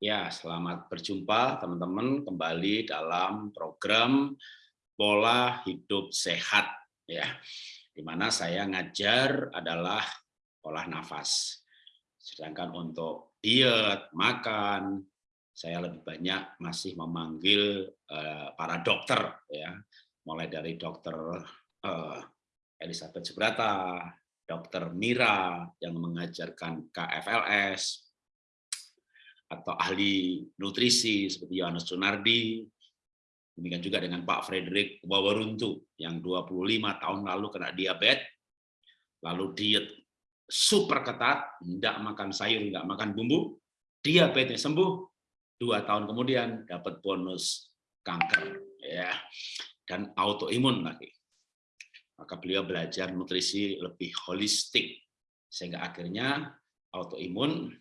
Ya, selamat berjumpa teman-teman kembali dalam program pola hidup sehat ya. Di mana saya ngajar adalah olah nafas. Sedangkan untuk diet, makan, saya lebih banyak masih memanggil uh, para dokter ya. Mulai dari dokter uh, Elizabeth Subrata, dokter Mira yang mengajarkan KFLS, atau ahli nutrisi seperti Yohanes Sunardi, demikian juga dengan Pak Frederick Wawaruntu yang 25 tahun lalu kena diabetes, lalu diet super ketat, tidak makan sayur, tidak makan bumbu, diabetes sembuh, dua tahun kemudian dapat bonus kanker, ya dan autoimun lagi. Maka beliau belajar nutrisi lebih holistik, sehingga akhirnya autoimun,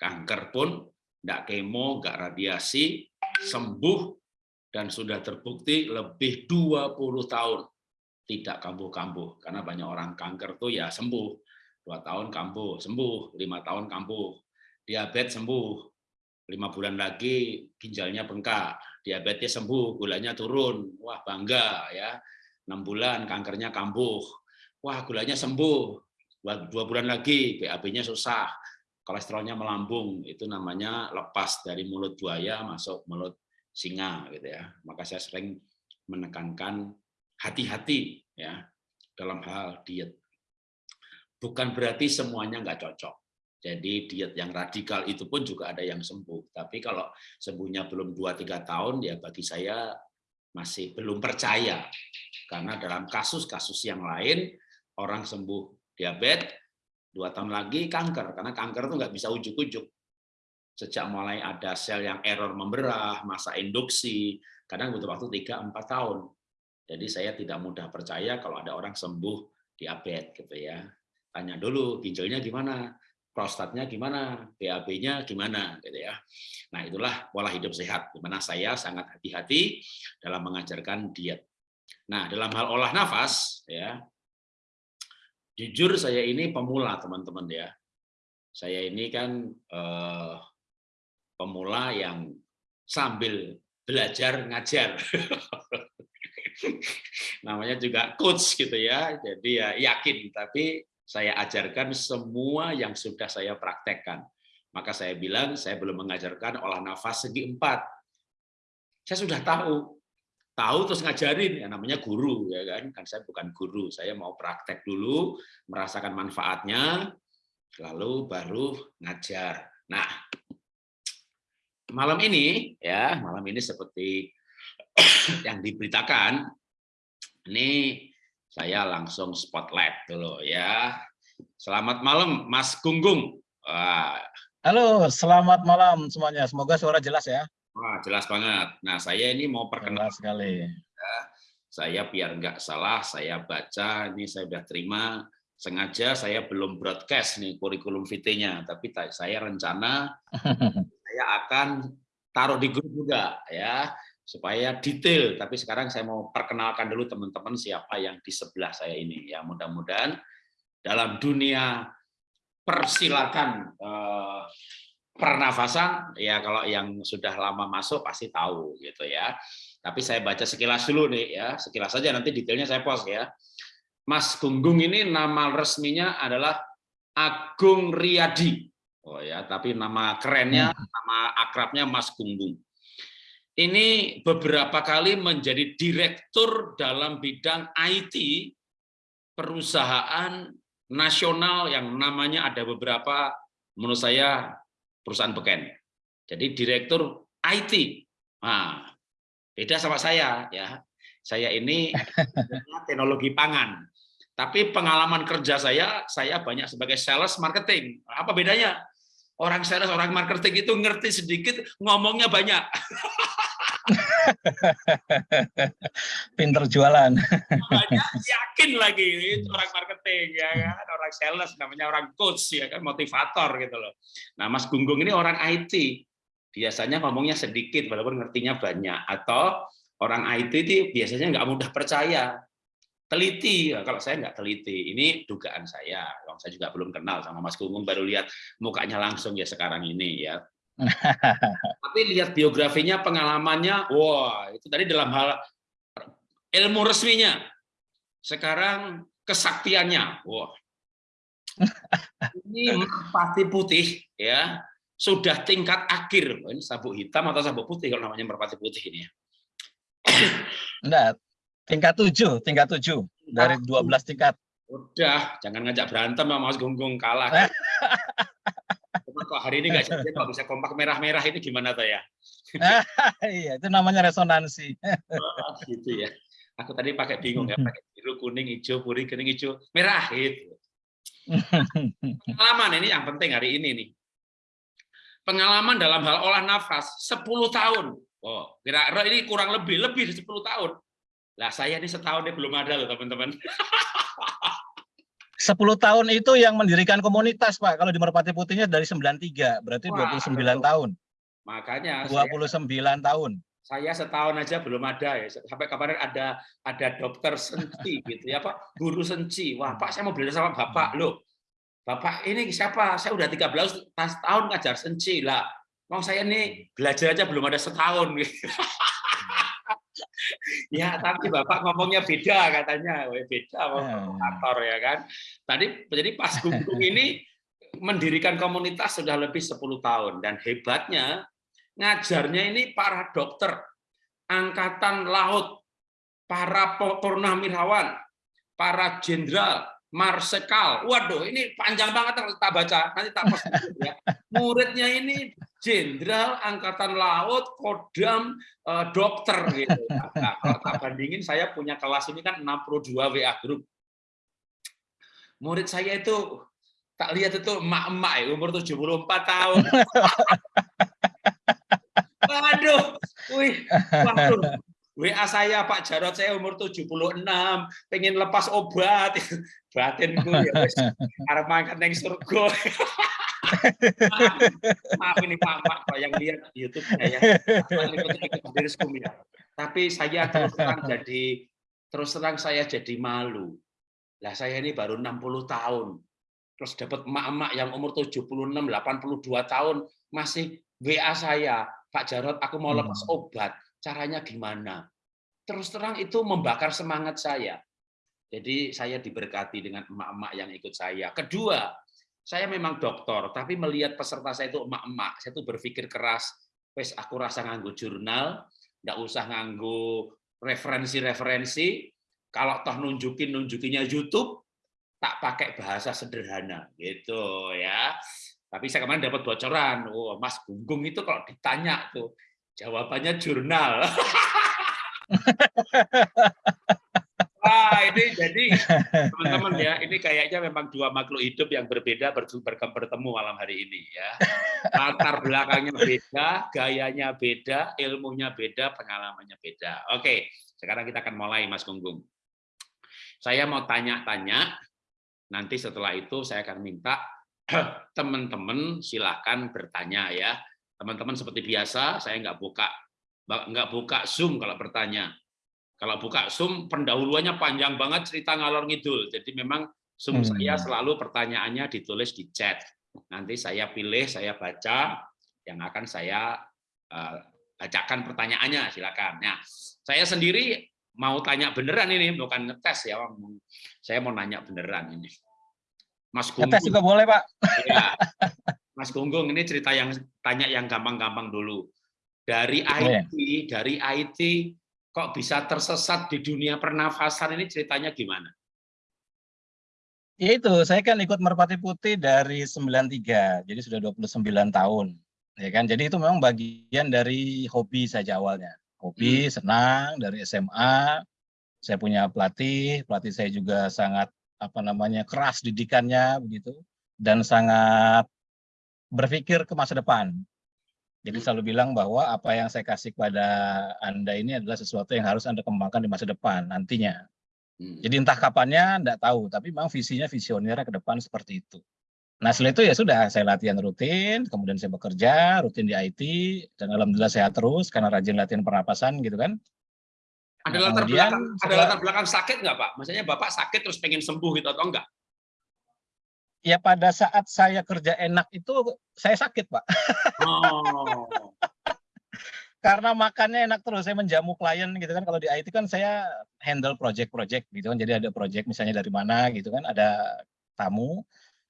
kanker pun nggak kemo, nggak radiasi, sembuh, dan sudah terbukti lebih 20 tahun tidak kambuh-kambuh. Karena banyak orang kanker tuh ya sembuh, dua tahun kambuh, sembuh, lima tahun kambuh, diabetes sembuh, lima bulan lagi ginjalnya bengkak, diabetes sembuh, gulanya turun, wah bangga ya, enam bulan kankernya kambuh, wah gulanya sembuh, dua bulan lagi BAB-nya susah, kolesterolnya melambung itu namanya lepas dari mulut buaya masuk mulut singa gitu ya. Maka saya sering menekankan hati-hati ya dalam hal diet. Bukan berarti semuanya nggak cocok. Jadi diet yang radikal itu pun juga ada yang sembuh. Tapi kalau sembuhnya belum 2-3 tahun ya bagi saya masih belum percaya. Karena dalam kasus-kasus yang lain orang sembuh diabetes dua tahun lagi kanker karena kanker itu nggak bisa ujuk-ujuk. Sejak mulai ada sel yang error memberah masa induksi kadang butuh waktu 3-4 tahun. Jadi saya tidak mudah percaya kalau ada orang sembuh diabetes gitu ya. Tanya dulu ginjalnya gimana? Prostatnya gimana? BAB-nya gimana? Gitu ya. Nah itulah pola hidup sehat di mana saya sangat hati-hati dalam mengajarkan diet. Nah dalam hal olah nafas ya Jujur saya ini pemula teman-teman ya. Saya ini kan eh, pemula yang sambil belajar ngajar. Namanya juga coach gitu ya. Jadi ya yakin tapi saya ajarkan semua yang sudah saya praktekkan. Maka saya bilang saya belum mengajarkan olah nafas segi empat. Saya sudah tahu, tahu terus ngajarin ya namanya guru ya kan? Kan saya bukan guru saya mau praktek dulu merasakan manfaatnya lalu baru ngajar. Nah malam ini ya malam ini seperti yang diberitakan ini saya langsung spotlight dulu ya. Selamat malam Mas Gunggung. Halo selamat malam semuanya. Semoga suara jelas ya Wah, jelas banget. Nah, saya ini mau perkenalkan sekali. Ya, saya biar nggak salah, saya baca, ini saya sudah terima. Sengaja saya belum broadcast nih kurikulum VT-nya, tapi saya rencana saya akan taruh di grup juga ya, supaya detail. Tapi sekarang saya mau perkenalkan dulu teman-teman siapa yang di sebelah saya ini. Ya, mudah-mudahan dalam dunia persilakan eh, pernafasan ya kalau yang sudah lama masuk pasti tahu gitu ya. Tapi saya baca sekilas dulu nih ya, sekilas saja nanti detailnya saya post ya. Mas Gunggung ini nama resminya adalah Agung Riyadi. Oh ya, tapi nama kerennya, hmm. nama akrabnya Mas Gunggung. Ini beberapa kali menjadi direktur dalam bidang IT perusahaan nasional yang namanya ada beberapa menurut saya perusahaan beken. Jadi direktur IT. Nah, beda sama saya ya. Saya ini teknologi pangan. Tapi pengalaman kerja saya, saya banyak sebagai sales marketing. Apa bedanya? Orang sales, orang marketing itu ngerti sedikit, ngomongnya banyak. Pinter jualan. Banyak yakin lagi itu orang marketing ya kan, orang sales namanya orang coach ya kan, motivator gitu loh. Nah, Mas Gunggung ini orang IT. Biasanya ngomongnya sedikit walaupun ngertinya banyak atau orang IT itu biasanya nggak mudah percaya. Teliti, kalau saya nggak teliti, ini dugaan saya. Kalau saya juga belum kenal sama Mas Gunggung, baru lihat mukanya langsung ya sekarang ini ya. Tapi lihat biografinya, pengalamannya, wah itu tadi dalam hal ilmu resminya. Sekarang kesaktiannya, wah. Ini merpati putih ya, sudah tingkat akhir. Ini sabuk hitam atau sabuk putih kalau namanya merpati putih ini ya. Enggak, tingkat tujuh, tingkat tujuh dari 12 tingkat. Udah, jangan ngajak berantem sama Mas Gunggung kalah. Cuma kok hari ini nggak jadi kok bisa kompak merah-merah ini gimana tuh ya? iya, itu namanya resonansi. oh, gitu ya. Aku tadi pakai bingung ya, pakai biru, kuning, hijau, kuning, kuning, hijau, merah gitu. Pengalaman ini yang penting hari ini nih. Pengalaman dalam hal olah nafas 10 tahun. Oh, kira-kira ini kurang lebih, lebih dari 10 tahun. Lah saya ini setahun ini belum ada loh teman-teman. 10 tahun itu yang mendirikan komunitas, Pak. Kalau di Merpati Putihnya dari 93, berarti Wah, 29 betul. tahun. Makanya 29 saya, tahun. Saya setahun aja belum ada ya. Sampai kemarin ada ada dokter senci gitu ya, Pak. Guru senci. Wah, Pak saya mau belajar sama Bapak loh. Bapak ini siapa? Saya udah 13 tahun ngajar senci lah. Mau saya ini belajar aja belum ada setahun gitu. ya tapi bapak ngomongnya beda katanya. Beda motor ya kan? Tadi jadi pas gunggung ini mendirikan komunitas sudah lebih 10 tahun. Dan hebatnya ngajarnya ini para dokter angkatan laut para purnawirawan para jenderal marsekal waduh ini panjang banget kalau kita baca nanti tak post ya. Muridnya ini jenderal angkatan laut, kodam, eh, dokter gitu. Nah, kalau tak bandingin saya punya kelas ini kan 62 WA grup. Murid saya itu tak lihat itu emak-emak ya, umur 74 tahun. Waduh, wih, waduh. WA saya Pak Jarot saya umur 76, pengen lepas obat. Batinku ya wis arep mangkat ning surga maaf, ini Pak Pak yang lihat YouTube-nya ya. ya. Tapi saya terus terang jadi terus terang saya jadi malu. Lah saya ini baru 60 tahun. Terus dapat emak-emak yang umur 76, 82 tahun masih WA saya, Pak Jarot, aku mau lepas hmm. obat. Caranya gimana? Terus terang itu membakar semangat saya. Jadi saya diberkati dengan emak-emak yang ikut saya. Kedua, saya memang dokter, tapi melihat peserta saya itu emak-emak, saya tuh berpikir keras, wes aku rasa nganggo jurnal, nggak usah nganggo referensi-referensi, kalau toh nunjukin nunjukinya YouTube, tak pakai bahasa sederhana, gitu ya. Tapi saya kemarin dapat bocoran, oh Mas Gunggung itu kalau ditanya tuh jawabannya jurnal. Wah, ini jadi teman-teman ya, ini kayaknya memang dua makhluk hidup yang berbeda bertemu malam hari ini ya. Latar belakangnya beda, gayanya beda, ilmunya beda, pengalamannya beda. Oke, sekarang kita akan mulai Mas Gunggung. Saya mau tanya-tanya, nanti setelah itu saya akan minta teman-teman silakan bertanya ya. Teman-teman seperti biasa, saya nggak buka nggak buka Zoom kalau bertanya kalau buka Zoom, pendahuluannya panjang banget cerita ngalor ngidul. Jadi memang Zoom hmm. saya selalu pertanyaannya ditulis di chat. Nanti saya pilih, saya baca, yang akan saya uh, bacakan pertanyaannya, silakan. Nah, saya sendiri mau tanya beneran ini, bukan ngetes ya, saya mau nanya beneran ini. Mas Gunggung. Ngetes juga boleh, Pak. Ya. Mas Gunggung, ini cerita yang tanya yang gampang-gampang dulu. Dari IT, dari IT kok bisa tersesat di dunia pernafasan ini ceritanya gimana? Ya itu, saya kan ikut Merpati Putih dari 93, jadi sudah 29 tahun. Ya kan, jadi itu memang bagian dari hobi saja awalnya. Hobi, hmm. senang dari SMA. Saya punya pelatih, pelatih saya juga sangat apa namanya keras didikannya begitu dan sangat berpikir ke masa depan. Jadi selalu bilang bahwa apa yang saya kasih kepada Anda ini adalah sesuatu yang harus Anda kembangkan di masa depan nantinya. Hmm. Jadi entah kapannya enggak tahu, tapi memang visinya visioner ke depan seperti itu. Nah setelah itu ya sudah saya latihan rutin, kemudian saya bekerja rutin di IT, dan alhamdulillah sehat terus karena rajin latihan pernapasan gitu kan. Ada nah, latar belakang, ada latar belakang sakit nggak Pak? Maksudnya Bapak sakit terus pengen sembuh gitu atau enggak? Ya pada saat saya kerja enak itu saya sakit, Pak. Oh. Karena makannya enak terus, saya menjamu klien gitu kan, kalau di IT kan saya handle project-project gitu kan, jadi ada project misalnya dari mana gitu kan, ada tamu,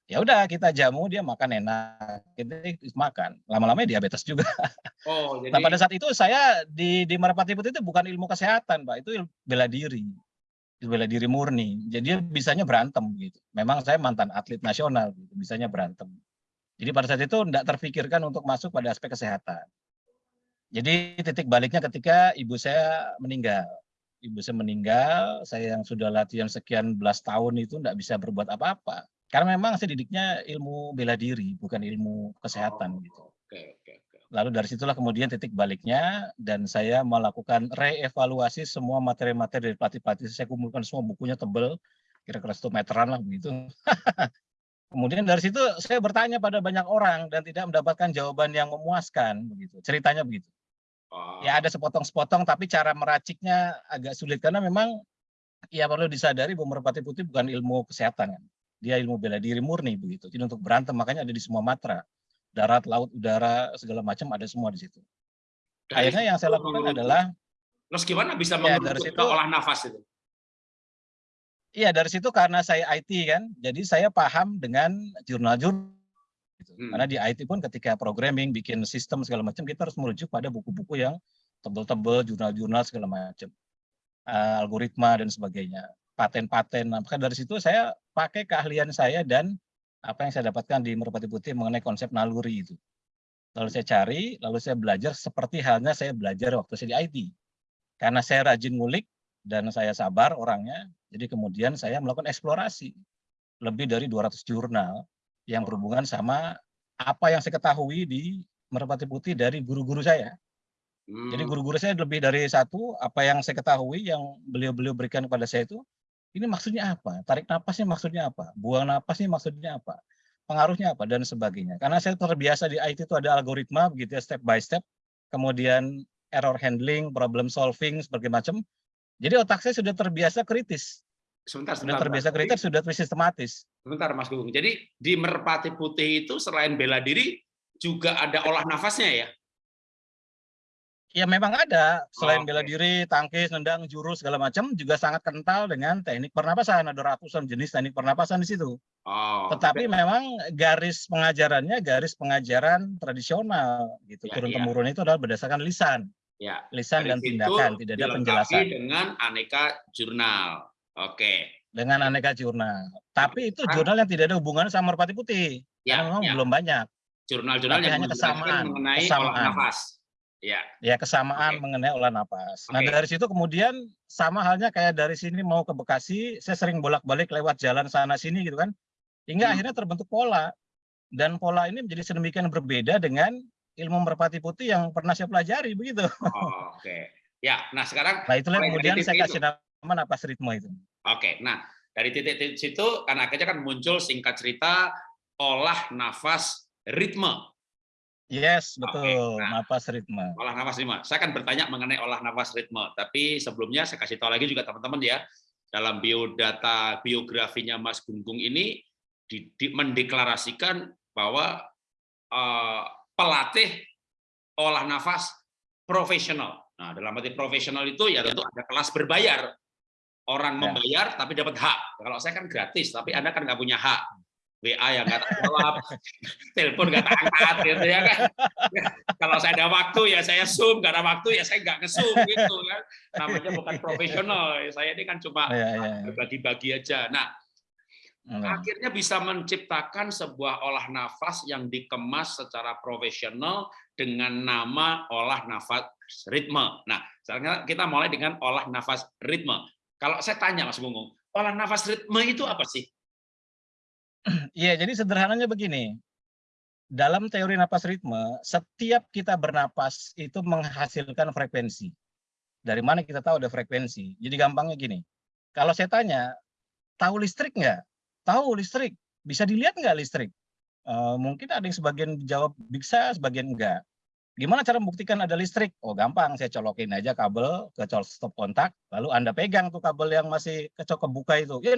ya udah kita jamu dia makan enak, kita makan, lama-lama diabetes juga. Oh, Nah pada jadi saat itu saya di di Merpati Putih itu bukan ilmu kesehatan, Pak, itu bela diri. Bela diri murni, jadi bisanya berantem gitu. Memang saya mantan atlet nasional gitu, bisanya berantem. Jadi pada saat itu enggak terfikirkan untuk masuk pada aspek kesehatan. Jadi titik baliknya ketika ibu saya meninggal. Ibu saya meninggal, saya yang sudah latihan sekian belas tahun itu enggak bisa berbuat apa-apa. Karena memang saya didiknya ilmu bela diri, bukan ilmu kesehatan gitu. Oke oke oke. Lalu dari situlah kemudian titik baliknya dan saya melakukan reevaluasi semua materi-materi dari pelatih-pelatih, saya kumpulkan semua bukunya tebel, kira-kira 1 meteran lah begitu. Kemudian dari situ saya bertanya pada banyak orang dan tidak mendapatkan jawaban yang memuaskan begitu, ceritanya begitu. Ya ada sepotong-sepotong tapi cara meraciknya agak sulit karena memang ya perlu disadari bahwa Merpati Putih bukan ilmu kesehatan kan, dia ilmu bela diri murni begitu. Jadi untuk berantem makanya ada di semua matra, darat, laut, udara, segala macam ada semua di situ. Dari Akhirnya yang saya lakukan mengerucut. adalah Terus gimana bisa Ya dari situ olah nafas itu? Iya dari situ karena saya IT kan, jadi saya paham dengan jurnal-jurnal gitu. Karena Hmm. di IT pun ketika programming, bikin sistem segala macam, kita harus merujuk pada buku-buku yang tebel-tebel, jurnal-jurnal segala macam, eee, algoritma dan sebagainya, paten-paten. Nah, maka dari situ saya pakai keahlian saya dan apa yang saya dapatkan di Merpati Putih mengenai konsep naluri itu. Lalu saya cari, lalu saya belajar seperti halnya saya belajar waktu saya di IT. Karena saya rajin ngulik dan saya sabar orangnya, jadi kemudian saya melakukan eksplorasi. Lebih dari 200 jurnal yang berhubungan sama apa yang saya ketahui di Merpati Putih dari guru-guru saya. Jadi Mmm. guru-guru saya lebih dari 1, apa yang saya ketahui yang beliau-beliau berikan kepada saya itu, ini maksudnya apa? Tarik napasnya maksudnya apa? Buang napasnya maksudnya apa? Pengaruhnya apa? Dan sebagainya. Karena saya terbiasa di IT itu ada algoritma begitu ya, step by step, kemudian error handling, problem solving, berbagai macam. Jadi otak saya sudah terbiasa kritis. Sebentar Sudah sebentar Mas, terbiasa jadi kritis, sudah sistematis. sebentar Mas Gunggung, jadi di Merpati Putih itu selain bela diri, juga ada olah nafasnya ya? Ya memang ada, selain bela Oke. diri, tangkis, nendang, jurus, segala macam, juga sangat kental dengan teknik pernapasan, ada ratusan jenis teknik pernapasan di situ. Oh, Tetapi oke. memang garis pengajarannya, garis pengajaran tradisional gitu, Ya ya. turun-temurun itu adalah berdasarkan lisan. Ya, Lisan dari dan tindakan, tidak ada penjelasan. dengan aneka jurnal. Oke. Dengan aneka jurnal. Tapi itu jurnal yang tidak ada hubungannya sama Merpati Putih, Ya karena memang ya. belum banyak. Jurnal-jurnal yang hanya kesamaan, mengenai olah kesamaan. nafas. Ya. Ya kesamaan Oke. mengenai olah napas. Nah Oke. dari situ kemudian sama halnya kayak dari sini mau ke Bekasi, saya sering bolak-balik lewat jalan sana sini gitu kan, hingga Hmm. akhirnya terbentuk pola. Dan pola ini menjadi sedemikian berbeda dengan ilmu Merpati Putih yang pernah saya pelajari begitu. Oh, oke. Ya, nah sekarang Nah itulah kemudian saya kasih itu. nama napas ritme itu. Oke, nah dari titik-titik situ kan akhirnya kan muncul singkat cerita olah nafas ritme. Yes, betul, nah napas ritme. olah nafas ritme. Saya akan bertanya mengenai olah nafas ritme, tapi sebelumnya saya kasih tahu lagi juga teman-teman ya, dalam biodata biografinya Mas Gunggung ini di, di- mendeklarasikan bahwa eh, pelatih olah nafas profesional. Nah, dalam arti profesional itu ya tentu ada kelas berbayar. Orang Ya. membayar tapi dapat hak. Kalau saya kan gratis, tapi Anda kan nggak punya hak. WA yang nggak jawab, telepon nggak angkat, gitu ya kan. Ya, kalau saya ada waktu ya saya zoom, nggak ada waktu ya saya nggak nge-zoom gitu kan. Namanya bukan profesional. Saya ini kan cuma Iya, iya, iya. bagi-bagi aja. Nah, Hmm. akhirnya bisa menciptakan sebuah olah nafas yang dikemas secara profesional dengan nama olah nafas ritme. Nah, sekarang kita mulai dengan olah nafas ritme. Kalau saya tanya Mas Gunggung, olah nafas ritme itu apa sih? Iya, jadi sederhananya begini. Dalam teori napas ritme, setiap kita bernapas itu menghasilkan frekuensi. Dari mana kita tahu ada frekuensi? Jadi gampangnya gini, kalau saya tanya, tahu listrik nggak? Tahu listrik. Bisa dilihat nggak listrik? Eh, mungkin ada yang sebagian jawab bisa, sebagian enggak. Gimana cara membuktikan ada listrik? Oh gampang, saya colokin aja kabel ke stop kontak, lalu Anda pegang tuh kabel yang masih kecok kebuka itu. Ya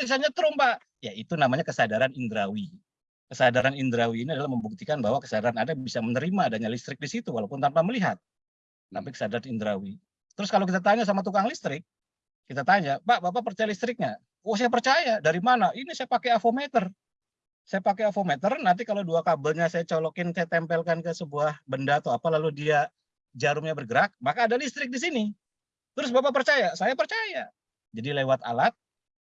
bisa nyetrum Pak. Ya itu namanya kesadaran indrawi. Kesadaran indrawi ini adalah membuktikan bahwa kesadaran Anda bisa menerima adanya listrik di situ walaupun tanpa melihat. Tapi kesadaran indrawi. Terus kalau kita tanya sama tukang listrik, kita tanya, Pak, Bapak percaya listriknya? Oh, saya percaya. Dari mana? Ini saya pakai avometer. Saya pakai avometer, nanti kalau dua kabelnya saya colokin, saya tempelkan ke sebuah benda atau apa, lalu dia jarumnya bergerak, maka ada listrik di sini. Terus Bapak percaya? Saya percaya. Jadi lewat alat,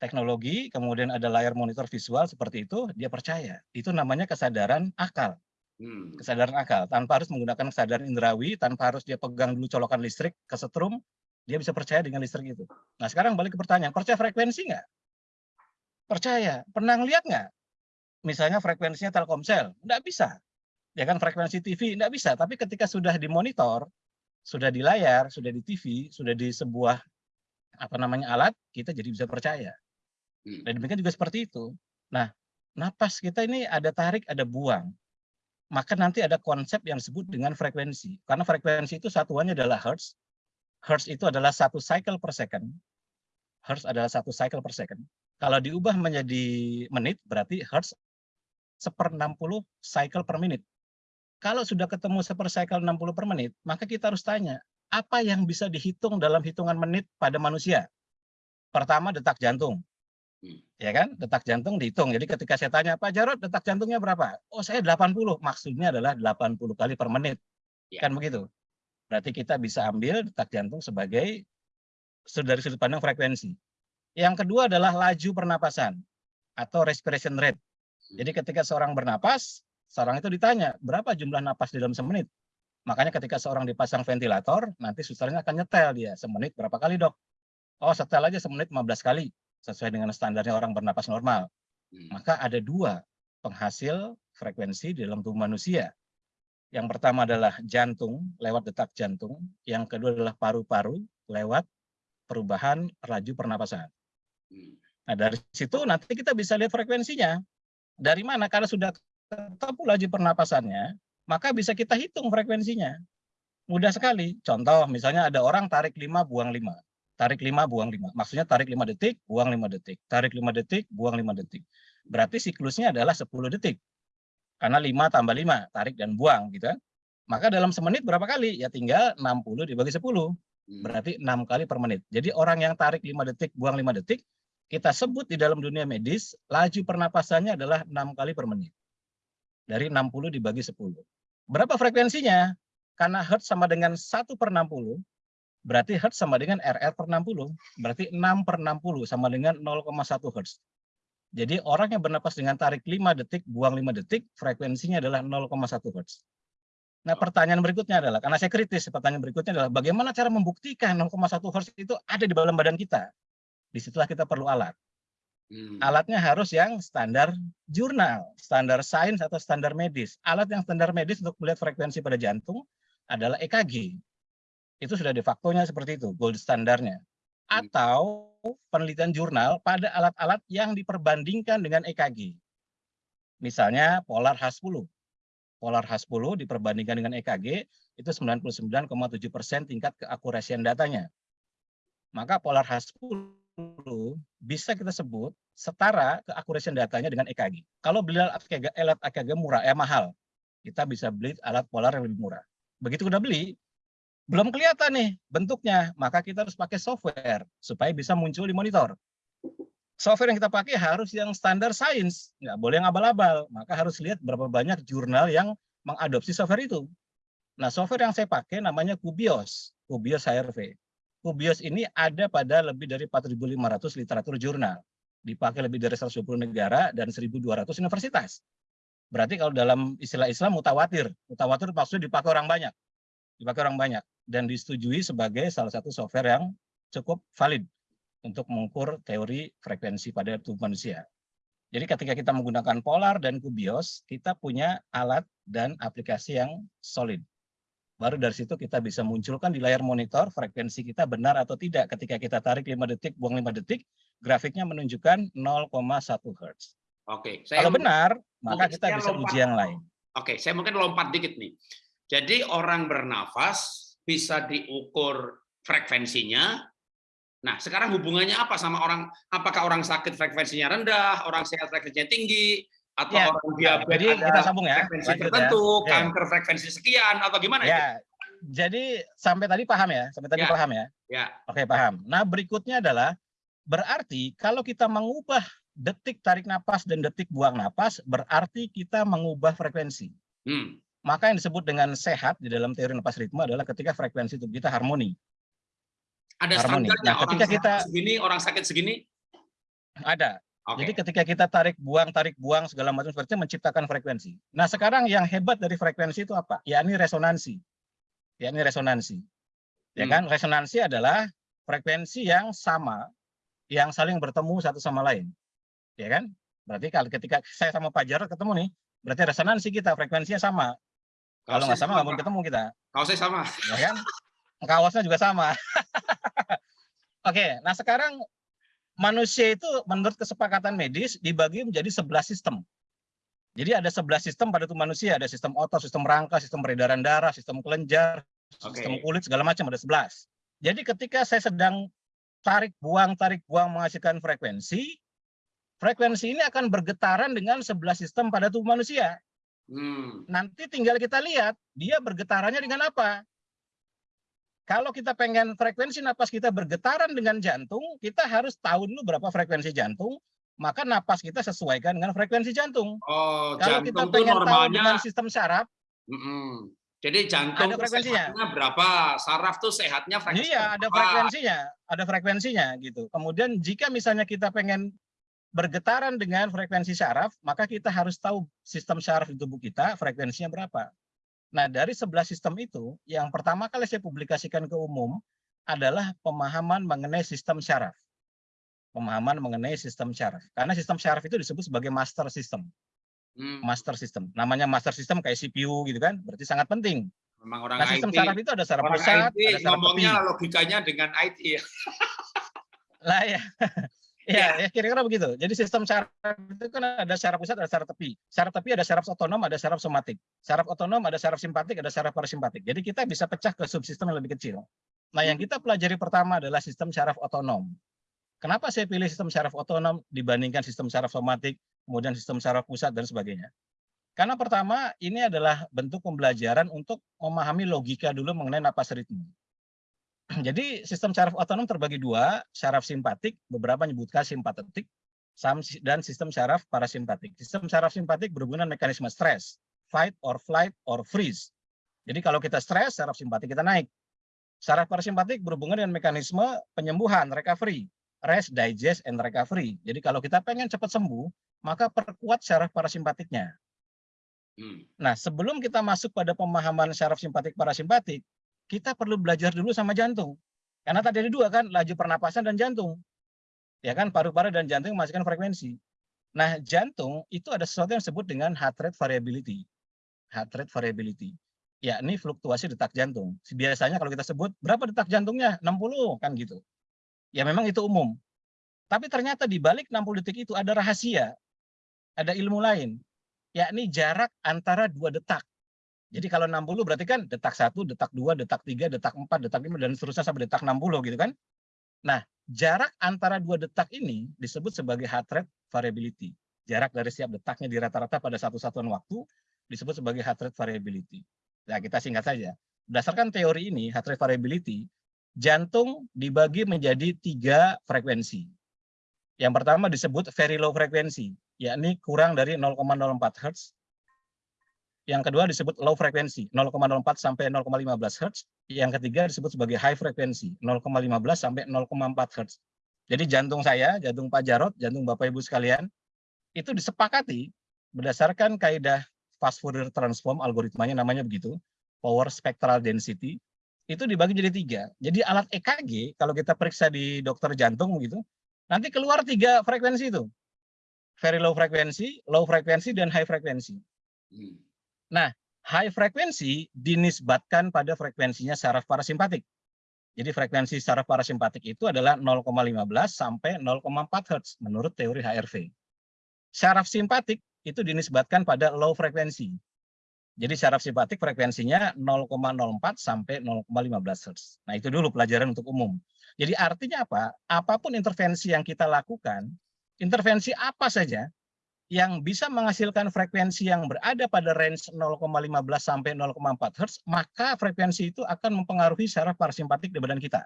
teknologi, kemudian ada layar monitor visual seperti itu, dia percaya. Itu namanya kesadaran akal. Hmm. Kesadaran akal. Tanpa harus menggunakan kesadaran indrawi, tanpa harus dia pegang dulu colokan listrik, kesetrum, dia bisa percaya dengan listrik itu. Nah sekarang balik ke pertanyaan, percaya frekuensi nggak? Percaya. Pernah ngeliat nggak? Misalnya frekuensinya Telkomsel, nggak bisa. Ya kan frekuensi TV, nggak bisa. Tapi ketika sudah di monitor, sudah di layar, sudah di TV, sudah di sebuah apa namanya alat, kita jadi bisa percaya. Hmm. Dan demikian juga seperti itu. Nah, napas kita ini ada tarik, ada buang. Maka nanti ada konsep yang disebut dengan frekuensi. Karena frekuensi itu satuannya adalah hertz. Hertz itu adalah satu cycle per second. Hertz adalah satu cycle per second. Kalau diubah menjadi menit, berarti hertz seper 60 cycle per menit. Kalau sudah ketemu seper cycle 60 per menit, maka kita harus tanya, apa yang bisa dihitung dalam hitungan menit pada manusia? Pertama, detak jantung. Hmm. Ya kan? Detak jantung dihitung. Jadi ketika saya tanya, Pak Jarod, detak jantungnya berapa? Oh, saya 80. Maksudnya adalah 80 kali per menit. Ya. Kan begitu? Berarti kita bisa ambil detak jantung sebagai dari sudut pandang frekuensi. Yang kedua adalah laju pernapasan atau respiration rate. Jadi ketika seorang bernapas, seorang itu ditanya, berapa jumlah napas di dalam semenit? Makanya ketika seorang dipasang ventilator, nanti susternya akan nyetel dia, semenit berapa kali dok? Oh setel aja semenit 15 kali, sesuai dengan standarnya orang bernapas normal. Hmm. Maka ada dua penghasil frekuensi di dalam tubuh manusia. Yang pertama adalah jantung lewat detak jantung, yang kedua adalah paru-paru lewat perubahan laju pernapasan. Hmm. Nah, dari situ nanti kita bisa lihat frekuensinya. Dari mana? Karena sudah ketemu laju pernapasannya, maka bisa kita hitung frekuensinya. Mudah sekali. Contoh, misalnya ada orang tarik 5, buang 5. Tarik 5, buang 5. Maksudnya tarik 5 detik, buang 5 detik. Tarik 5 detik, buang 5 detik. Berarti siklusnya adalah 10 detik. Karena 5 tambah 5, tarik dan buang. gitu kan. Maka dalam semenit berapa kali? Ya tinggal 60 dibagi 10. Hmm. Berarti 6 kali per menit. Jadi orang yang tarik 5 detik, buang 5 detik, kita sebut di dalam dunia medis, laju pernapasannya adalah 6 kali per menit. Dari 60 dibagi 10. Berapa frekuensinya? Karena Hertz sama dengan 1 per 60, berarti Hertz sama dengan RR per 60. Berarti 6 per 60 sama dengan 0,1 Hertz. Jadi orang yang bernapas dengan tarik 5 detik, buang 5 detik, frekuensinya adalah 0,1 Hertz. Nah pertanyaan berikutnya adalah, karena saya kritis, pertanyaan berikutnya adalah bagaimana cara membuktikan 0,1 Hertz itu ada di dalam badan kita? Di situlah kita perlu alat. Hmm. Alatnya harus yang standar jurnal, standar sains atau standar medis. Alat yang standar medis untuk melihat frekuensi pada jantung adalah EKG. Itu sudah de facto-nya seperti itu, gold standarnya. Hmm. Atau penelitian jurnal pada alat-alat yang diperbandingkan dengan EKG. Misalnya Polar H10. Polar H10 diperbandingkan dengan EKG itu 99,7% tingkat keakurasian datanya. Maka Polar H10 bisa kita sebut setara keakurasian datanya dengan EKG. Kalau beli alat EKG, alat EKG murah, eh mahal, kita bisa beli alat polar yang lebih murah. Begitu udah beli, belum kelihatan nih bentuknya, maka kita harus pakai software supaya bisa muncul di monitor. Software yang kita pakai harus yang standar sains, nggak boleh yang abal-abal. Maka harus lihat berapa banyak jurnal yang mengadopsi software itu. Nah, software yang saya pakai namanya Kubios, Kubios HRV. Kubios ini ada pada lebih dari 4.500 literatur jurnal. Dipakai lebih dari 120 negara dan 1.200 universitas. Berarti kalau dalam istilah Islam mutawatir. Mutawatir maksudnya dipakai orang banyak. Dipakai orang banyak. Dan disetujui sebagai salah satu software yang cukup valid untuk mengukur teori frekuensi pada tubuh manusia. Jadi ketika kita menggunakan Polar dan Kubios, kita punya alat dan aplikasi yang solid. Baru dari situ kita bisa munculkan di layar monitor frekuensi kita benar atau tidak. Ketika kita tarik 5 detik, buang 5 detik, grafiknya menunjukkan 0,1 Hz. Oke, saya Kalau benar, maka kita bisa lompat. uji yang lain. Oke, saya mungkin lompat dikit nih. Jadi orang bernafas bisa diukur frekuensinya Nah, sekarang hubungannya apa sama orang apakah orang sakit frekuensinya rendah, orang sehat frekuensinya tinggi, atau Ya, orang nah, diabetes jadi ada kita sambung ya, frekuensi lanjut ya. tertentu, Oke. kanker frekuensi sekian atau gimana itu? Ya, jadi sampai tadi paham ya, sampai tadi Ya. paham ya. Ya. Oke, paham. Nah, berikutnya adalah berarti kalau kita mengubah detik tarik napas dan detik buang napas, berarti kita mengubah frekuensi. Hmm. Maka yang disebut dengan sehat di dalam teori napas ritme adalah ketika frekuensi tubuh kita harmoni. Ada Harmoni. standarnya Nah, orang ketika sehat kita- segini, orang sakit segini. Ada. Oke. Jadi ketika kita tarik buang, tarik buang segala macam seperti itu menciptakan frekuensi. Nah, sekarang yang hebat dari frekuensi itu apa? Yakni resonansi. Yakni resonansi. Ya Hmm. kan? Resonansi adalah frekuensi yang sama yang saling bertemu satu sama lain. Ya kan? Berarti kalau ketika saya sama Pak Jarod ketemu nih, berarti resonansi kita frekuensinya sama. Kalau nggak sama nggak mungkin ketemu kita, Kaosnya sama. ya kan? Kaosnya juga sama. Oke, nah sekarang manusia itu menurut kesepakatan medis dibagi menjadi 11 sistem. Jadi ada 11 sistem pada tubuh manusia, ada sistem otot, sistem rangka, sistem peredaran darah, sistem kelenjar, sistem Oke. kulit segala macam ada 11. Jadi ketika saya sedang tarik buang tarik buang menghasilkan frekuensi, frekuensi ini akan bergetaran dengan 11 sistem pada tubuh manusia. Hmm. Nanti tinggal kita lihat dia bergetarannya dengan apa. Kalau kita pengen frekuensi napas kita bergetaran dengan jantung, kita harus tahu dulu berapa frekuensi jantung, maka napas kita sesuaikan dengan frekuensi jantung. Oh, Kalau jantung kita pengen tahu normalnya. dengan sistem saraf, Mm-mm. Jadi jantung Ada frekuensinya. berapa, saraf tuh sehatnya frekuensi iya ada frekuensinya, ada frekuensinya gitu. Kemudian jika misalnya kita pengen bergetaran dengan frekuensi saraf, maka kita harus tahu sistem saraf di tubuh kita frekuensinya berapa. Nah, dari 11 sistem itu, yang pertama kali saya publikasikan ke umum adalah pemahaman mengenai sistem saraf. Pemahaman mengenai sistem saraf. Karena sistem saraf itu disebut sebagai master system. Hmm, Master system. Namanya master system kayak CPU gitu kan, berarti sangat penting. memang orang Nah, sistem IT, saraf itu ada saraf orang pusat, IT ada saraf tepi. ngomongnya logikanya dengan IT ya. Lah ya. Ya, ya kira-kira begitu. Jadi sistem saraf itu kan ada saraf pusat, ada saraf tepi. Saraf tepi ada saraf otonom, ada saraf somatik. Saraf otonom ada saraf simpatik, ada saraf parasimpatik. Jadi kita bisa pecah ke subsistem yang lebih kecil. Nah, yang kita pelajari pertama adalah sistem saraf otonom. Kenapa saya pilih sistem saraf otonom dibandingkan sistem saraf somatik, kemudian sistem saraf pusat dan sebagainya? Karena pertama ini adalah bentuk pembelajaran untuk memahami logika dulu mengenai napas ritme. Jadi sistem saraf otonom terbagi dua, saraf simpatik, beberapa menyebutkan simpatetik, dan sistem saraf parasimpatik. Sistem saraf simpatik berhubungan mekanisme stres, fight or flight or freeze. Jadi kalau kita stres, saraf simpatik kita naik. Saraf parasimpatik berhubungan dengan mekanisme penyembuhan, recovery, rest, digest, and recovery. Jadi kalau kita pengen cepat sembuh, maka perkuat saraf parasimpatiknya. Hmm. Nah, sebelum kita masuk pada pemahaman saraf simpatik parasimpatik, kita perlu belajar dulu sama jantung. Karena tadi ada dua kan, laju pernapasan dan jantung. Ya kan, paru-paru dan jantung menghasilkan frekuensi. Nah, jantung itu ada sesuatu yang disebut dengan heart rate variability. Heart rate variability, yakni fluktuasi detak jantung. Biasanya kalau kita sebut berapa detak jantungnya? 60 kan gitu. Ya memang itu umum. Tapi ternyata di balik 60 detik itu ada rahasia. Ada ilmu lain yakni jarak antara dua detak. Jadi kalau 60 berarti kan detak 1, detak 2, detak 3, detak 4, detak 5 dan seterusnya sampai detak 60 gitu kan. Nah, jarak antara dua detak ini disebut sebagai heart rate variability. Jarak dari setiap detaknya di rata-rata pada satu satuan waktu disebut sebagai heart rate variability. Nah, kita singkat saja. Berdasarkan teori ini, heart rate variability, jantung dibagi menjadi tiga frekuensi. Yang pertama disebut very low frekuensi, yakni kurang dari 0,04 Hz. Yang kedua disebut low frekuensi, 0,04 sampai 0,15 Hz. Yang ketiga disebut sebagai high frekuensi, 0,15 sampai 0,4 Hz. Jadi jantung saya, jantung Pak Jarot, jantung Bapak Ibu sekalian, itu disepakati berdasarkan kaidah fast Fourier transform algoritmanya namanya begitu, power spectral density, itu dibagi jadi tiga. Jadi alat EKG kalau kita periksa di dokter jantung begitu, nanti keluar tiga frekuensi itu. Very low frekuensi, low frekuensi, dan high frekuensi. Hmm. High frekuensi dinisbatkan pada frekuensinya saraf parasimpatik. Jadi frekuensi saraf parasimpatik itu adalah 0,15 sampai 0,4 Hz menurut teori HRV. Saraf simpatik itu dinisbatkan pada low frekuensi. Jadi syaraf simpatik frekuensinya 0,04 sampai 0,15 Hz. Nah itu dulu pelajaran untuk umum. Jadi artinya apa? Apa pun intervensi yang kita lakukan, intervensi apa saja yang bisa menghasilkan frekuensi yang berada pada range 0,15 sampai 0,4 Hz, maka frekuensi itu akan mempengaruhi syaraf parasimpatik di badan kita.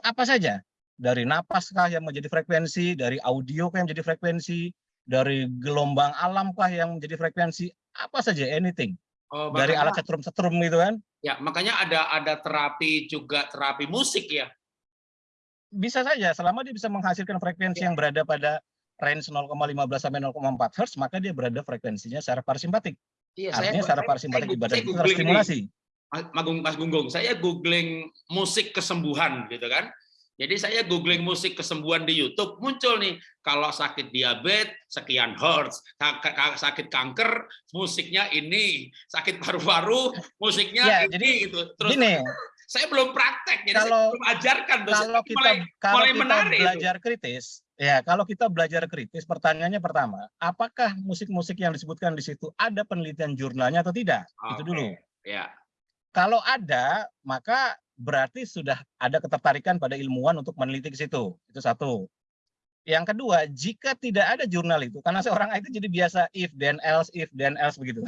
Apa saja? Dari napaskah yang menjadi frekuensi, dari audio yang menjadi frekuensi, dari gelombang alamkah yang menjadi frekuensi, apa saja anything oh, makanya, dari alat setrum-setrum gitu kan ya makanya ada ada terapi juga terapi musik ya bisa saja selama dia bisa menghasilkan frekuensi ya. yang berada pada range 0,15 sampai 0,4 Hz maka dia berada frekuensinya secara parasimpatik iya, artinya secara parasimpatik di badan itu terstimulasi Mas Gunggung, saya googling musik kesembuhan gitu kan. Jadi saya googling musik kesembuhan di YouTube, muncul nih, kalau sakit diabetes, sekian hertz, sakit kanker, musiknya ini, sakit paru-paru, musiknya ya, ini. Jadi, gitu. Terus gini, saya belum praktek, jadi kalau, saya belum ajarkan. Kalau kita, mulai, kalau mulai kita menarik belajar itu. kritis, ya kalau kita belajar kritis, pertanyaannya pertama, apakah musik-musik yang disebutkan di situ ada penelitian jurnalnya atau tidak? Okay. Itu dulu. Ya. Kalau ada, maka berarti sudah ada ketertarikan pada ilmuwan untuk meneliti ke situ. Itu satu. Yang kedua, jika tidak ada jurnal itu, karena seorang IT jadi biasa if then else, if then else begitu.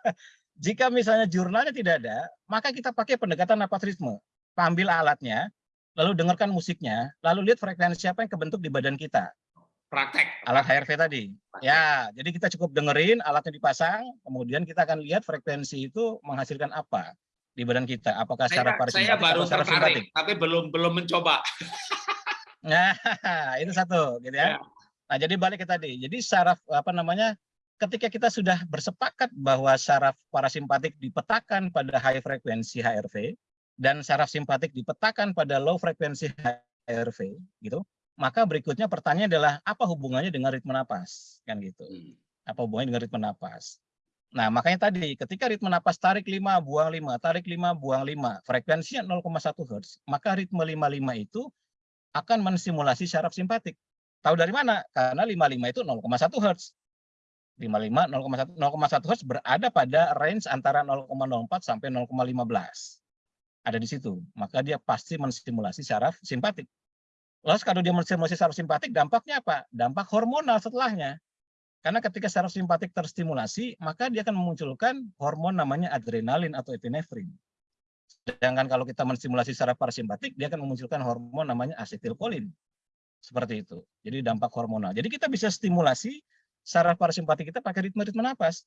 jika misalnya jurnalnya tidak ada, maka kita pakai pendekatan napas ritme. Ambil alatnya, lalu dengarkan musiknya, lalu lihat frekuensi apa yang kebentuk di badan kita. Praktek. Alat HRV tadi. Praktek. Ya, jadi kita cukup dengerin, alatnya dipasang, kemudian kita akan lihat frekuensi itu menghasilkan apa di badan kita? Apakah secara parasimpatik saya baru secara tertarik, tapi belum belum mencoba. nah, itu satu, gitu ya. ya. Nah, jadi balik ke tadi. Jadi saraf apa namanya? Ketika kita sudah bersepakat bahwa saraf parasimpatik dipetakan pada high frekuensi HRV dan saraf simpatik dipetakan pada low frekuensi HRV, gitu. Maka berikutnya pertanyaan adalah apa hubungannya dengan ritme napas, kan gitu. Hmm. Apa hubungannya dengan ritme napas? Nah, makanya tadi ketika ritme napas tarik 5, buang 5, tarik 5, buang 5, frekuensinya 0,1 Hz, maka ritme 55 itu akan menstimulasi syaraf simpatik. Tahu dari mana? Karena 55 itu 0,1 Hz. 55 0,1 0,1 Hz berada pada range antara 0,04 sampai 0,15. Ada di situ. Maka dia pasti menstimulasi syaraf simpatik. Lalu kalau dia menstimulasi syaraf simpatik, dampaknya apa? Dampak hormonal setelahnya. Karena ketika saraf simpatik terstimulasi, maka dia akan memunculkan hormon namanya adrenalin atau epinefrin. Sedangkan kalau kita menstimulasi saraf parasimpatik, dia akan memunculkan hormon namanya asetilkolin. Seperti itu. Jadi dampak hormonal. Jadi kita bisa stimulasi saraf parasimpatik kita pakai ritme-ritme napas.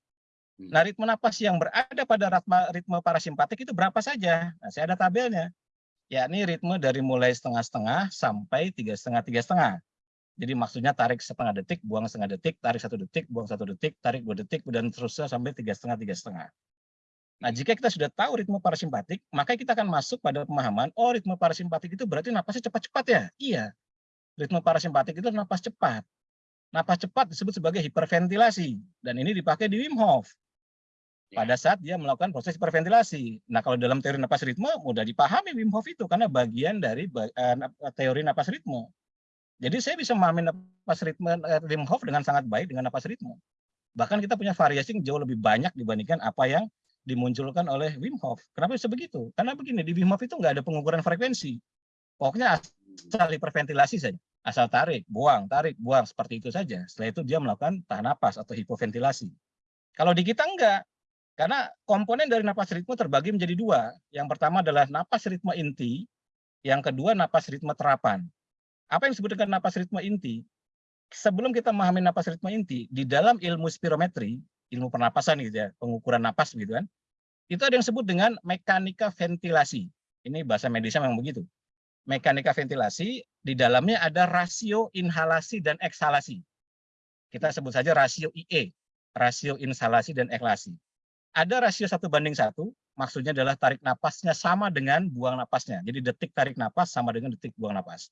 Hmm. Nah, ritme napas yang berada pada ritme, ritme parasimpatik itu berapa saja? Nah, saya ada tabelnya. Yakni ritme dari mulai setengah-setengah sampai tiga setengah tiga setengah. Jadi maksudnya tarik setengah detik, buang setengah detik, tarik satu detik, buang satu detik, tarik dua detik, dan terusnya sampai tiga setengah, tiga setengah. Nah, jika kita sudah tahu ritme parasimpatik, maka kita akan masuk pada pemahaman, oh ritme parasimpatik itu berarti napasnya cepat-cepat ya? Iya. Ritme parasimpatik itu napas cepat. Napas cepat disebut sebagai hiperventilasi, dan ini dipakai di Wim Hof. Ya. Pada saat dia melakukan proses hiperventilasi. Nah, kalau dalam teori napas ritme, mudah dipahami Wim Hof itu, karena bagian dari uh, teori napas ritme. Jadi saya bisa memahami napas ritme eh, Wim Hof dengan sangat baik dengan napas ritme. Bahkan kita punya variasi yang jauh lebih banyak dibandingkan apa yang dimunculkan oleh Wim Hof. Kenapa bisa begitu? Karena begini, di Wim Hof itu nggak ada pengukuran frekuensi. Pokoknya asal hiperventilasi saja. Asal tarik, buang, tarik, buang. Seperti itu saja. Setelah itu dia melakukan tahan napas atau hipoventilasi. Kalau di kita enggak. Karena komponen dari napas ritme terbagi menjadi dua. Yang pertama adalah napas ritme inti. Yang kedua napas ritme terapan. Apa yang disebut dengan napas ritme inti? Sebelum kita memahami napas ritme inti, di dalam ilmu spirometri, ilmu pernapasan gitu ya, pengukuran napas gitu kan, itu ada yang disebut dengan mekanika ventilasi. Ini bahasa medisnya memang begitu. Mekanika ventilasi, di dalamnya ada rasio inhalasi dan eksalasi. Kita sebut saja rasio IE, rasio inhalasi dan eksalasi. Ada rasio satu banding satu, maksudnya adalah tarik napasnya sama dengan buang napasnya. Jadi detik tarik napas sama dengan detik buang napas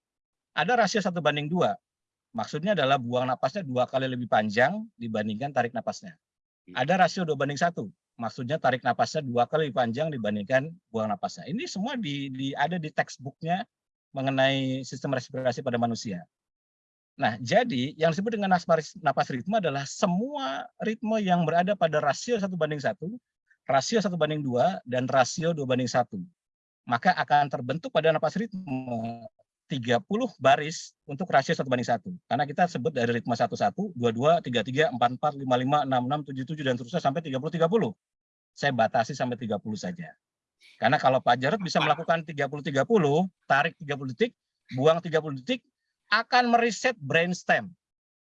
ada rasio satu banding dua. Maksudnya adalah buang napasnya dua kali lebih panjang dibandingkan tarik napasnya. Hmm. Ada rasio dua banding satu. Maksudnya tarik napasnya dua kali lebih panjang dibandingkan buang napasnya. Ini semua di, di, ada di textbooknya mengenai sistem respirasi pada manusia. Nah, jadi yang disebut dengan napas, napas ritme adalah semua ritme yang berada pada rasio satu banding satu, rasio satu banding dua dan rasio dua banding satu. Maka akan terbentuk pada napas ritme 30 baris untuk rasio satu banding satu. Karena kita sebut dari ritme 11, 22, 33, 44, 55, 66, 77 dan seterusnya sampai 30 30. Saya batasi sampai 30 saja. Karena kalau Pak Jarod bisa melakukan 30 30, tarik 30 detik, buang 30 detik, akan meriset brainstem.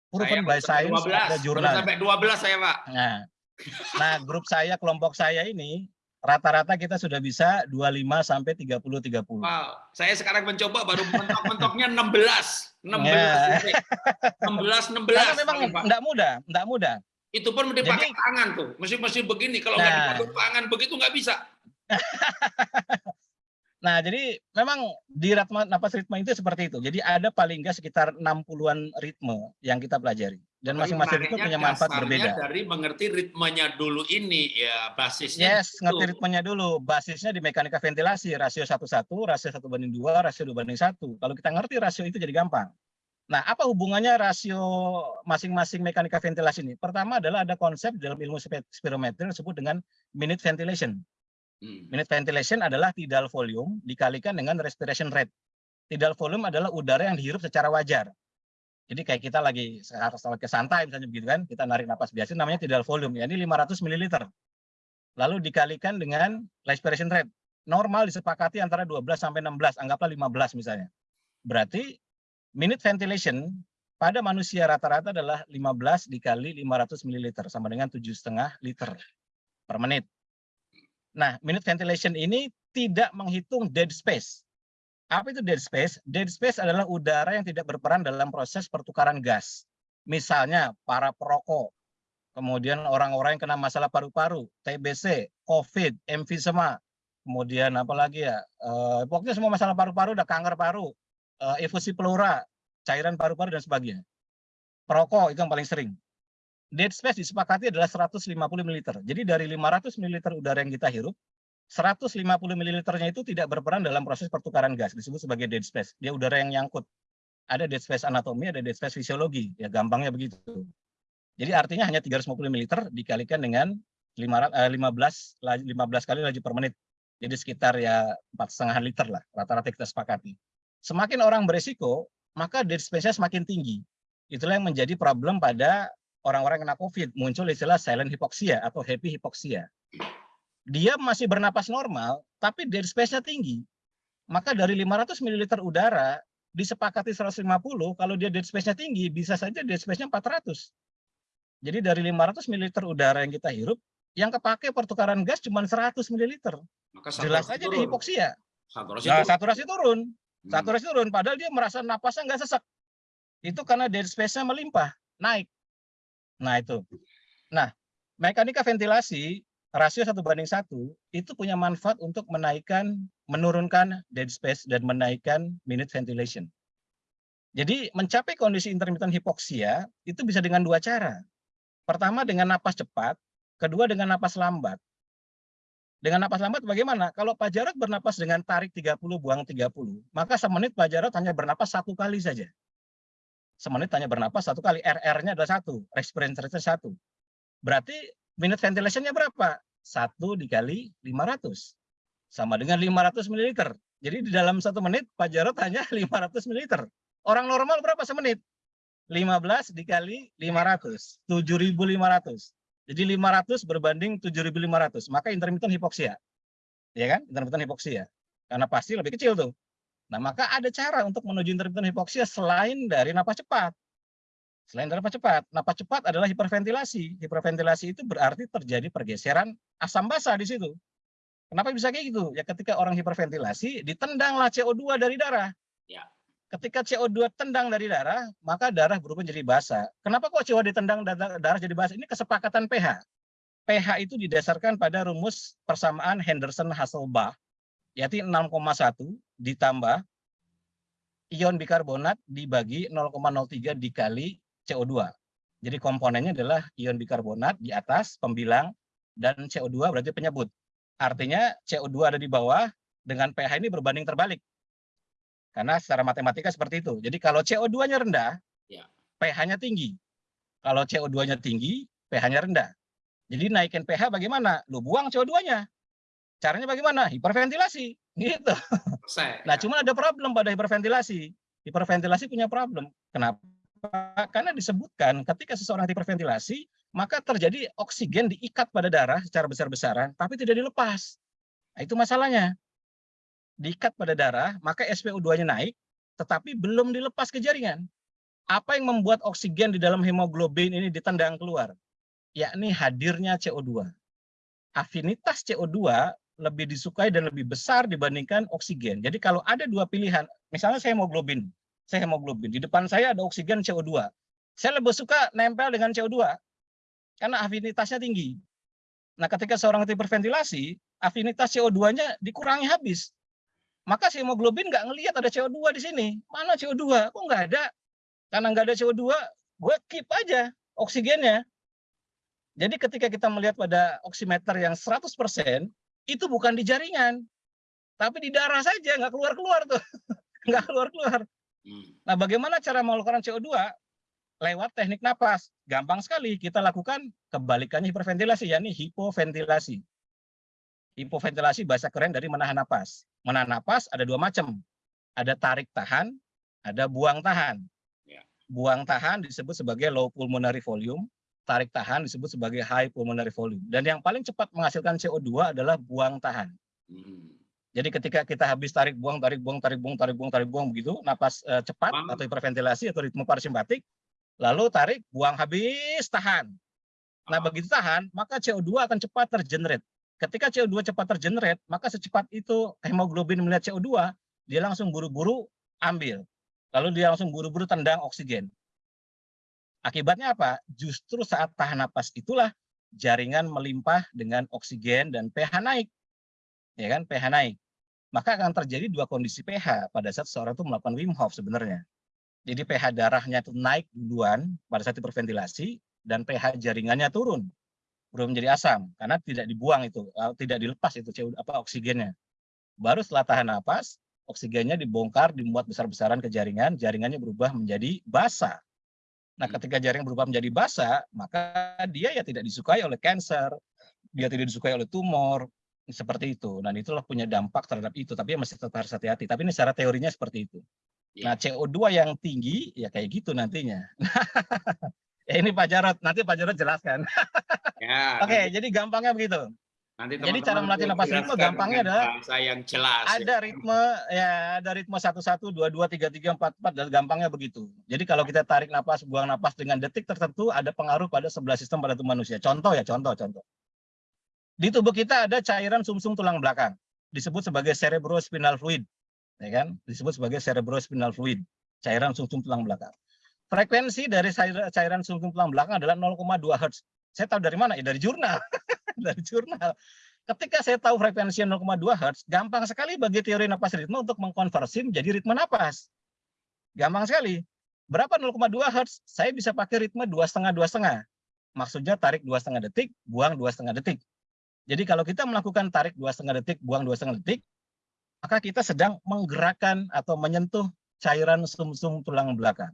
Proven by science 12, ada jurnal. sampai 12 saya, Pak. Nah, nah grup saya, kelompok saya ini rata-rata kita sudah bisa 25 sampai 30 30. Wow, saya sekarang mencoba baru mentok-mentoknya 16. 16 Ya. detik. 16 16. Karena memang enggak mudah, enggak mudah. Itu pun mesti pakai Jadi- tangan tuh. Mesti mesti begini. Kalau nggak Nah. dipakai tangan begitu nggak bisa. Nah, jadi memang di ritme napas ritme itu seperti itu. Jadi ada paling enggak sekitar 60-an ritme yang kita pelajari dan masing-masing menariknya punya manfaat berbeda. dari mengerti ritmenya dulu ini ya basisnya. Yes, itu. ngerti ritmenya dulu. Basisnya di mekanika ventilasi, rasio 1-1, rasio 1 banding 2, rasio 2 banding 1. Kalau kita ngerti rasio itu jadi gampang. Nah, apa hubungannya rasio masing-masing mekanika ventilasi ini? Pertama adalah ada konsep dalam ilmu spirometri yang disebut dengan minute ventilation. Hmm. Minute ventilation adalah tidal volume dikalikan dengan respiration rate. Tidal volume adalah udara yang dihirup secara wajar. Jadi kayak kita lagi ke santai misalnya begitu kan, kita narik napas biasa namanya tidal volume, ya ini 500 ml. Lalu dikalikan dengan respiration rate. Normal disepakati antara 12 sampai 16, anggaplah 15 misalnya. Berarti minute ventilation pada manusia rata-rata adalah 15 dikali 500 ml sama dengan 7,5 liter per menit. Nah, minute ventilation ini tidak menghitung dead space. Apa itu dead space? Dead space adalah udara yang tidak berperan dalam proses pertukaran gas. Misalnya para perokok, kemudian orang-orang yang kena masalah paru-paru, TBC, COVID, emfisema, kemudian apa lagi ya, eh, pokoknya semua masalah paru-paru, ada kanker paru, eh, efusi pleura, cairan paru-paru dan sebagainya. Perokok itu yang paling sering. Dead space disepakati adalah 150 ml. Jadi dari 500 ml udara yang kita hirup, 150 ml-nya itu tidak berperan dalam proses pertukaran gas, disebut sebagai dead space. Dia udara yang nyangkut. Ada dead space anatomi, ada dead space fisiologi. Ya gampangnya begitu. Jadi artinya hanya 350 ml dikalikan dengan 500, eh, 15 la- 15 kali laju per menit. Jadi sekitar ya empat setengah liter lah rata-rata kita sepakati. Semakin orang beresiko, maka dead space-nya semakin tinggi. Itulah yang menjadi problem pada orang-orang kena COVID. Muncul istilah silent hypoxia atau happy hypoxia. Dia masih bernapas normal, tapi dead space-nya tinggi. Maka dari 500 ml udara disepakati 150, kalau dia dead space-nya tinggi, bisa saja dead space-nya 400. Jadi dari 500 ml udara yang kita hirup, yang kepake pertukaran gas cuma 100 ml. Maka Jelas aja dia turun. hipoksia. Saturasi Nah, turun. saturasi turun. Hmm. Saturasi turun, padahal dia merasa napasnya nggak sesak. Itu karena dead space-nya melimpah, naik. Nah itu. Nah, mekanika ventilasi rasio satu banding satu itu punya manfaat untuk menaikkan, menurunkan dead space dan menaikkan minute ventilation. Jadi mencapai kondisi intermittent hipoksia itu bisa dengan dua cara. Pertama dengan napas cepat, kedua dengan napas lambat. Dengan napas lambat bagaimana? Kalau Pak Jarod bernapas dengan tarik 30, buang 30, maka semenit Pak Jarod hanya bernapas satu kali saja. Semenit hanya bernapas satu kali. RR-nya adalah satu, respiration rate satu. Berarti minute ventilation-nya berapa? Satu dikali 500. Sama dengan 500 ml. Jadi di dalam satu menit Pak Jarod hanya 500 ml. Orang normal berapa semenit? 15 dikali 500, 7.500. Jadi 500 berbanding 7.500, maka intermittent hipoksia. Ya kan? Intermittent hipoksia. Karena pasti lebih kecil tuh. Nah, maka ada cara untuk menuju intermittent hipoksia selain dari napas cepat. Selain dari napas cepat, napas cepat adalah hiperventilasi. Hiperventilasi itu berarti terjadi pergeseran asam basa di situ. Kenapa bisa kayak gitu? Ya ketika orang hiperventilasi, ditendanglah CO2 dari darah. Ya. Ketika CO2 tendang dari darah, maka darah berubah menjadi basa. Kenapa kok CO2 ditendang darah jadi basa? Ini kesepakatan pH. pH itu didasarkan pada rumus persamaan Henderson-Hasselbalch, yaitu 6,1 ditambah ion bikarbonat dibagi 0,03 dikali CO2. Jadi komponennya adalah ion bikarbonat di atas pembilang dan CO2 berarti penyebut. Artinya CO2 ada di bawah dengan pH ini berbanding terbalik. Karena secara matematika seperti itu. Jadi kalau CO2-nya rendah, Ya. pH-nya tinggi. Kalau CO2-nya tinggi, pH-nya rendah. Jadi naikin pH bagaimana? Lu buang CO2-nya. Caranya bagaimana? Hiperventilasi. Gitu. Selesai. Nah, cuma ada problem pada hiperventilasi. Hiperventilasi punya problem. Kenapa? Karena disebutkan ketika seseorang hiperventilasi, maka terjadi oksigen diikat pada darah secara besar-besaran, tapi tidak dilepas. Nah, itu masalahnya. Diikat pada darah, maka SPO2-nya naik, tetapi belum dilepas ke jaringan. Apa yang membuat oksigen di dalam hemoglobin ini ditendang keluar? Yakni hadirnya CO2. Afinitas CO2 lebih disukai dan lebih besar dibandingkan oksigen. Jadi kalau ada dua pilihan, misalnya saya hemoglobin, saya hemoglobin, di depan saya ada oksigen CO2. Saya lebih suka nempel dengan CO2 karena afinitasnya tinggi. Nah, ketika seorang hiperventilasi, afinitas CO2-nya dikurangi habis. Maka si hemoglobin nggak ngelihat ada CO2 di sini. Mana CO2? Kok nggak ada? Karena nggak ada CO2, gue keep aja oksigennya. Jadi ketika kita melihat pada oximeter yang 100%, itu bukan di jaringan, tapi di darah saja, nggak keluar-keluar tuh. nggak keluar-keluar. Hmm. Nah, bagaimana cara mengeluarkan CO2? Lewat teknik napas. Gampang sekali kita lakukan kebalikannya hiperventilasi, yakni hipoventilasi. Hipoventilasi bahasa keren dari menahan napas. Menahan napas ada dua macam. Ada tarik tahan, ada buang tahan. Ya. Buang tahan disebut sebagai low pulmonary volume, tarik tahan disebut sebagai high pulmonary volume. Dan yang paling cepat menghasilkan CO2 adalah buang tahan. Hmm. Jadi ketika kita habis tarik buang, tarik buang, tarik buang, tarik buang, tarik buang begitu, napas eh, cepat atau hiperventilasi atau ritme parasimpatik, lalu tarik, buang habis, tahan. Nah Ah. begitu tahan, maka CO2 akan cepat tergenerate. Ketika CO2 cepat tergenerate, maka secepat itu hemoglobin melihat CO2, dia langsung buru-buru ambil. Lalu dia langsung buru-buru tendang oksigen. Akibatnya apa? Justru saat tahan napas itulah jaringan melimpah dengan oksigen dan pH naik. Ya kan, pH naik. Maka akan terjadi dua kondisi pH pada saat seorang itu melakukan Wim Hof sebenarnya. Jadi pH darahnya itu naik duluan pada saat hiperventilasi dan pH jaringannya turun. Belum menjadi asam karena tidak dibuang itu, eh, tidak dilepas itu CO apa oksigennya. Baru setelah tahan napas, oksigennya dibongkar, dimuat besar-besaran ke jaringan, jaringannya berubah menjadi basa. Nah, Hmm. ketika jaring berubah menjadi basa, maka dia ya tidak disukai oleh kanker, dia tidak disukai oleh tumor, seperti itu. Dan itulah punya dampak terhadap itu, tapi ya masih tetap harus hati-hati. Tapi ini secara teorinya seperti itu. Ya. Nah, CO2 yang tinggi ya kayak gitu nantinya. ya ini Pak Jarot, nanti Pak Jarot jelaskan. Ya, Oke, nanti, jadi gampangnya begitu. Nanti jadi cara melatih napas ritme gampangnya adalah bahasa yang jelas. ya. Ada ritme ya, ada ritme 11 22 33 44 dan gampangnya begitu. Jadi kalau kita tarik napas, buang napas dengan detik tertentu ada pengaruh pada sebelah sistem pada tubuh manusia. Contoh ya, contoh, contoh. Di tubuh kita ada cairan sumsum tulang belakang, disebut sebagai cerebrospinal fluid, ya kan? Disebut sebagai cerebrospinal fluid, cairan sumsum tulang belakang. Frekuensi dari cair- cairan sumsum tulang belakang adalah 0,2 Hz. Saya tahu dari mana? Ya dari jurnal. dari jurnal. Ketika saya tahu frekuensi 0,2 Hz, gampang sekali bagi teori napas ritme untuk mengkonversi menjadi ritme napas. Gampang sekali. Berapa 0,2 Hz? Saya bisa pakai ritme dua setengah dua setengah. Maksudnya tarik dua setengah detik, buang dua setengah detik. Jadi kalau kita melakukan tarik dua setengah detik, buang dua setengah detik, maka kita sedang menggerakkan atau menyentuh cairan sumsum tulang belakang.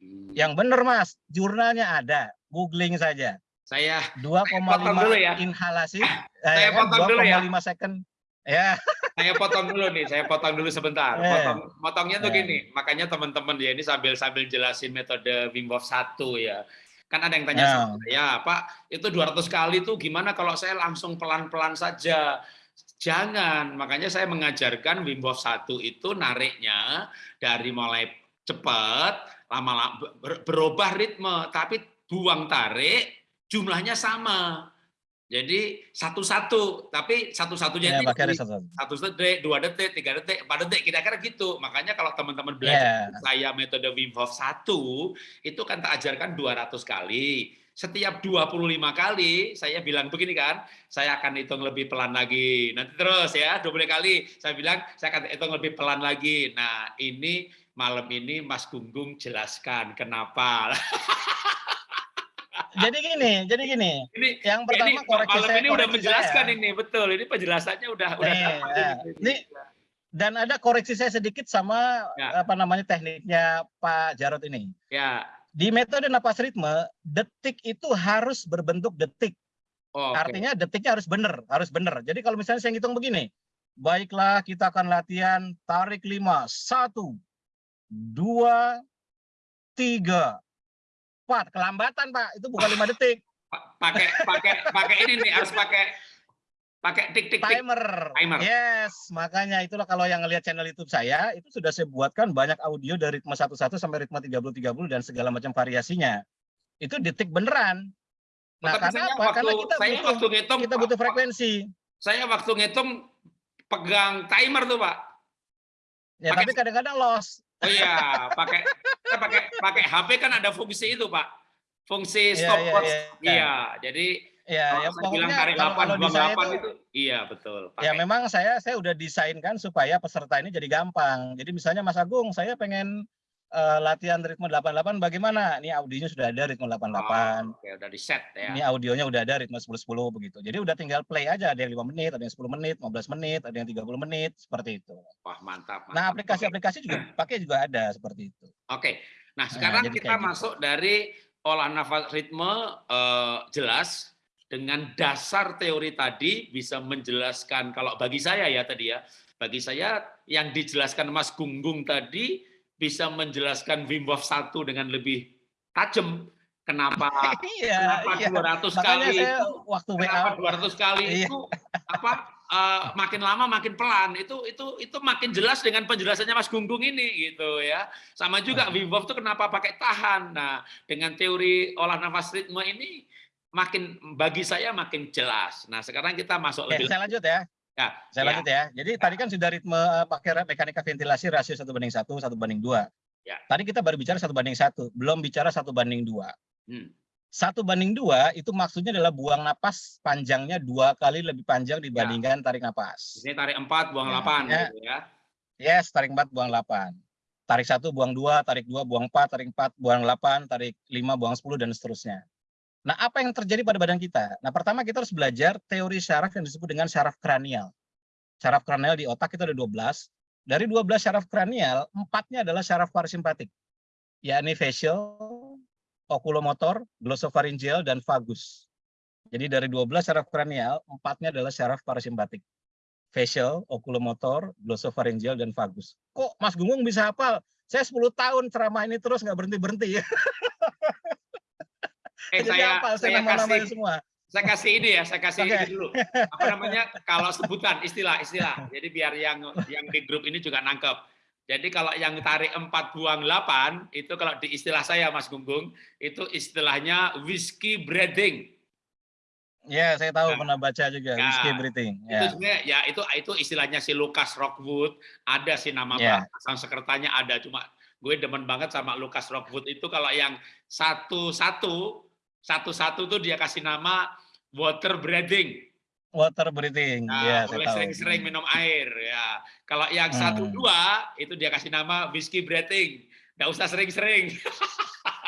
Hmm. Yang benar mas, jurnalnya ada, googling saja. Saya 2,5 potong dulu ya. inhalasi, Saya eh, kan, potong dulu ya. 2,5 second. Ya, saya potong dulu nih, saya potong dulu sebentar. Eh. Potong, potongnya tuh Eh. gini, makanya teman-teman ya ini sambil sambil jelasin metode Wim Hof 1 ya. Kan ada yang tanya Ya. sama saya, Pak, itu 200 kali tuh gimana kalau saya langsung pelan-pelan saja? Jangan, makanya saya mengajarkan Wim Hof 1 itu nariknya dari mulai cepat, lama-lama ber- berubah ritme, tapi buang tarik jumlahnya sama. Jadi satu-satu, tapi satu-satunya ya itu satu detik, dua detik, tiga detik, empat detik, kira-kira gitu. Makanya kalau teman-teman belajar Ya, saya metode Wim Hof 1, itu kan tak ajarkan 200 kali. Setiap 25 kali saya bilang begini kan, saya akan hitung lebih pelan lagi. Nanti terus ya, 20 kali saya bilang saya akan hitung lebih pelan lagi. Nah, ini malam ini Mas Gunggung jelaskan kenapa. jadi gini, jadi gini. Ini, yang pertama ini, koreksi saya. Ini udah menjelaskan saya. ini, betul. Ini penjelasannya udah nih, udah Ya. Ini dan ada koreksi saya sedikit sama ya. apa namanya tekniknya Pak Jarot ini. Ya. Di metode napas ritme, detik itu harus berbentuk detik. Oh, Artinya detiknya harus benar, harus benar. Jadi kalau misalnya saya ngitung begini, baiklah kita akan latihan tarik 5, 1, 2, 3, cepat kelambatan pak itu bukan lima detik pakai pakai pakai ini nih harus pakai pakai tik tik timer. timer. Yes, makanya itulah kalau yang ngelihat channel YouTube saya itu sudah saya buatkan banyak audio dari ritme 11 sampai ritme 30 30 dan segala macam variasinya. Itu detik beneran. Nah, karena apa? Waktu, karena kita saya butuh, waktu ngitung, kita butuh frekuensi. Saya waktu ngitung pegang timer tuh, Pak. Ya, Pake... tapi kadang-kadang loss. Oh iya, pakai saya pakai pakai HP kan ada fungsi itu Pak. Fungsi Iya, iya, stopwatch. iya. Iya, jadi Ya, kalau ya saya bilang tarik kalau, 8 kalau di buang saya 8 itu, itu iya betul. ya Pakai. memang saya saya udah desainkan supaya peserta ini jadi gampang. Jadi misalnya Mas Agung, saya pengen eh, latihan ritme 88 bagaimana? Ini audionya sudah ada ritme 88. Oh, Oke, udah di set ya. Ini audionya udah ada ritme 10-10 begitu. Jadi udah tinggal play aja, ada yang 5 menit, ada yang 10 menit, 15 menit, ada yang 30 menit, seperti itu. Wah, mantap. Nah, mantap. aplikasi-aplikasi juga pakai juga ada seperti itu. Oke. Nah, sekarang jadi kita gitu. masuk dari olah nafas ritme eh, jelas dengan dasar teori tadi bisa menjelaskan kalau bagi saya ya tadi ya, bagi saya yang dijelaskan Mas Gunggung tadi bisa menjelaskan Wim Hof 1 dengan lebih tajam. Kenapa Iya, kenapa iya. 200 Makanya kali saya itu waktu kenapa WA 200 kali Iya. itu apa eh, makin lama makin pelan itu itu itu makin jelas dengan penjelasannya Mas Gunggung ini gitu ya sama juga Hmm. Wim Hof itu kenapa pakai tahan nah dengan teori olah nafas ritme ini makin bagi saya makin jelas nah sekarang kita masuk Oke, lebih saya lanjut ya. Ya, Saya ya. lanjut ya. Jadi tadi kan sudah ritme eh, pakai mekanika ventilasi rasio satu banding satu, satu banding dua. Ya. Tadi kita baru bicara satu banding satu, belum bicara satu banding dua. Hmm. Satu banding dua itu maksudnya adalah buang napas panjangnya dua kali lebih panjang dibandingkan tarik napas. ini tarik 4 buang Ya, 8 ya. gitu ya Yes, tarik 4 buang 8. Tarik 1 buang 2, tarik 2 buang 4, tarik 4 buang 8, tarik 5 buang 10 dan seterusnya. Nah, apa yang terjadi pada badan kita? Nah, pertama kita harus belajar teori syaraf yang disebut dengan syaraf kranial. Syaraf kranial di otak itu ada 12. Dari 12 syaraf kranial, empatnya adalah syaraf parasimpatik, yakni facial, oculomotor, glossopharyngeal, dan vagus. Jadi dari 12 syaraf kranial, empatnya adalah syaraf parasimpatik facial, oculomotor, glossopharyngeal, dan vagus. Kok Mas Gunggung bisa hafal? Saya 10 tahun ceramah ini terus nggak berhenti-berhenti ya. eh Jadi saya hafal saya saya kasih semua. saya kasih ini ya, saya kasih Oke. ini dulu. Apa namanya? Kalau sebutan istilah-istilah. Jadi biar yang yang di grup ini juga nangkep. Jadi kalau yang tarik 4 buang 8 itu kalau di istilah saya Mas Gunggung itu istilahnya whiskey breathing. Ya, saya tahu Nah. pernah baca juga Ya. whiskey breathing. Itu Ya. sebenarnya ya itu itu istilahnya si Lucas Rockwood, ada sih nama Ya. sang sekretanya ada cuma gue demen banget sama Lucas Rockwood itu kalau yang satu-satu satu-satu tuh dia kasih nama water breathing. Water breathing. Nah, ya, boleh sering-sering minum air ya. Kalau yang Hmm. satu dua itu dia kasih nama whiskey breathing. Nggak usah sering-sering.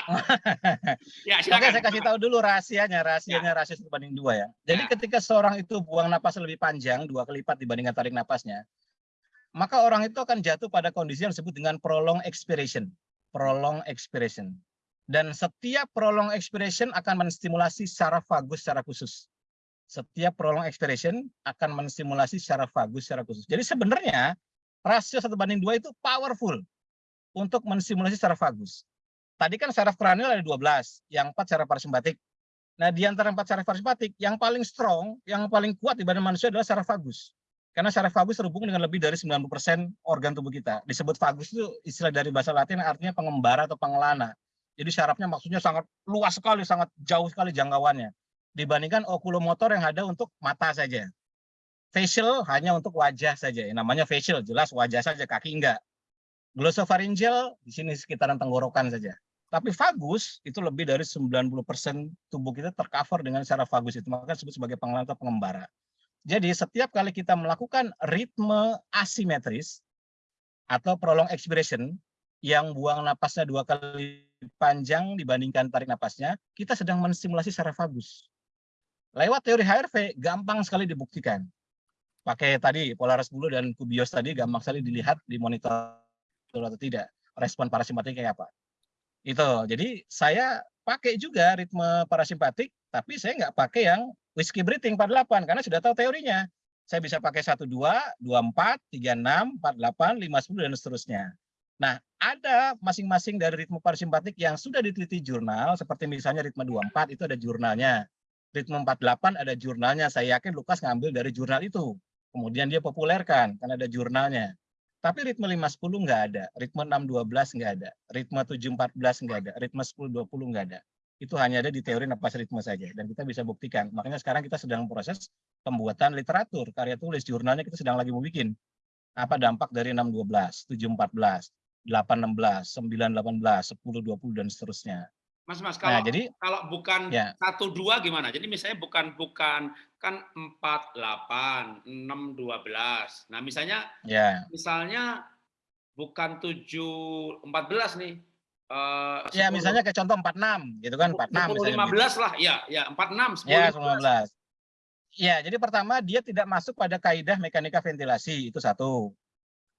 ya Oke, silakan. saya kasih tahu dulu rahasianya, rahasianya rasio satu banding dua ya. Jadi Ya. ketika seorang itu buang napas lebih panjang, dua kali lipat dibandingkan tarik napasnya, maka orang itu akan jatuh pada kondisi yang disebut dengan prolong expiration. Prolong expiration. Dan setiap prolong expiration akan menstimulasi syaraf vagus secara khusus. Setiap prolong expiration akan menstimulasi syaraf vagus secara khusus. Jadi sebenarnya rasio satu banding dua itu powerful untuk menstimulasi syaraf vagus. Tadi kan syaraf kranial ada 12, yang empat syaraf parasimpatik. Nah, di antara empat syaraf parasimpatik, yang paling strong, yang paling kuat di badan manusia adalah syaraf vagus. Karena syaraf vagus terhubung dengan lebih dari 90% organ tubuh kita. Disebut vagus itu istilah dari bahasa Latin artinya pengembara atau pengelana. Jadi syarafnya maksudnya sangat luas sekali, sangat jauh sekali jangkauannya. Dibandingkan okulomotor yang ada untuk mata saja. Facial hanya untuk wajah saja. Yang namanya facial, jelas wajah saja, kaki enggak. Glossopharyngeal di sini sekitaran tenggorokan saja. Tapi vagus itu lebih dari 90% tubuh kita tercover dengan syaraf vagus itu. Maka disebut sebagai pengelana atau pengembara. Jadi setiap kali kita melakukan ritme asimetris atau prolong expiration yang buang napasnya dua kali panjang dibandingkan tarik napasnya, kita sedang menstimulasi vagus. Lewat teori HRV gampang sekali dibuktikan. Pakai tadi Polaris bulu dan Kubios tadi gampang sekali dilihat di monitor atau tidak. Respon parasimpatik kayak apa. Itu. Jadi saya pakai juga ritme parasimpatik, tapi saya nggak pakai yang whiskey breathing 48 karena sudah tahu teorinya. Saya bisa pakai 12, 24, 36, 48, 50 dan seterusnya. Nah, ada masing-masing dari ritme parasimpatik yang sudah diteliti jurnal seperti misalnya ritme 24 itu ada jurnalnya. Ritme 48 ada jurnalnya. Saya yakin Lukas ngambil dari jurnal itu. Kemudian dia populerkan karena ada jurnalnya. Tapi ritme 510 nggak ada, ritme 612 nggak ada, ritme 714 nggak ada, ritme 1020 nggak ada. Itu hanya ada di teori napas ritme saja dan kita bisa buktikan. Makanya sekarang kita sedang proses pembuatan literatur, karya tulis, jurnalnya kita sedang lagi mau bikin. Apa dampak dari 612, 714, 816, 918, 1020 dan seterusnya. Mas Mas Nah, kalau jadi kalau bukan ya. satu dua gimana? Jadi misalnya bukan bukan kan empat delapan enam dua belas. Nah misalnya ya. misalnya bukan tujuh empat belas nih. eh, Ya, 10, misalnya kayak contoh 46 gitu kan, 46 10, misalnya. 15 lah, ya, ya 46, 10, Ya, 15. 19. Ya, jadi pertama dia tidak masuk pada kaidah mekanika ventilasi, itu satu.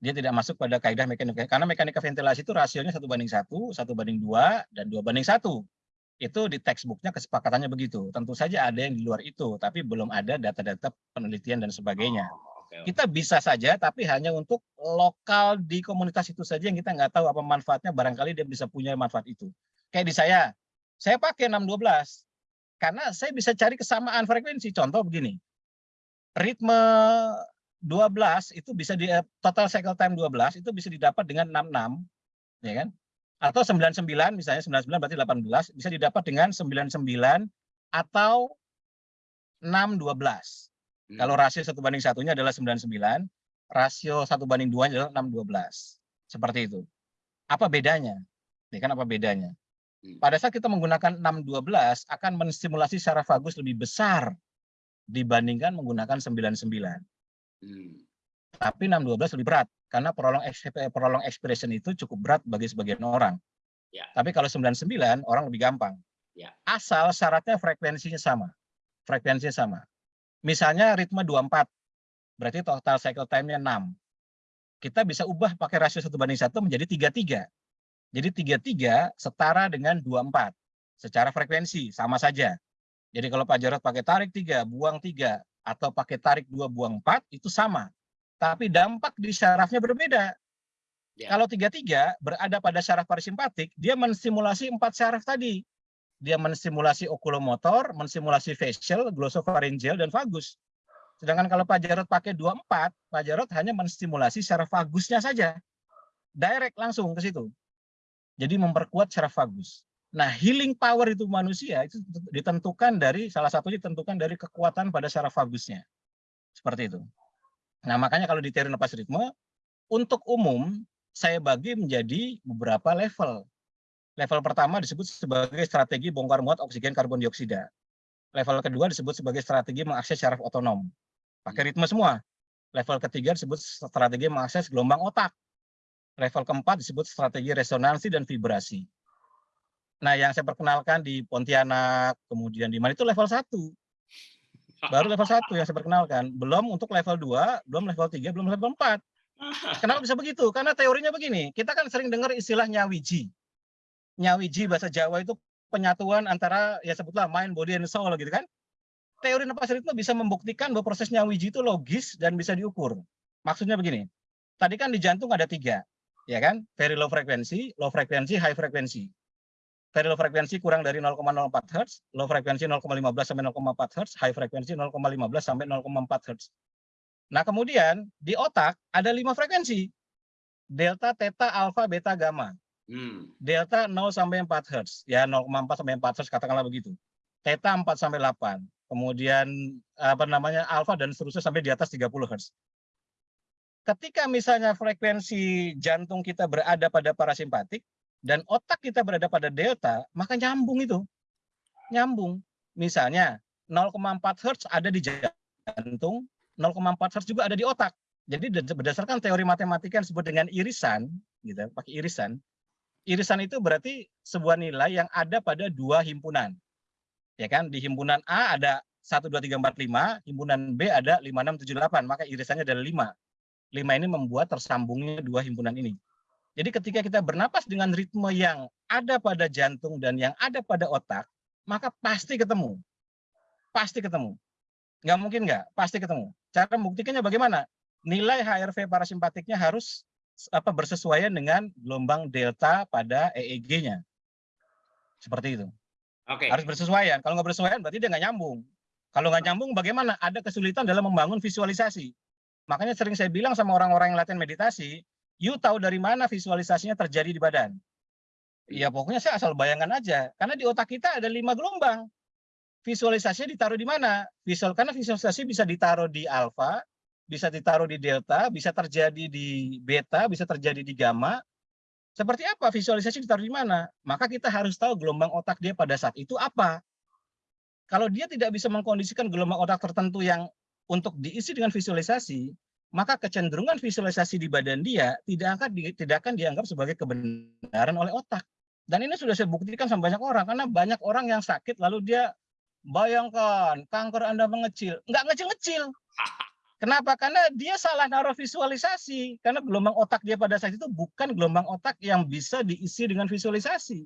Dia tidak masuk pada kaidah mekanika, karena mekanika ventilasi itu rasionya satu banding satu, satu banding dua, dan dua banding satu. Itu di textbooknya kesepakatannya begitu. Tentu saja ada yang di luar itu, tapi belum ada data-data penelitian dan sebagainya. Oh. Kita bisa saja, tapi hanya untuk lokal di komunitas itu saja yang kita nggak tahu apa manfaatnya, barangkali dia bisa punya manfaat itu. Kayak di saya, saya pakai 612, karena saya bisa cari kesamaan frekuensi. Contoh begini, ritme 12 itu bisa di total cycle time 12 itu bisa didapat dengan 66, ya kan? Atau 99 misalnya 99 berarti 18 bisa didapat dengan 99 atau 612. Hmm. Kalau rasio satu banding satunya adalah 99, rasio satu banding dua adalah 612. Seperti itu. Apa bedanya? Ya kan apa bedanya? Hmm. Pada saat kita menggunakan 612 akan menstimulasi secara vagus lebih besar dibandingkan menggunakan 99. Hmm. Tapi 612 lebih berat karena prolong ex- prolong expiration itu cukup berat bagi sebagian orang. Ya. Tapi kalau 99 orang lebih gampang. Ya. Asal syaratnya frekuensinya sama. Frekuensinya sama. Misalnya ritme 24, berarti total cycle time-nya 6. Kita bisa ubah pakai rasio 1 banding 1 menjadi 33. Jadi 33 setara dengan 24. Secara frekuensi, sama saja. Jadi kalau Pak Jarod pakai tarik 3, buang 3, atau pakai tarik 2, buang 4, itu sama. Tapi dampak di syarafnya berbeda. Ya. Kalau 33 berada pada syaraf parasimpatik, dia menstimulasi empat syaraf tadi. Dia menstimulasi okulomotor, menstimulasi facial, glossopharyngeal, dan vagus. Sedangkan kalau Pak Jarod pakai 24, Pak Jarod hanya menstimulasi syaraf vagusnya saja. Direct langsung ke situ. Jadi memperkuat syaraf vagus. Nah, healing power itu manusia itu ditentukan dari salah satunya ditentukan dari kekuatan pada syaraf vagusnya. Seperti itu. Nah, makanya kalau di teori napas ritme untuk umum saya bagi menjadi beberapa level. Level pertama disebut sebagai strategi bongkar muat oksigen karbon dioksida. Level kedua disebut sebagai strategi mengakses syaraf otonom. Pakai ritme semua. Level ketiga disebut strategi mengakses gelombang otak. Level keempat disebut strategi resonansi dan vibrasi. Nah, yang saya perkenalkan di Pontianak, kemudian di mana itu level 1. Baru level 1 yang saya perkenalkan. Belum untuk level 2, belum level 3, belum level 4. Kenapa bisa begitu? Karena teorinya begini, kita kan sering dengar istilah nyawiji. Nyawiji bahasa Jawa itu penyatuan antara ya sebutlah mind, body, and soul gitu kan. Teori napas ritme bisa membuktikan bahwa proses nyawiji itu logis dan bisa diukur. Maksudnya begini, tadi kan di jantung ada tiga, ya kan? Very low frequency, low frequency, high frequency. Very low frequency kurang dari 0,04 Hz, low frequency 0,15 sampai 0,4 Hz, high frequency 0,15 sampai 0,4 Hz. Nah, kemudian di otak ada lima frekuensi. Delta, theta, alpha, beta, gamma. Hmm. Delta 0 sampai 4 Hz. Ya 0,4 sampai 4 Hz katakanlah begitu. Theta 4 sampai 8. Kemudian apa namanya alpha dan seterusnya sampai di atas 30 Hz. Ketika misalnya frekuensi jantung kita berada pada parasimpatik dan otak kita berada pada delta, maka nyambung itu. Nyambung. Misalnya 0,4 Hz ada di jantung, 0,4 Hz juga ada di otak. Jadi berdasarkan teori matematika yang disebut dengan irisan, gitu, pakai irisan. Irisan itu berarti sebuah nilai yang ada pada dua himpunan. Ya kan? Di himpunan A ada 1 2 3 4 5, himpunan B ada 5 6 7 8, maka irisannya adalah 5. 5 ini membuat tersambungnya dua himpunan ini. Jadi ketika kita bernapas dengan ritme yang ada pada jantung dan yang ada pada otak, maka pasti ketemu. Pasti ketemu. Nggak mungkin nggak, pasti ketemu. Cara membuktikannya bagaimana? Nilai HRV parasimpatiknya harus apa bersesuaian dengan gelombang delta pada EEG-nya. Seperti itu. Oke. Harus bersesuaian. Kalau nggak bersesuaian berarti dia nggak nyambung. Kalau nggak nyambung bagaimana? Ada kesulitan dalam membangun visualisasi. Makanya sering saya bilang sama orang-orang yang latihan meditasi, you tahu dari mana visualisasinya terjadi di badan. Ya pokoknya saya asal bayangkan aja. Karena di otak kita ada lima gelombang. Visualisasinya ditaruh di mana? Visual karena visualisasi bisa ditaruh di alfa, bisa ditaruh di delta, bisa terjadi di beta, bisa terjadi di gamma. Seperti apa visualisasi ditaruh di mana? Maka kita harus tahu gelombang otak dia pada saat itu apa. Kalau dia tidak bisa mengkondisikan gelombang otak tertentu yang untuk diisi dengan visualisasi, maka kecenderungan visualisasi di badan dia tidak akan di, tidak akan dianggap sebagai kebenaran oleh otak. Dan ini sudah saya buktikan sama banyak orang karena banyak orang yang sakit lalu dia bayangkan kanker Anda mengecil, enggak ngecil-ngecil. Kenapa? Karena dia salah naruh visualisasi. Karena gelombang otak dia pada saat itu bukan gelombang otak yang bisa diisi dengan visualisasi.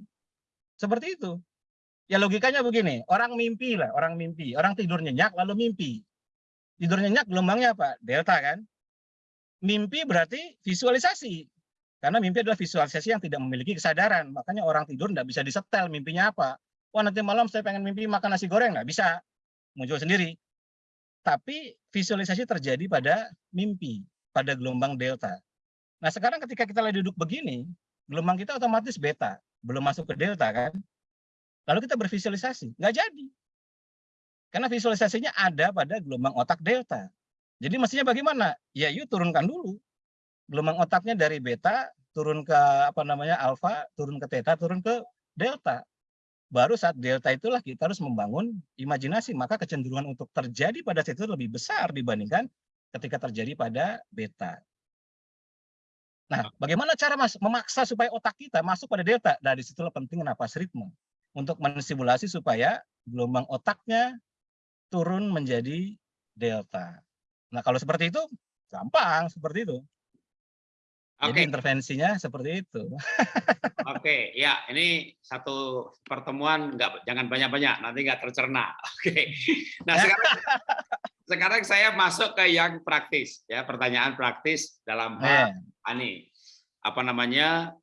Seperti itu. Ya logikanya begini, orang mimpi lah, orang mimpi. Orang tidur nyenyak lalu mimpi. Tidur nyenyak gelombangnya apa? Delta kan? Mimpi berarti visualisasi. Karena mimpi adalah visualisasi yang tidak memiliki kesadaran. Makanya orang tidur tidak bisa disetel mimpinya apa. Wah nanti malam saya pengen mimpi makan nasi goreng. Nggak bisa. Muncul sendiri. Tapi visualisasi terjadi pada mimpi. Pada gelombang delta. Nah sekarang ketika kita lagi duduk begini. Gelombang kita otomatis beta. Belum masuk ke delta kan. Lalu kita bervisualisasi. Nggak jadi. Karena visualisasinya ada pada gelombang otak delta. Jadi mestinya bagaimana? Ya yuk turunkan dulu. Gelombang otaknya dari beta turun ke apa namanya alfa, turun ke theta, turun ke delta. Baru saat delta itulah kita harus membangun imajinasi, maka kecenderungan untuk terjadi pada saat itu lebih besar dibandingkan ketika terjadi pada beta. Nah, bagaimana cara mas memaksa supaya otak kita masuk pada delta? Dari situlah penting napas ritme untuk mensimulasi supaya gelombang otaknya turun menjadi delta. Nah, kalau seperti itu gampang seperti itu. Jadi Oke. intervensinya seperti itu. Oke, ya ini satu pertemuan nggak jangan banyak-banyak nanti nggak tercerna. Oke. Nah sekarang sekarang saya masuk ke yang praktis ya pertanyaan praktis dalam hal Eh, ini apa namanya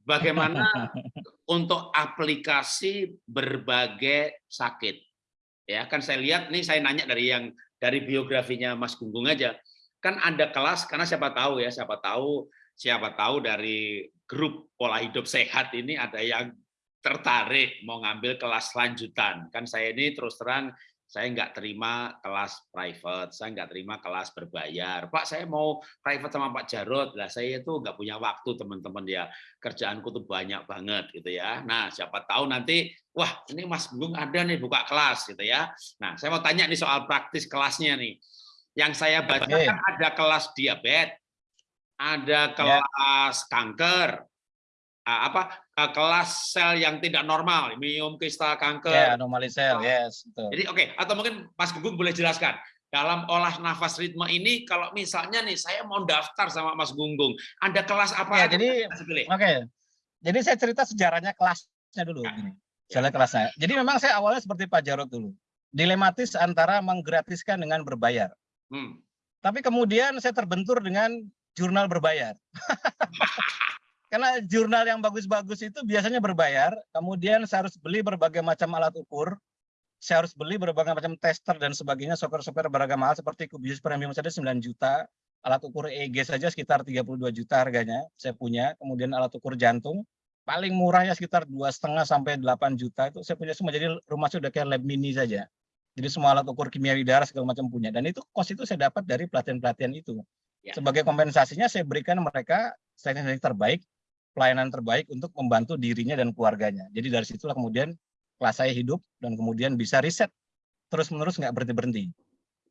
bagaimana untuk aplikasi berbagai sakit ya kan saya lihat nih saya nanya dari yang dari biografinya Mas Gunggung aja kan ada kelas karena siapa tahu ya siapa tahu siapa tahu dari grup pola hidup sehat ini ada yang tertarik mau ngambil kelas lanjutan kan saya ini terus terang saya nggak terima kelas private, saya nggak terima kelas berbayar. Pak, saya mau private sama Pak Jarod. Lah saya itu nggak punya waktu teman-teman ya. Kerjaanku tuh banyak banget gitu ya. Nah, siapa tahu nanti wah, ini Mas Gung ada nih buka kelas gitu ya. Nah, saya mau tanya nih soal praktis kelasnya nih. Yang saya baca kan ada kelas diabetes, ada kelas kanker, ah, apa kelas sel yang tidak normal, miom kristal kanker, ya anomali sel, yes, betul. jadi oke, atau mungkin Mas Gunggung boleh jelaskan dalam olah nafas ritme ini kalau misalnya nih saya mau daftar sama Mas Gunggung, ada kelas apa? Ya, jadi? Oke. Jadi saya cerita sejarahnya kelasnya dulu Ya. gini. Sejarah kelasnya. Jadi memang saya awalnya seperti Pak Jarod dulu. Dilematis antara menggratiskan dengan berbayar. Hmm. Tapi kemudian saya terbentur dengan jurnal berbayar. Karena jurnal yang bagus-bagus itu biasanya berbayar, kemudian saya harus beli berbagai macam alat ukur, saya harus beli berbagai macam tester dan sebagainya, software-software beragam hal seperti Cubius Premium saja 9 juta, alat ukur EEG saja sekitar 32 juta harganya, saya punya, kemudian alat ukur jantung, paling murahnya sekitar dua setengah sampai 8 juta itu saya punya semua, jadi rumah saya udah kayak lab mini saja. Jadi semua alat ukur kimia darah segala macam punya, dan itu kos itu saya dapat dari pelatihan-pelatihan itu. Ya. Sebagai kompensasinya saya berikan mereka teknik terbaik, pelayanan terbaik untuk membantu dirinya dan keluarganya. Jadi dari situlah kemudian kelas saya hidup dan kemudian bisa riset terus-menerus nggak berhenti-berhenti.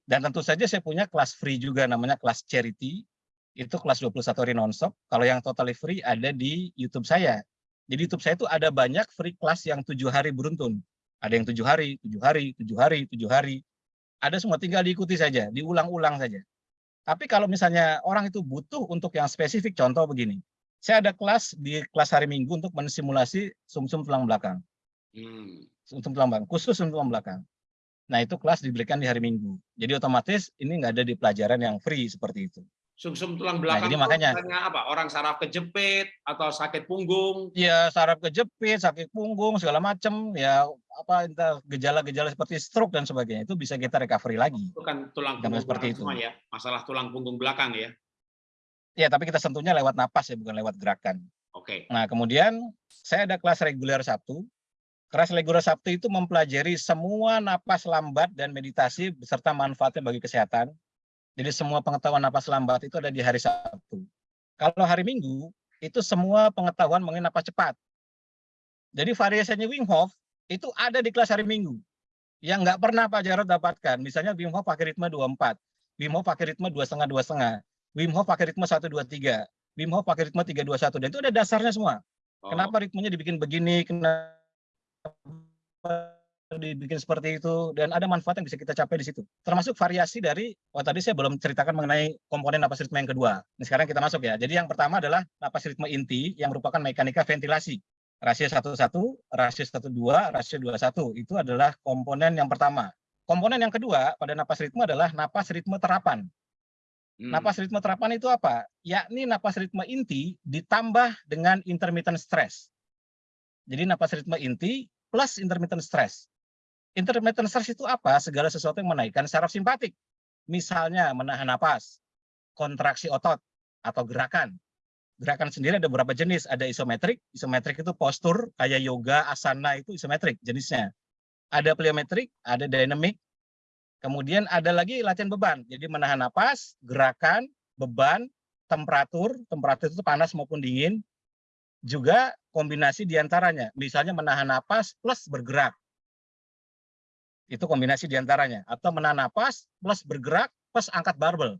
Dan tentu saja saya punya kelas free juga namanya kelas charity. Itu kelas 21 hari nonstop. Kalau yang totally free ada di YouTube saya. Jadi YouTube saya itu ada banyak free kelas yang tujuh hari beruntun. Ada yang tujuh hari, tujuh hari, tujuh hari, tujuh hari. Ada semua tinggal diikuti saja, diulang-ulang saja. Tapi kalau misalnya orang itu butuh untuk yang spesifik, contoh begini. Saya ada kelas di kelas hari Minggu untuk mensimulasi sumsum tulang belakang. Hmm. Sumsum tulang belakang, khusus sumsum tulang belakang. Nah, itu kelas diberikan di hari Minggu. Jadi otomatis ini nggak ada di pelajaran yang free seperti itu. Sumsum tulang Nah, belakang jadi itu makanya apa? Orang saraf kejepit atau sakit punggung. ya saraf kejepit, sakit punggung, segala macam, ya apa entah gejala-gejala seperti stroke dan sebagainya itu bisa kita recovery lagi. Itu kan tulang punggung seperti itu. ya. Masalah tulang punggung belakang ya. Ya, tapi kita sentuhnya lewat napas ya, bukan lewat gerakan. Oke. Nah, kemudian saya ada kelas reguler Sabtu. Kelas reguler Sabtu itu mempelajari semua napas lambat dan meditasi beserta manfaatnya bagi kesehatan. Jadi semua pengetahuan napas lambat itu ada di hari Sabtu. Kalau hari Minggu, itu semua pengetahuan mengenai napas cepat. Jadi variasinya Wim Hof itu ada di kelas hari Minggu. Yang nggak pernah Pak Jarod dapatkan. Misalnya Wim Hof pakai ritme 24, Wim Hof pakai ritme dua setengah dua setengah, Wim Hof pakai ritme 123, Wim Hof pakai ritme 321 dan itu ada dasarnya semua. Oh, Kenapa ritmenya dibikin begini, kenapa dibikin seperti itu dan ada manfaat yang bisa kita capai di situ. Termasuk variasi dari oh tadi saya belum ceritakan mengenai komponen napas ritme yang kedua. Nah, sekarang kita masuk ya. Jadi yang pertama adalah napas ritme inti yang merupakan mekanika ventilasi. Rasio 11, rasio 12, rasio 21 itu adalah komponen yang pertama. Komponen yang kedua pada napas ritme adalah napas ritme terapan. hmm. Napas ritme terapan itu apa? Yakni napas ritme inti ditambah dengan intermittent stress. Jadi napas ritme inti plus intermittent stress. Intermittent stress itu apa? Segala sesuatu yang menaikkan saraf simpatik. Misalnya menahan napas, kontraksi otot, atau gerakan. Gerakan sendiri ada beberapa jenis. Ada isometrik. Isometrik itu postur, kayak yoga, asana itu isometrik jenisnya. Ada pliometrik, ada dynamic, Kemudian ada lagi latihan beban. Jadi menahan napas, gerakan, beban, temperatur, temperatur itu panas maupun dingin. Juga kombinasi di antaranya. Misalnya menahan napas plus bergerak. Itu kombinasi di antaranya. Atau menahan napas plus bergerak plus angkat barbel.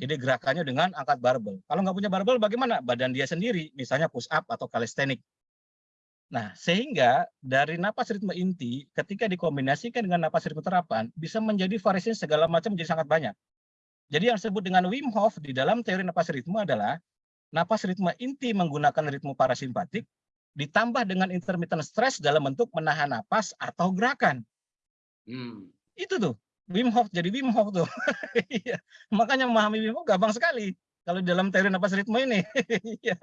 Jadi gerakannya dengan angkat barbel. Kalau nggak punya barbel bagaimana? Badan dia sendiri, misalnya push up atau calisthenic. Nah, sehingga dari napas ritme inti ketika dikombinasikan dengan napas ritme terapan bisa menjadi variasi segala macam menjadi sangat banyak. Jadi yang disebut dengan Wim Hof di dalam teori napas ritme adalah napas ritme inti menggunakan ritme parasimpatik ditambah dengan intermittent stress dalam bentuk menahan napas atau gerakan. Hmm. Itu tuh Wim Hof jadi Wim Hof tuh. Iya. Makanya memahami Wim Hof gampang sekali kalau dalam teori napas ritme ini. Iya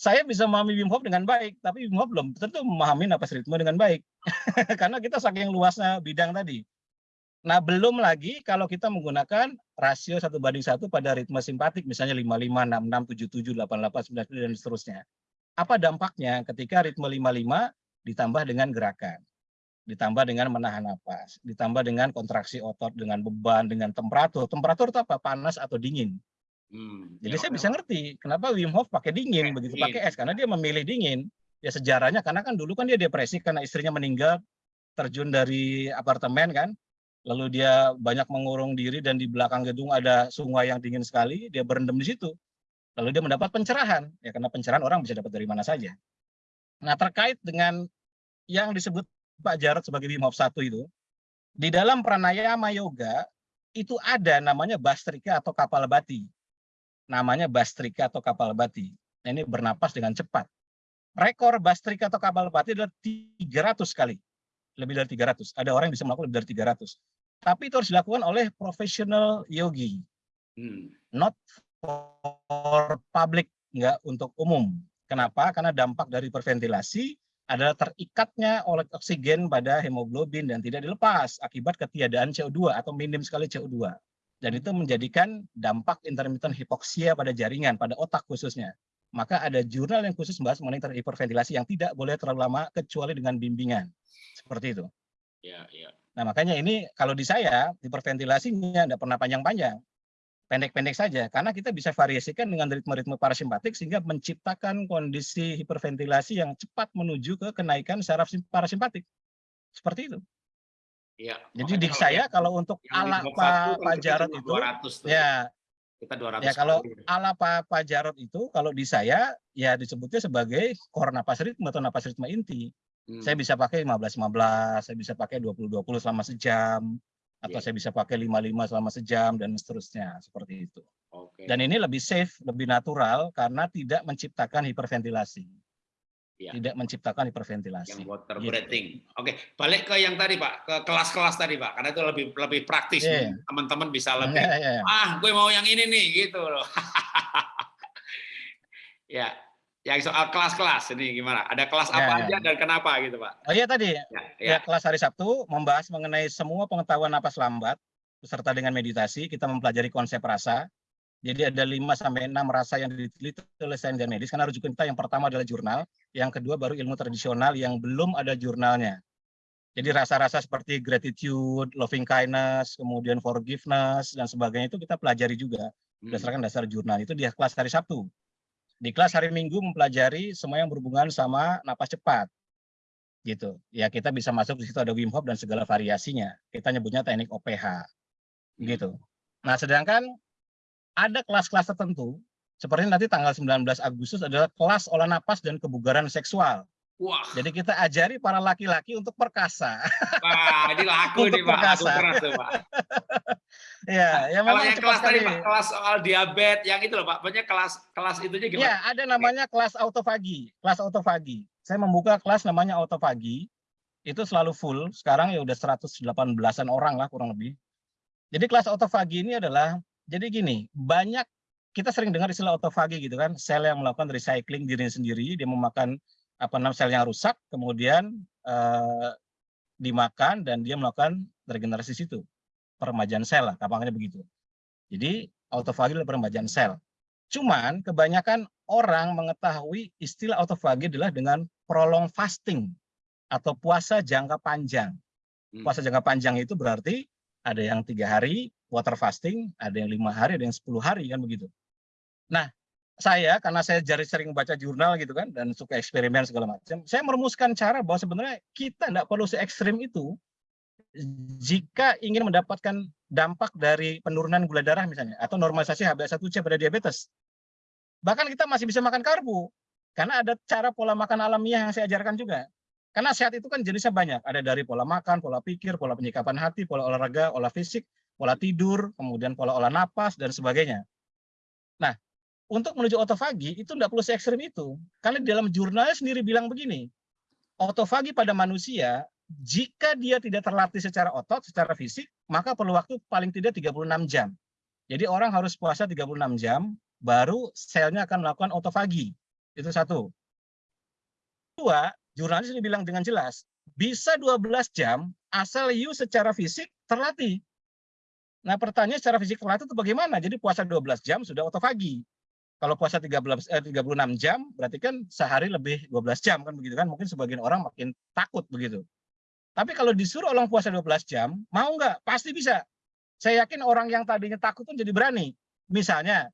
saya bisa memahami Wim Hof dengan baik, tapi Wim Hof belum tentu memahami napas ritme dengan baik. Karena kita saking luasnya bidang tadi. Nah, belum lagi kalau kita menggunakan rasio satu banding satu pada ritme simpatik, misalnya 55, 66, 77, 88, 99, dan seterusnya. Apa dampaknya ketika ritme 55 ditambah dengan gerakan, ditambah dengan menahan napas, ditambah dengan kontraksi otot, dengan beban, dengan temperatur. Temperatur itu apa? Panas atau dingin. Hmm. Jadi Ya, saya bisa ngerti kenapa Wim Hof pakai dingin begitu pakai es karena dia memilih dingin. Ya sejarahnya karena kan dulu kan dia depresi karena istrinya meninggal terjun dari apartemen kan. Lalu dia banyak mengurung diri dan di belakang gedung ada sungai yang dingin sekali, dia berendam di situ. Lalu dia mendapat pencerahan. Ya karena pencerahan orang bisa dapat dari mana saja. Nah, terkait dengan yang disebut Pak Jarod sebagai Wim Hof satu itu, di dalam pranayama yoga itu ada namanya bastrika atau kapal bati namanya bastrika atau kapal bati. Nah, ini bernapas dengan cepat. Rekor bastrika atau kapal bati adalah 300 kali. Lebih dari 300. Ada orang yang bisa melakukan lebih dari 300. Tapi itu harus dilakukan oleh profesional yogi. Hmm. Not for public, enggak untuk umum. Kenapa? Karena dampak dari hiperventilasi adalah terikatnya oleh oksigen pada hemoglobin dan tidak dilepas akibat ketiadaan CO2 atau minim sekali CO2 dan itu menjadikan dampak intermittent hipoksia pada jaringan, pada otak khususnya. Maka ada jurnal yang khusus membahas mengenai hiperventilasi yang tidak boleh terlalu lama kecuali dengan bimbingan. Seperti itu. Ya, ya. Nah makanya ini kalau di saya hiperventilasinya tidak pernah panjang-panjang. Pendek-pendek saja, karena kita bisa variasikan dengan ritme-ritme parasimpatik sehingga menciptakan kondisi hiperventilasi yang cepat menuju ke kenaikan saraf sim- parasimpatik. Seperti itu. Iya. Jadi di saya yang- kalau untuk ala Pak kan Jarod cuma itu, 200 tuh. ya kita 200 Ya kalau kali. ala Pak, Pak Jarod itu kalau di saya ya disebutnya sebagai core napas ritme atau napas ritme inti. Hmm. Saya bisa pakai 15-15, saya bisa pakai 20-20 selama sejam, atau Iya. saya bisa pakai 5-5 selama sejam dan seterusnya seperti itu. Oke. Dan ini lebih safe, lebih natural karena tidak menciptakan hiperventilasi. Ya. tidak menciptakan hiperventilasi. Yang water Gitu. breathing. Oke, balik ke yang tadi Pak, ke kelas-kelas tadi Pak, karena itu lebih lebih praktis. Iya. Teman-teman bisa lebih, Iya, iya, iya. ah gue mau yang ini nih, gitu loh. ya, yang soal kelas-kelas ini gimana? Ada kelas Ya, apa ya. aja dan kenapa gitu Pak? Oh iya tadi, Ya, ya ya. kelas hari Sabtu membahas mengenai semua pengetahuan napas lambat beserta dengan meditasi, kita mempelajari konsep rasa. Jadi ada 5 sampai 6 rasa yang diteliti oleh sains dan medis. Karena rujukan kita yang pertama adalah jurnal, yang kedua baru ilmu tradisional yang belum ada jurnalnya. Jadi rasa-rasa seperti gratitude, loving kindness, kemudian forgiveness dan sebagainya itu kita pelajari juga Hmm. berdasarkan dasar jurnal itu di kelas hari Sabtu. Di kelas hari Minggu mempelajari semua yang berhubungan sama napas cepat. Gitu. Ya kita bisa masuk di situ ada Wim Hof dan segala variasinya. Kita nyebutnya teknik OPH. Gitu. Nah, sedangkan ada kelas-kelas tertentu seperti nanti tanggal 19 Agustus adalah kelas olah napas dan kebugaran seksual. Wah, Jadi kita ajari para laki-laki untuk perkasa. wah, ini laku Untuk nih Pak, perkasa. keras tuh Pak. ya, ya Kalau memang yang cepat kelas tadi. Pak, kelas soal diabetes, yang itu loh Pak, pokoknya kelas kelas itunya gimana? Ya, ada namanya kelas autofagi. Kelas autofagi. Saya membuka kelas namanya autofagi. Itu selalu full. Sekarang ya udah 118-an orang lah kurang lebih. Jadi kelas autofagi ini adalah jadi gini, banyak kita sering dengar istilah autofagi gitu kan, sel yang melakukan recycling dirinya sendiri, dia memakan apa namanya sel yang rusak, kemudian eh, dimakan dan dia melakukan regenerasi situ. Peremajaan sel lah, gampangnya begitu. Jadi autofagi adalah peremajaan sel. Cuman kebanyakan orang mengetahui istilah autofagi adalah dengan prolong fasting atau puasa jangka panjang. Hmm. Puasa jangka panjang itu berarti ada yang tiga hari water fasting, ada yang lima hari, ada yang 10 hari kan begitu. Nah, saya karena saya jari sering baca jurnal gitu kan dan suka eksperimen segala macam, saya merumuskan cara bahwa sebenarnya kita tidak perlu se ekstrim itu jika ingin mendapatkan dampak dari penurunan gula darah misalnya atau normalisasi HbA1c pada diabetes. Bahkan kita masih bisa makan karbo karena ada cara pola makan alamiah yang saya ajarkan juga. Karena sehat itu kan jenisnya banyak, ada dari pola makan, pola pikir, pola penyikapan hati, pola olahraga, olah fisik, pola tidur, kemudian pola olah napas dan sebagainya. Nah, untuk menuju autofagi itu tidak perlu se ekstrim itu. Karena dalam jurnalnya sendiri bilang begini, autofagi pada manusia jika dia tidak terlatih secara otot, secara fisik, maka perlu waktu paling tidak 36 jam. Jadi orang harus puasa 36 jam, baru selnya akan melakukan autofagi. Itu satu. Dua, jurnalis ini bilang dengan jelas, bisa 12 jam asal you secara fisik terlatih. Nah pertanyaan secara fisik terlatih itu bagaimana? Jadi puasa 12 jam sudah autofagi. Kalau puasa 13, eh, 36 jam, berarti kan sehari lebih 12 jam kan begitu kan? Mungkin sebagian orang makin takut begitu. Tapi kalau disuruh orang puasa 12 jam, mau nggak? Pasti bisa. Saya yakin orang yang tadinya takut pun jadi berani. Misalnya,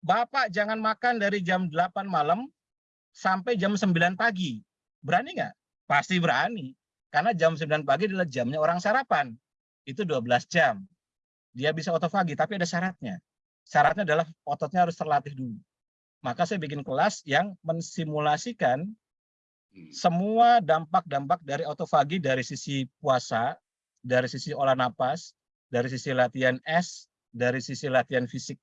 Bapak jangan makan dari jam 8 malam sampai jam 9 pagi. Berani nggak? Pasti berani. Karena jam 9 pagi adalah jamnya orang sarapan. Itu 12 jam. Dia bisa autofagi, tapi ada syaratnya. Syaratnya adalah ototnya harus terlatih dulu. Maka saya bikin kelas yang mensimulasikan Hmm. semua dampak-dampak dari autofagi dari sisi puasa, dari sisi olah napas, dari sisi latihan es, dari sisi latihan fisik.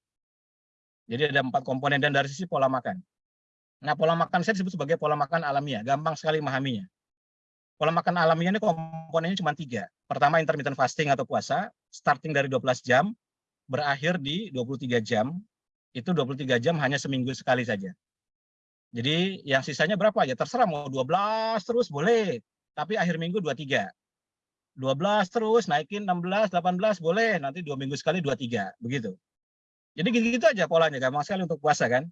Jadi ada empat komponen dan dari sisi pola makan. Nah, pola makan saya disebut sebagai pola makan alamiah, gampang sekali memahaminya. Pola makan alamiah ini komponennya cuma tiga. Pertama intermittent fasting atau puasa, starting dari 12 jam, berakhir di 23 jam. Itu 23 jam hanya seminggu sekali saja. Jadi yang sisanya berapa ya terserah mau 12 terus boleh, tapi akhir minggu 23. 12 terus naikin 16, 18 boleh, nanti dua minggu sekali 23, begitu. Jadi gitu-gitu aja polanya, gampang sekali untuk puasa kan.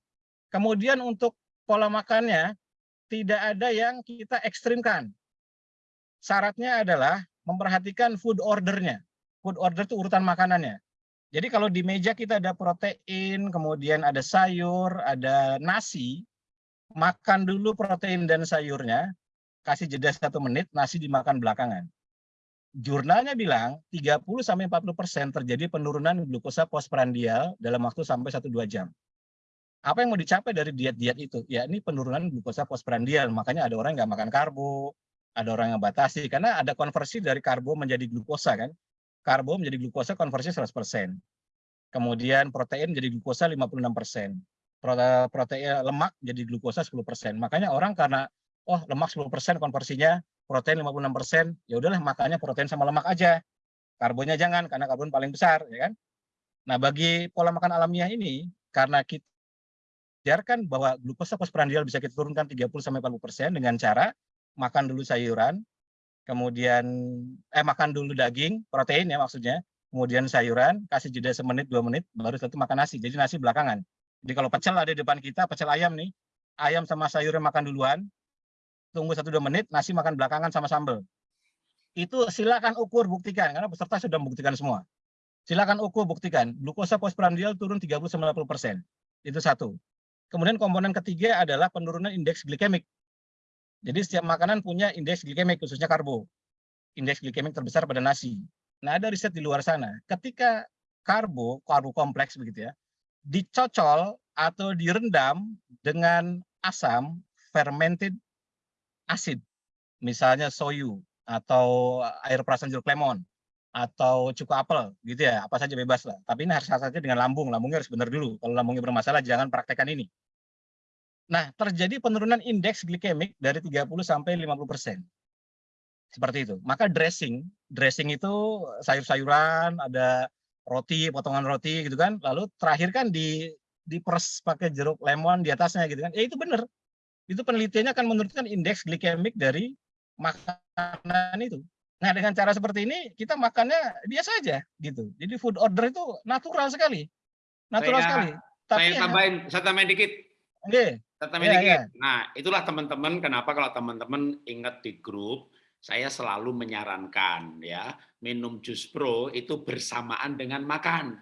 Kemudian untuk pola makannya tidak ada yang kita ekstrimkan. Syaratnya adalah memperhatikan food ordernya. Food order itu urutan makanannya. Jadi kalau di meja kita ada protein, kemudian ada sayur, ada nasi, makan dulu protein dan sayurnya, kasih jeda satu menit, nasi dimakan belakangan. Jurnalnya bilang 30-40% terjadi penurunan glukosa postprandial dalam waktu sampai 1-2 jam. Apa yang mau dicapai dari diet-diet itu? Ya ini penurunan glukosa postprandial, makanya ada orang yang nggak makan karbo, ada orang yang batasi, karena ada konversi dari karbo menjadi glukosa kan. Karbo menjadi glukosa konversi 100%. Kemudian protein menjadi glukosa 56%. Protein lemak jadi glukosa 10%. Makanya orang karena oh lemak 10% konversinya, protein 56%, ya udahlah makannya protein sama lemak aja. Karbonnya jangan karena karbon paling besar, ya kan? Nah, bagi pola makan alamiah ini karena kita biarkan bahwa glukosa postprandial bisa kita turunkan 30 sampai 40% dengan cara makan dulu sayuran, kemudian eh makan dulu daging, protein ya maksudnya, kemudian sayuran, kasih jeda semenit dua menit, baru satu makan nasi. Jadi nasi belakangan. Jadi kalau pecel ada di depan kita, pecel ayam nih, ayam sama sayurnya makan duluan, tunggu satu dua menit, nasi makan belakangan sama sambal. Itu silakan ukur buktikan karena peserta sudah membuktikan semua. Silakan ukur buktikan glukosa postprandial turun 30 90 persen. Itu satu. Kemudian komponen ketiga adalah penurunan indeks glikemik. Jadi setiap makanan punya indeks glikemik khususnya karbo. Indeks glikemik terbesar pada nasi. Nah, ada riset di luar sana. Ketika karbo, karbo kompleks begitu ya, dicocol atau direndam dengan asam fermented acid, misalnya soyu atau air perasan jeruk lemon atau cukup apel gitu ya, apa saja bebas lah. Tapi ini harus saja dengan lambung, lambungnya harus benar dulu. Kalau lambungnya bermasalah jangan praktekkan ini. Nah, terjadi penurunan indeks glikemik dari 30 sampai 50 persen seperti itu. Maka dressing, dressing itu sayur-sayuran, ada roti, potongan roti gitu kan. Lalu terakhir kan di diperes pakai jeruk lemon di atasnya gitu kan. Ya itu benar. Itu penelitiannya akan menurunkan indeks glikemik dari makanan itu. Nah, dengan cara seperti ini kita makannya biasa aja gitu. Jadi food order itu natural sekali. Natural saya, sekali. Tapi saya tambahin, ya, saya tambahin dikit. Okay. Saya tambahin ya, dikit. Ya. Nah, itulah teman-teman kenapa kalau teman-teman ingat di grup saya selalu menyarankan ya minum jus pro itu bersamaan dengan makan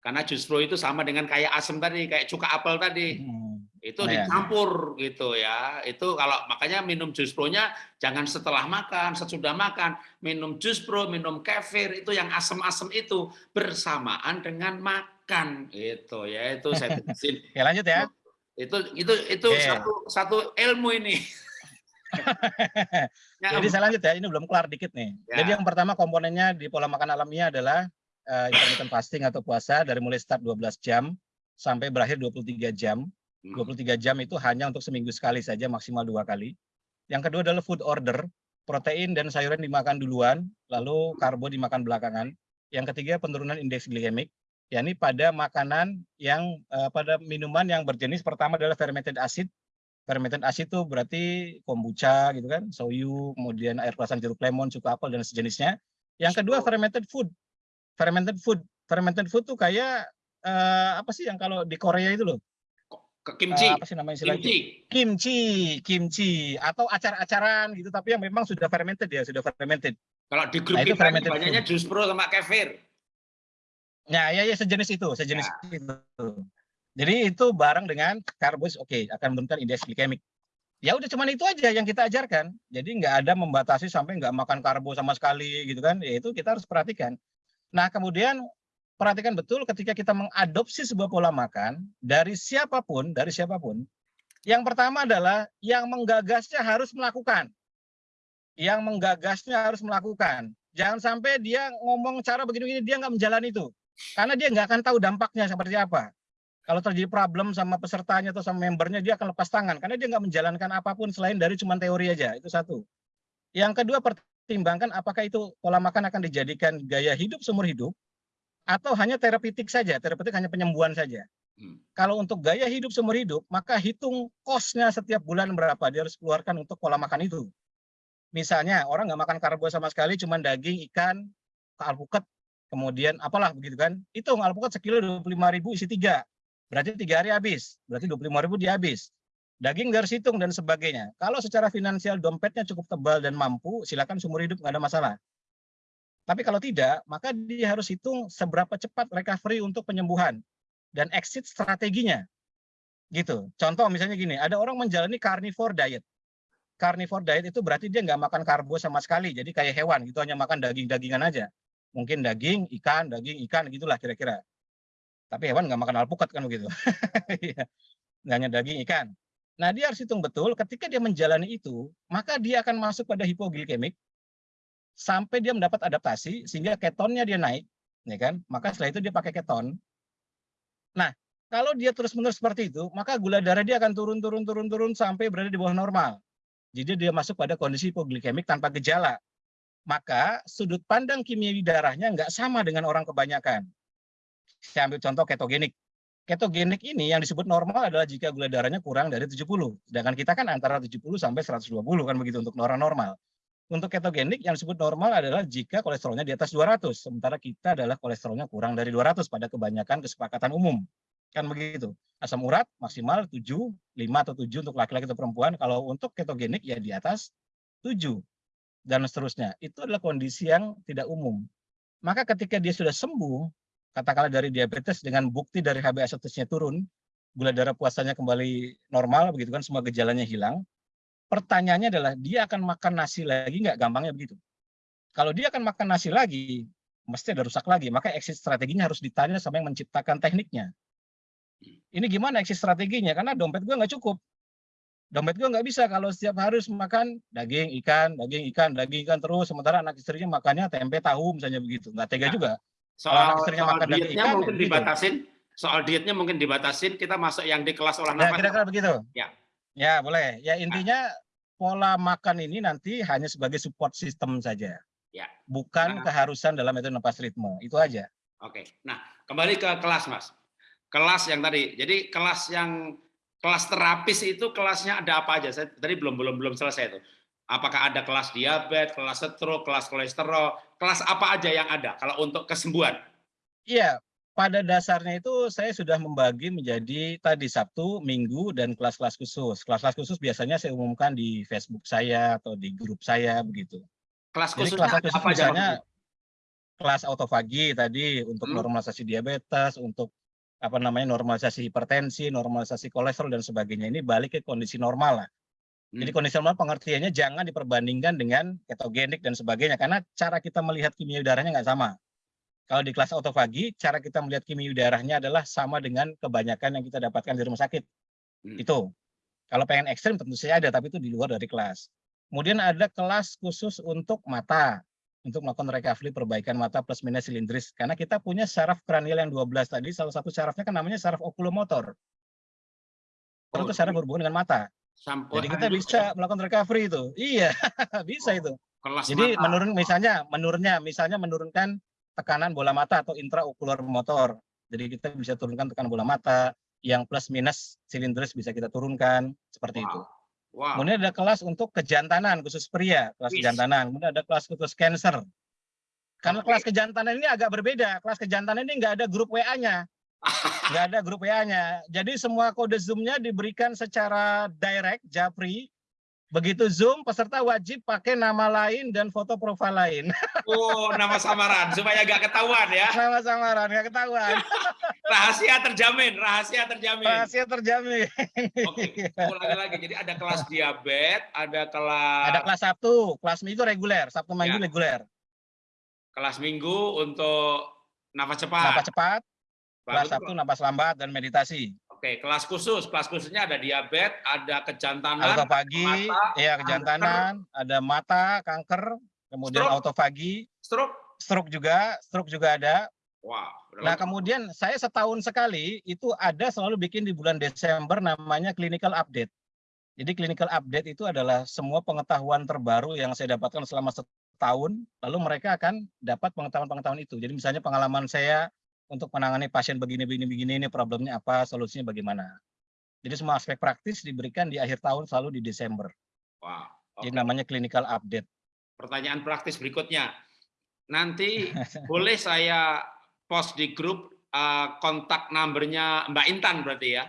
karena jus pro itu sama dengan kayak asam tadi kayak cuka apel tadi hmm. itu nah, dicampur gitu ya itu kalau makanya minum jus pro-nya jangan setelah makan sesudah makan minum jus pro minum kefir itu yang asam-asam itu bersamaan dengan makan itu ya itu saya ya lanjut ya itu itu itu okay. satu satu ilmu ini Jadi saya lanjut ya, ini belum kelar dikit nih. Ya. Jadi yang pertama komponennya di pola makan alamiah adalah uh, intermittent fasting atau puasa dari mulai start 12 jam sampai berakhir 23 jam. 23 hmm. jam itu hanya untuk seminggu sekali saja, maksimal dua kali. Yang kedua adalah food order, protein dan sayuran dimakan duluan, lalu karbo dimakan belakangan. Yang ketiga penurunan indeks glikemik, yakni pada makanan yang uh, pada minuman yang berjenis pertama adalah fermented acid fermented acid itu berarti kombucha gitu kan, soyu, kemudian air perasan jeruk lemon, cuka apel dan sejenisnya. Yang kedua fermented food. Fermented food. Fermented food tuh kayak uh, apa sih yang kalau di Korea itu loh? Kimchi. Uh, apa sih namanya istilahnya? Kimchi. Kimchi, kimchi atau acar-acaran gitu tapi yang memang sudah fermented ya, sudah fermented. Kalau di grup nah, itu fermented banyaknya jus pro sama kefir. Ya, ya, ya sejenis itu, sejenis ya. itu. Jadi itu bareng dengan karbos, oke, okay, akan menurunkan indeks glikemik. Ya udah cuman itu aja yang kita ajarkan. Jadi nggak ada membatasi sampai nggak makan karbo sama sekali gitu kan. Ya itu kita harus perhatikan. Nah kemudian perhatikan betul ketika kita mengadopsi sebuah pola makan dari siapa pun, dari siapa pun. Yang pertama adalah yang menggagasnya harus melakukan. Yang menggagasnya harus melakukan. Jangan sampai dia ngomong cara begini-begini, dia nggak menjalani itu. Karena dia nggak akan tahu dampaknya seperti apa. Kalau terjadi problem sama pesertanya atau sama membernya, dia akan lepas tangan. Karena dia nggak menjalankan apa pun selain dari cuma teori aja. Itu satu. Yang kedua, pertimbangkan apakah itu pola makan akan dijadikan gaya hidup seumur hidup, atau hanya terapeutik saja. Terapeutik hanya penyembuhan saja. Hmm. Kalau untuk gaya hidup seumur hidup, maka hitung kosnya setiap bulan berapa dia harus keluarkan untuk pola makan itu. Misalnya, orang nggak makan karbo sama sekali, cuma daging, ikan, alpukat, kemudian apalah begitu kan. Hitung alpukat sekilo 25 ribu isi tiga berarti tiga hari habis, berarti 25 ribu dia habis. Daging dari hitung dan sebagainya. Kalau secara finansial dompetnya cukup tebal dan mampu, silakan seumur hidup nggak ada masalah. Tapi kalau tidak, maka dia harus hitung seberapa cepat recovery untuk penyembuhan dan exit strateginya. Gitu. Contoh misalnya gini, ada orang menjalani carnivore diet. Carnivore diet itu berarti dia nggak makan karbo sama sekali, jadi kayak hewan gitu hanya makan daging-dagingan aja. Mungkin daging, ikan, daging, ikan gitulah kira-kira. Tapi hewan nggak makan alpukat kan begitu. Iya. nggak hanya daging ikan. Nah dia harus hitung betul ketika dia menjalani itu, maka dia akan masuk pada hipoglikemik sampai dia mendapat adaptasi sehingga ketonnya dia naik, ya kan? Maka setelah itu dia pakai keton. Nah, kalau dia terus-menerus seperti itu, maka gula darah dia akan turun turun turun turun sampai berada di bawah normal. Jadi dia masuk pada kondisi hipoglikemik tanpa gejala. Maka sudut pandang kimiawi darahnya nggak sama dengan orang kebanyakan. Saya ambil contoh ketogenik. Ketogenik ini yang disebut normal adalah jika gula darahnya kurang dari 70. Sedangkan kita kan antara 70 sampai 120 kan begitu untuk orang normal. Untuk ketogenik yang disebut normal adalah jika kolesterolnya di atas 200, sementara kita adalah kolesterolnya kurang dari 200 pada kebanyakan kesepakatan umum. Kan begitu. Asam urat maksimal 7, 5 atau 7 untuk laki-laki atau perempuan. Kalau untuk ketogenik ya di atas 7 dan seterusnya. Itu adalah kondisi yang tidak umum. Maka ketika dia sudah sembuh, katakanlah dari diabetes dengan bukti dari HbA1c-nya turun, gula darah puasanya kembali normal, begitu kan semua gejalanya hilang. Pertanyaannya adalah dia akan makan nasi lagi nggak? Gampangnya begitu. Kalau dia akan makan nasi lagi, mesti ada rusak lagi. Maka exit strateginya harus ditanya sama yang menciptakan tekniknya. Ini gimana exit strateginya? Karena dompet gue nggak cukup. Dompet gue nggak bisa kalau setiap hari harus makan daging, ikan, daging, ikan, daging, ikan terus. Sementara anak istrinya makannya tempe, tahu misalnya begitu. Nggak tega ya. juga. Soal, soal dietnya ikan, mungkin gitu. dibatasin. Soal dietnya mungkin dibatasin. Kita masuk yang di kelas olah nafas ya, kira-kira begitu. Ya. Ya boleh. Ya intinya nah. pola makan ini nanti hanya sebagai support system saja. Ya. Bukan nah. keharusan dalam metode nafas ritme. Itu aja. Oke. Nah kembali ke kelas mas. Kelas yang tadi. Jadi kelas yang kelas terapis itu kelasnya ada apa aja saya tadi belum belum belum selesai itu Apakah ada kelas diabetes, kelas stroke, kelas kolesterol, kelas apa aja yang ada kalau untuk kesembuhan? Iya, pada dasarnya itu saya sudah membagi menjadi tadi Sabtu, Minggu, dan kelas-kelas khusus. Kelas-kelas khusus biasanya saya umumkan di Facebook saya atau di grup saya begitu. Kelas khusus kelas khusus apa misalnya kelas autofagi tadi untuk hmm. normalisasi diabetes, untuk apa namanya normalisasi hipertensi, normalisasi kolesterol dan sebagainya. Ini balik ke kondisi normal lah. Jadi hmm. kondisi normal pengertiannya jangan diperbandingkan dengan ketogenik dan sebagainya karena cara kita melihat kimia udaranya nggak sama. Kalau di kelas autofagi, cara kita melihat kimia udaranya adalah sama dengan kebanyakan yang kita dapatkan di rumah sakit. Hmm. Itu. Kalau pengen ekstrim tentu saja ada, tapi itu di luar dari kelas. Kemudian ada kelas khusus untuk mata, untuk melakukan recovery perbaikan mata plus minus silindris. Karena kita punya saraf kranial yang 12 tadi, salah satu sarafnya kan namanya saraf okulomotor. Oh, saraf berhubungan dengan mata. Jadi kita bisa melakukan recovery itu. Iya, bisa itu. Kelas Jadi mata. menurun misalnya menurunnya misalnya menurunkan tekanan bola mata atau intraokular motor. Jadi kita bisa turunkan tekanan bola mata yang plus minus silindris bisa kita turunkan seperti wow. itu. Wow. Kemudian ada kelas untuk kejantanan khusus pria, kelas Wish. kejantanan. Kemudian ada kelas khusus cancer. Karena okay. kelas kejantanan ini agak berbeda. Kelas kejantanan ini nggak ada grup WA-nya nggak ada grup WA-nya. Jadi semua kode Zoom-nya diberikan secara direct, japri. Begitu Zoom, peserta wajib pakai nama lain dan foto profil lain. Oh, nama samaran supaya nggak ketahuan ya. Nama samaran nggak ketahuan. rahasia terjamin, rahasia terjamin. Rahasia terjamin. Oke, ulangi lagi. Jadi ada kelas diabetes, ada kelas Ada kelas Sabtu, kelas Minggu reguler, Sabtu Minggu ya. reguler. Kelas Minggu untuk nafas cepat. Nafas cepat, Kelas satu napas lambat dan meditasi. Oke, kelas khusus. Kelas khususnya ada diabetes, ada kejantanan, autofagi, iya kejantanan, kanker. ada mata, kanker, kemudian stroke. autofagi, stroke, stroke juga, stroke juga ada. Wow. Nah, kemudian saya setahun sekali itu ada selalu bikin di bulan Desember namanya clinical update. Jadi clinical update itu adalah semua pengetahuan terbaru yang saya dapatkan selama setahun, lalu mereka akan dapat pengetahuan-pengetahuan itu. Jadi misalnya pengalaman saya untuk menangani pasien begini begini begini ini problemnya apa, solusinya bagaimana. Jadi semua aspek praktis diberikan di akhir tahun selalu di Desember. Wow. Okay. Jadi namanya clinical update. Pertanyaan praktis berikutnya. Nanti boleh saya post di grup uh, kontak numbernya Mbak Intan berarti ya?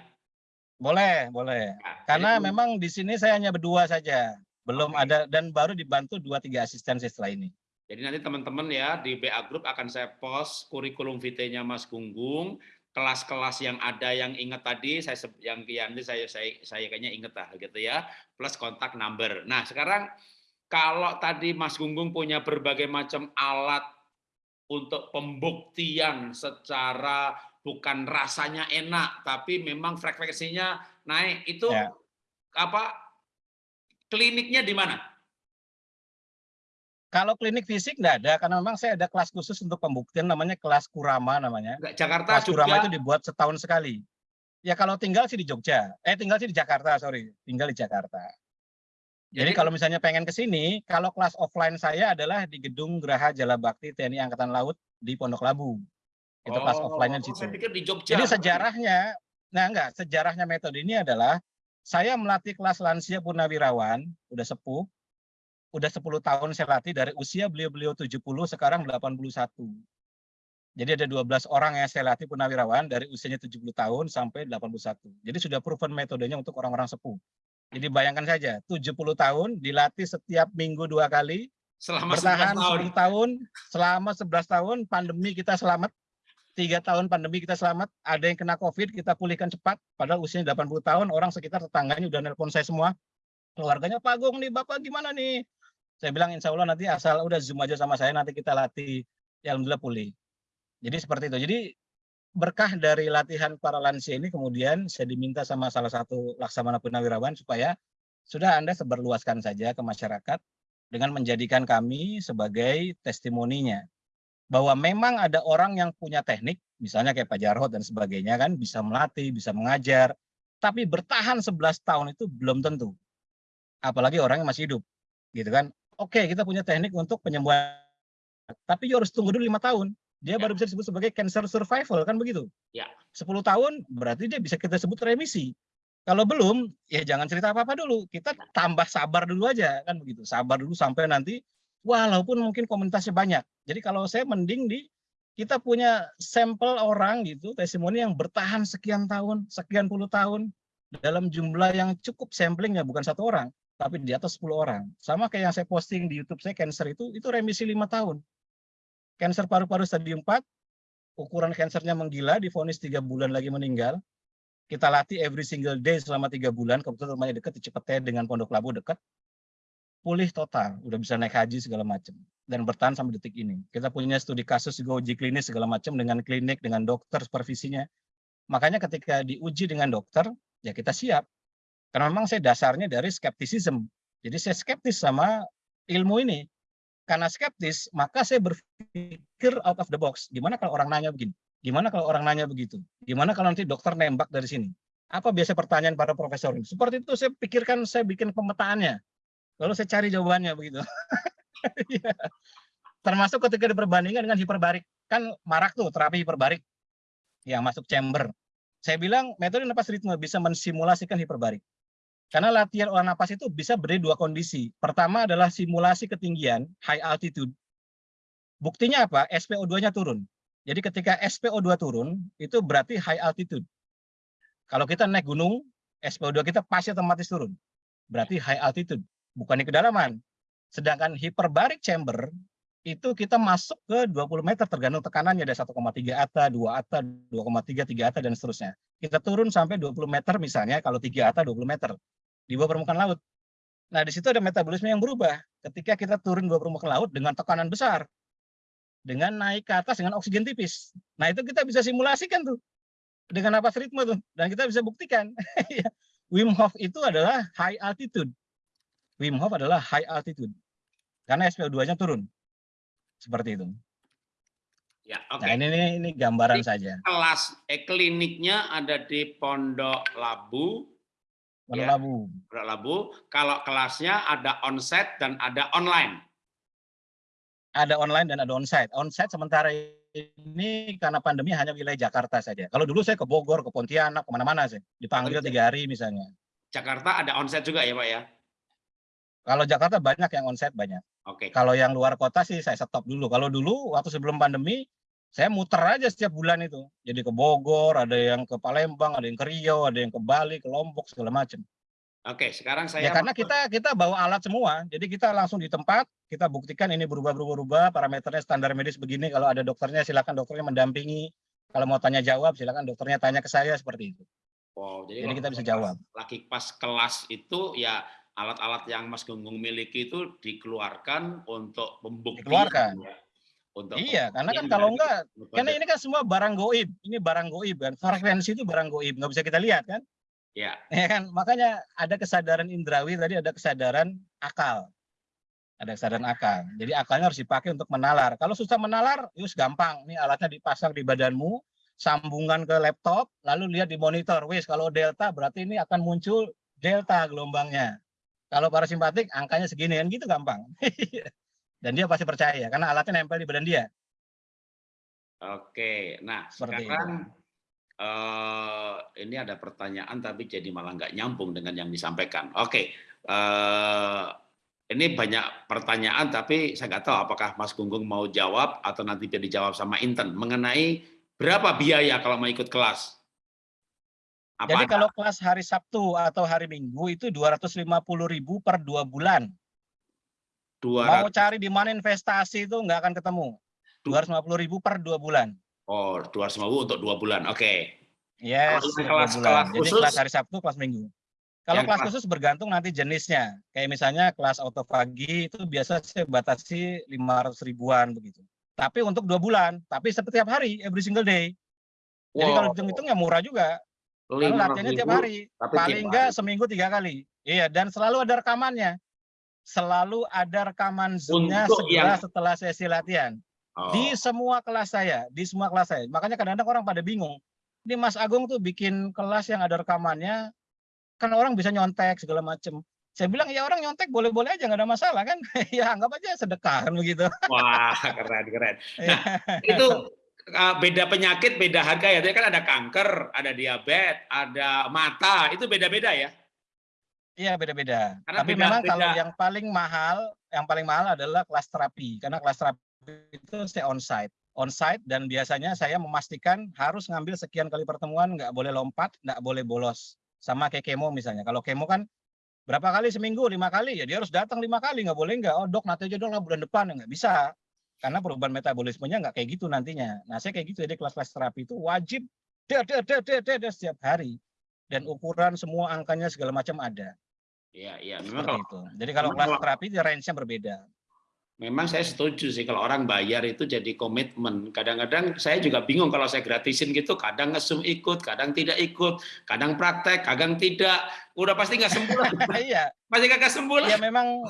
Boleh, boleh. Nah, Karena jadi, memang di sini saya hanya berdua saja. Belum okay. ada dan baru dibantu dua tiga asisten setelah ini. Jadi nanti teman-teman ya di BA Group akan saya post kurikulum vitae-nya Mas Gunggung, kelas-kelas yang ada yang ingat tadi saya yang yang saya saya saya kayaknya ingat lah gitu ya, plus kontak number. Nah, sekarang kalau tadi Mas Gunggung punya berbagai macam alat untuk pembuktian secara bukan rasanya enak tapi memang frekuensinya naik itu ya. apa kliniknya di mana? Kalau klinik fisik enggak ada, karena memang saya ada kelas khusus untuk pembuktian namanya kelas Kurama namanya. Jakarta kelas Kurama itu dibuat setahun sekali. Ya kalau tinggal sih di Jogja, eh tinggal sih di Jakarta, sorry, tinggal di Jakarta. Jadi, Jadi kalau misalnya pengen ke sini, kalau kelas offline saya adalah di Gedung Geraha Jala Bakti TNI Angkatan Laut di Pondok Labu. Itu kelas Oh, offline-nya di oh, situ. saya pikir di Jogja. Jadi sejarahnya, nah enggak, sejarahnya metode ini adalah saya melatih kelas lansia purnawirawan, udah sepuh, udah 10 tahun saya latih dari usia beliau-beliau 70 sekarang 81. Jadi ada 12 orang yang saya latih purnawirawan dari usianya 70 tahun sampai 81. Jadi sudah proven metodenya untuk orang-orang sepuh. Jadi bayangkan saja, 70 tahun dilatih setiap minggu dua kali, Selama 11 bertahan tahun. 10 tahun, selama 11 tahun, pandemi kita selamat, tiga tahun pandemi kita selamat, ada yang kena COVID, kita pulihkan cepat, padahal usianya 80 tahun, orang sekitar tetangganya udah nelpon saya semua, keluarganya Pak Agung nih, Bapak gimana nih? Saya bilang insya Allah nanti asal udah zoom aja sama saya, nanti kita latih, ya Alhamdulillah pulih. Jadi seperti itu. Jadi berkah dari latihan para lansia ini kemudian saya diminta sama salah satu laksamana purnawirawan supaya sudah Anda seberluaskan saja ke masyarakat dengan menjadikan kami sebagai testimoninya bahwa memang ada orang yang punya teknik, misalnya kayak Pak Jarod dan sebagainya kan bisa melatih, bisa mengajar, tapi bertahan 11 tahun itu belum tentu. Apalagi orang yang masih hidup, gitu kan. Oke, kita punya teknik untuk penyembuhan, tapi you harus tunggu dulu lima tahun. Dia Ya. baru bisa disebut sebagai cancer survival kan begitu. Ya. 10 tahun berarti dia bisa kita sebut remisi. Kalau belum, ya jangan cerita apa-apa dulu. Kita tambah sabar dulu aja kan begitu. Sabar dulu sampai nanti walaupun mungkin komunitasnya banyak. Jadi kalau saya mending di kita punya sampel orang gitu, testimoni yang bertahan sekian tahun, sekian puluh tahun dalam jumlah yang cukup samplingnya bukan satu orang, tapi di atas 10 orang. Sama kayak yang saya posting di YouTube saya cancer itu itu remisi lima tahun. Cancer paru-paru stadium 4, ukuran kansernya menggila, difonis tiga bulan lagi meninggal. Kita latih every single day selama tiga bulan, kebetulan rumahnya dekat di dengan Pondok Labu dekat. Pulih total, udah bisa naik haji segala macam dan bertahan sampai detik ini. Kita punya studi kasus juga uji klinis segala macam dengan klinik, dengan dokter supervisinya. Makanya ketika diuji dengan dokter, ya kita siap. Karena memang saya dasarnya dari skeptisism. Jadi saya skeptis sama ilmu ini. Karena skeptis, maka saya berpikir out of the box. Gimana kalau orang nanya begini? Gimana kalau orang nanya begitu? Gimana kalau nanti dokter nembak dari sini? Apa biasa pertanyaan para profesor ini? Seperti itu saya pikirkan, saya bikin pemetaannya. Lalu saya cari jawabannya begitu. Iya. Termasuk ketika diperbandingkan dengan hiperbarik. Kan marak tuh terapi hiperbarik yang masuk chamber. Saya bilang metode napas ritme bisa mensimulasikan hiperbarik. Karena latihan olah napas itu bisa berdiri dua kondisi. Pertama adalah simulasi ketinggian, high altitude. Buktinya apa? SPO2-nya turun. Jadi ketika SPO2 turun, itu berarti high altitude. Kalau kita naik gunung, SPO2 kita pasti otomatis turun. Berarti high altitude, bukan di kedalaman. Sedangkan hyperbaric chamber, itu kita masuk ke 20 meter tergantung tekanannya ada 1,3 ata, 2 ata, 2,3, 3 ata dan seterusnya. Kita turun sampai 20 meter misalnya kalau 3 ata 20 meter di bawah permukaan laut. Nah, di situ ada metabolisme yang berubah. Ketika kita turun di bawah permukaan laut dengan tekanan besar, dengan naik ke atas dengan oksigen tipis. Nah, itu kita bisa simulasikan tuh dengan napas ritme tuh dan kita bisa buktikan. Wim Hof itu adalah high altitude. Wim Hof adalah high altitude karena SPO2-nya turun. Seperti itu. Ya, oke. Nah, ini ini, ini gambaran Jadi, saja. Kelas eh, kliniknya ada di Pondok Labu, Pondok ya. Labu. Pondok Labu. Kalau kelasnya ada onsite dan ada online. Ada online dan ada onsite. Onsite sementara ini karena pandemi hanya wilayah Jakarta saja. Kalau dulu saya ke Bogor, ke Pontianak, ke mana-mana sih. Dipanggil tiga hari misalnya. Jakarta ada onsite juga ya Pak ya? Kalau Jakarta banyak yang onsite banyak. Oke. Kalau yang luar kota sih saya stop dulu. Kalau dulu waktu sebelum pandemi saya muter aja setiap bulan itu. Jadi ke Bogor, ada yang ke Palembang, ada yang ke Riau, ada yang ke Bali, ke Lombok segala macam. Oke, sekarang saya Ya karena kita kita bawa alat semua. Jadi kita langsung di tempat, kita buktikan ini berubah berubah berubah, parameternya standar medis begini. Kalau ada dokternya silakan dokternya mendampingi. Kalau mau tanya jawab silakan dokternya tanya ke saya seperti itu. Wow, Jadi kalau kita bisa jawab. Lagi pas kelas itu ya alat-alat yang Mas Gunggung miliki itu dikeluarkan untuk pembuktian. Dikeluarkan. ya. Untuk Iya, karena kan kalau dari enggak, metode. karena ini kan semua barang goib. Ini barang goib kan. Frekuensi itu barang goib, nggak bisa kita lihat kan. Ya, Ya kan, makanya ada kesadaran indrawi tadi ada kesadaran akal. Ada kesadaran akal. Jadi akalnya harus dipakai untuk menalar. Kalau susah menalar, yus gampang. Ini alatnya dipasang di badanmu, sambungan ke laptop, lalu lihat di monitor. Wis kalau delta berarti ini akan muncul delta gelombangnya. Kalau parasimpatik angkanya segini kan gitu gampang. Dan dia pasti percaya karena alatnya nempel di badan dia. Oke, nah Seperti sekarang eh, ini ada pertanyaan tapi jadi malah nggak nyambung dengan yang disampaikan. Oke, eh, ini banyak pertanyaan tapi saya nggak tahu apakah Mas Gunggung mau jawab atau nanti biar dijawab sama Inten mengenai berapa biaya kalau mau ikut kelas. Apa Jadi ada? kalau kelas hari Sabtu atau hari Minggu itu 250.000 per dua bulan. 200 Mau cari di mana investasi itu nggak akan ketemu. 250.000 per dua bulan. oh 250 untuk dua bulan. Oke. Yes, Kalau per dua kelas- bulan. kelas Jadi khusus? kelas hari Sabtu, kelas Minggu. Kalau kelas kelas- khusus bergantung nanti jenisnya. Kayak misalnya kelas autofagi itu biasa saya batasi 500 ribuan begitu. Tapi untuk dua bulan, tapi setiap hari, every single day. Jadi Wow, kalau hitung-hitung ya murah juga. Karena latihannya tiap 500.000, hari. Paling enggak seminggu tiga kali. Iya, dan selalu ada rekamannya. Selalu ada rekaman Zoom-nya segera yang- setelah sesi latihan. Oh, Di semua kelas saya, di semua kelas saya. Makanya kadang-kadang orang pada bingung. Ini Mas Agung tuh bikin kelas yang ada rekamannya, kan orang bisa nyontek segala macem. Saya bilang ya orang nyontek boleh-boleh aja nggak ada masalah kan. ya anggap aja sedekah kan begitu. Wah, keren keren. Iya. itu uh, beda penyakit, beda harga ya. Tadi kan ada kanker, ada diabetes, ada mata, itu beda-beda ya. Iya beda-beda. Tapi beda- memang kalau beda. yang paling mahal, yang paling mahal adalah kelas terapi. Karena kelas terapi itu saya onsite, onsite dan biasanya saya memastikan harus ngambil sekian kali pertemuan, nggak boleh lompat, nggak boleh bolos. Sama kayak kemo misalnya. Kalau kemo kan berapa kali seminggu, lima kali ya dia harus datang lima kali, nggak boleh nggak. Oh dok nanti aja dong lah bulan depan ya nggak bisa. Karena perubahan metabolismenya nggak kayak gitu nantinya. Nah saya kayak gitu jadi kelas-kelas terapi itu wajib dia dia dia dia dia dia setiap hari dan ukuran semua angkanya segala macam ada. Iya, iya. Memang kalau itu. Jadi kalau kelas terapi dia range-nya berbeda. memang saya setuju sih kalau orang bayar itu jadi komitmen. Kadang-kadang saya juga bingung kalau saya gratisin gitu, kadang ngesum ikut, kadang tidak ikut, kadang praktek, kadang tidak. Udah pasti nggak sembuh. Iya, Pasti kagak sembuh ya memang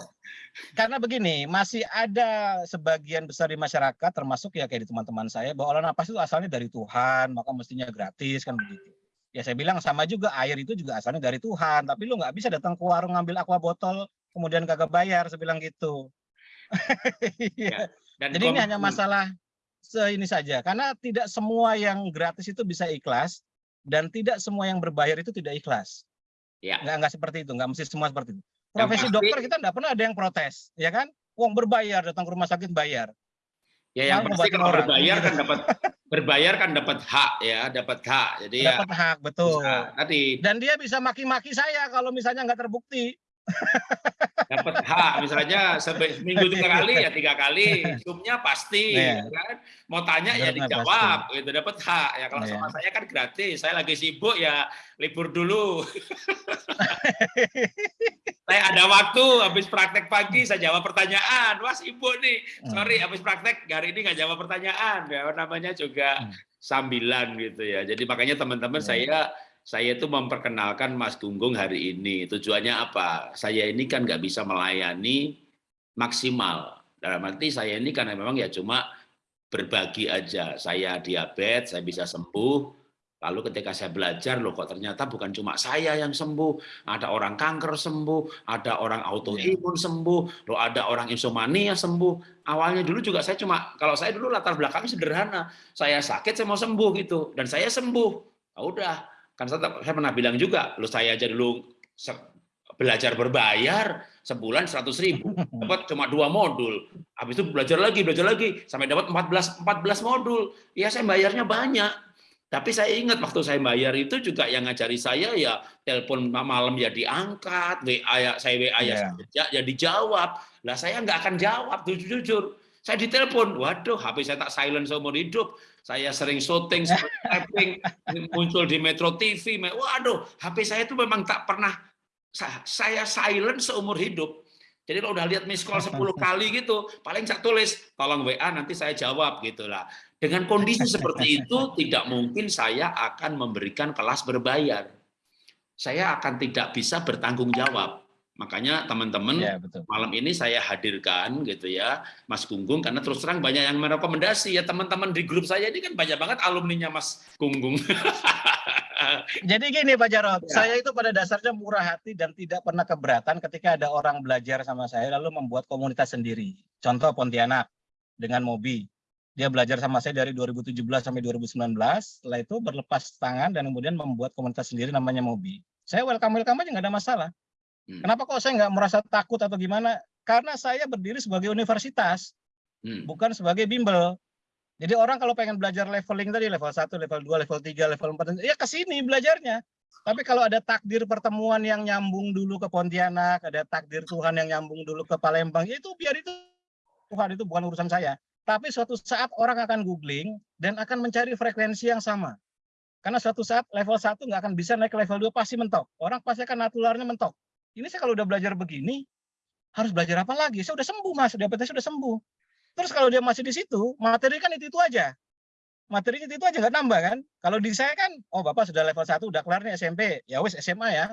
karena begini, masih ada sebagian besar di masyarakat termasuk ya kayak di teman-teman saya bahwa olah napas itu asalnya dari Tuhan, maka mestinya gratis kan begitu. Ya saya bilang sama juga air itu juga asalnya dari Tuhan, tapi lu nggak bisa datang ke warung ngambil aqua botol kemudian kagak bayar, saya bilang gitu. Iya. Dan Jadi ini hanya masalah ini saja karena tidak semua yang gratis itu bisa ikhlas dan tidak semua yang berbayar itu tidak ikhlas. Ya. Nggak nggak seperti itu, nggak mesti semua seperti itu. Yang Profesi pasti- dokter kita nggak pernah ada yang protes, ya kan? Uang berbayar datang ke rumah sakit bayar. Ya yang pasti kalau orang. berbayar kan dapat berbayar kan dapat hak ya, dapat hak. Jadi ya Dapat hak betul. bisa. tadi Dan dia bisa maki-maki saya kalau misalnya nggak terbukti. Dapat hak misalnya seminggu tiga kali ya tiga kali zoomnya pasti Iya. ya kan. Mau tanya ya Benar, dijawab itu dapat hak ya. Kalau Iya. sama saya kan gratis saya lagi sibuk ya libur dulu. Saya ada waktu habis praktek pagi saya jawab pertanyaan. Wah sibuk nih. Sorry habis praktek hari ini nggak jawab pertanyaan. Ya namanya juga Hmm. sambilan gitu ya. Jadi makanya teman-teman Iya. saya saya itu memperkenalkan Mas Gunggung hari ini. Tujuannya apa? Saya ini kan nggak bisa melayani maksimal. Dalam arti saya ini karena memang ya cuma berbagi aja. Saya diabetes, saya bisa sembuh. Lalu ketika saya belajar, loh kok ternyata bukan cuma saya yang sembuh. Ada orang kanker sembuh, ada orang autoimun sembuh, loh ada orang insomnia sembuh. Awalnya dulu juga saya cuma, kalau saya dulu latar belakangnya sederhana. Saya sakit, saya mau sembuh gitu. Dan saya sembuh. Ya udah, kan saya, saya pernah bilang juga, lo saya aja dulu belajar berbayar sebulan 100 ribu, dapat cuma dua modul. Habis itu belajar lagi, belajar lagi, sampai dapat 14 14 modul. Ya saya bayarnya banyak. Tapi saya ingat waktu saya bayar itu juga yang ngajari saya ya telepon malam ya diangkat, WA ya saya WA ya, Iya. ya, dijawab. Lah saya nggak akan jawab jujur-jujur. Saya ditelepon, waduh HP saya tak silent seumur hidup. Saya sering syuting, sering muncul di Metro TV. Waduh, HP saya itu memang tak pernah sa- saya silent seumur hidup. Jadi kalau udah lihat miss call 10 kali gitu, paling saya tulis, tolong WA nanti saya jawab gitu lah. Dengan kondisi seperti itu, tidak mungkin saya akan memberikan kelas berbayar. Saya akan tidak bisa bertanggung jawab. Makanya teman-teman, Ya betul. malam ini saya hadirkan gitu ya Mas Gunggung karena terus terang banyak yang merekomendasi ya teman-teman di grup saya ini kan banyak banget alumninya Mas Gunggung Jadi gini Pak Jarod, Ya. saya itu pada dasarnya murah hati dan tidak pernah keberatan ketika ada orang belajar sama saya lalu membuat komunitas sendiri. Contoh Pontianak dengan Mobi. Dia belajar sama saya dari 2017 sampai 2019, setelah itu berlepas tangan dan kemudian membuat komunitas sendiri namanya Mobi. Saya welcome-welcome aja nggak ada masalah. Hmm. Kenapa kok saya nggak merasa takut atau gimana? Karena saya berdiri sebagai universitas, Hmm. bukan sebagai bimbel. Jadi orang kalau pengen belajar leveling tadi level 1, level 2, level 3, level 4 ya ke sini belajarnya. Tapi kalau ada takdir pertemuan yang nyambung dulu ke Pontianak, ada takdir Tuhan yang nyambung dulu ke Palembang, ya itu biar itu Tuhan itu bukan urusan saya. Tapi suatu saat orang akan googling dan akan mencari frekuensi yang sama. Karena suatu saat level 1 nggak akan bisa naik ke level 2 pasti mentok. Orang pasti akan natularnya mentok. Ini saya kalau udah belajar begini, harus belajar apa lagi? Saya udah sembuh mas, DPT saya udah sembuh. Terus kalau dia masih di situ, materi kan itu-itu aja. Materinya itu, itu aja nggak nambah kan. Kalau di saya kan, oh Bapak sudah level 1, udah kelar nih SMP. Ya wes SMA ya.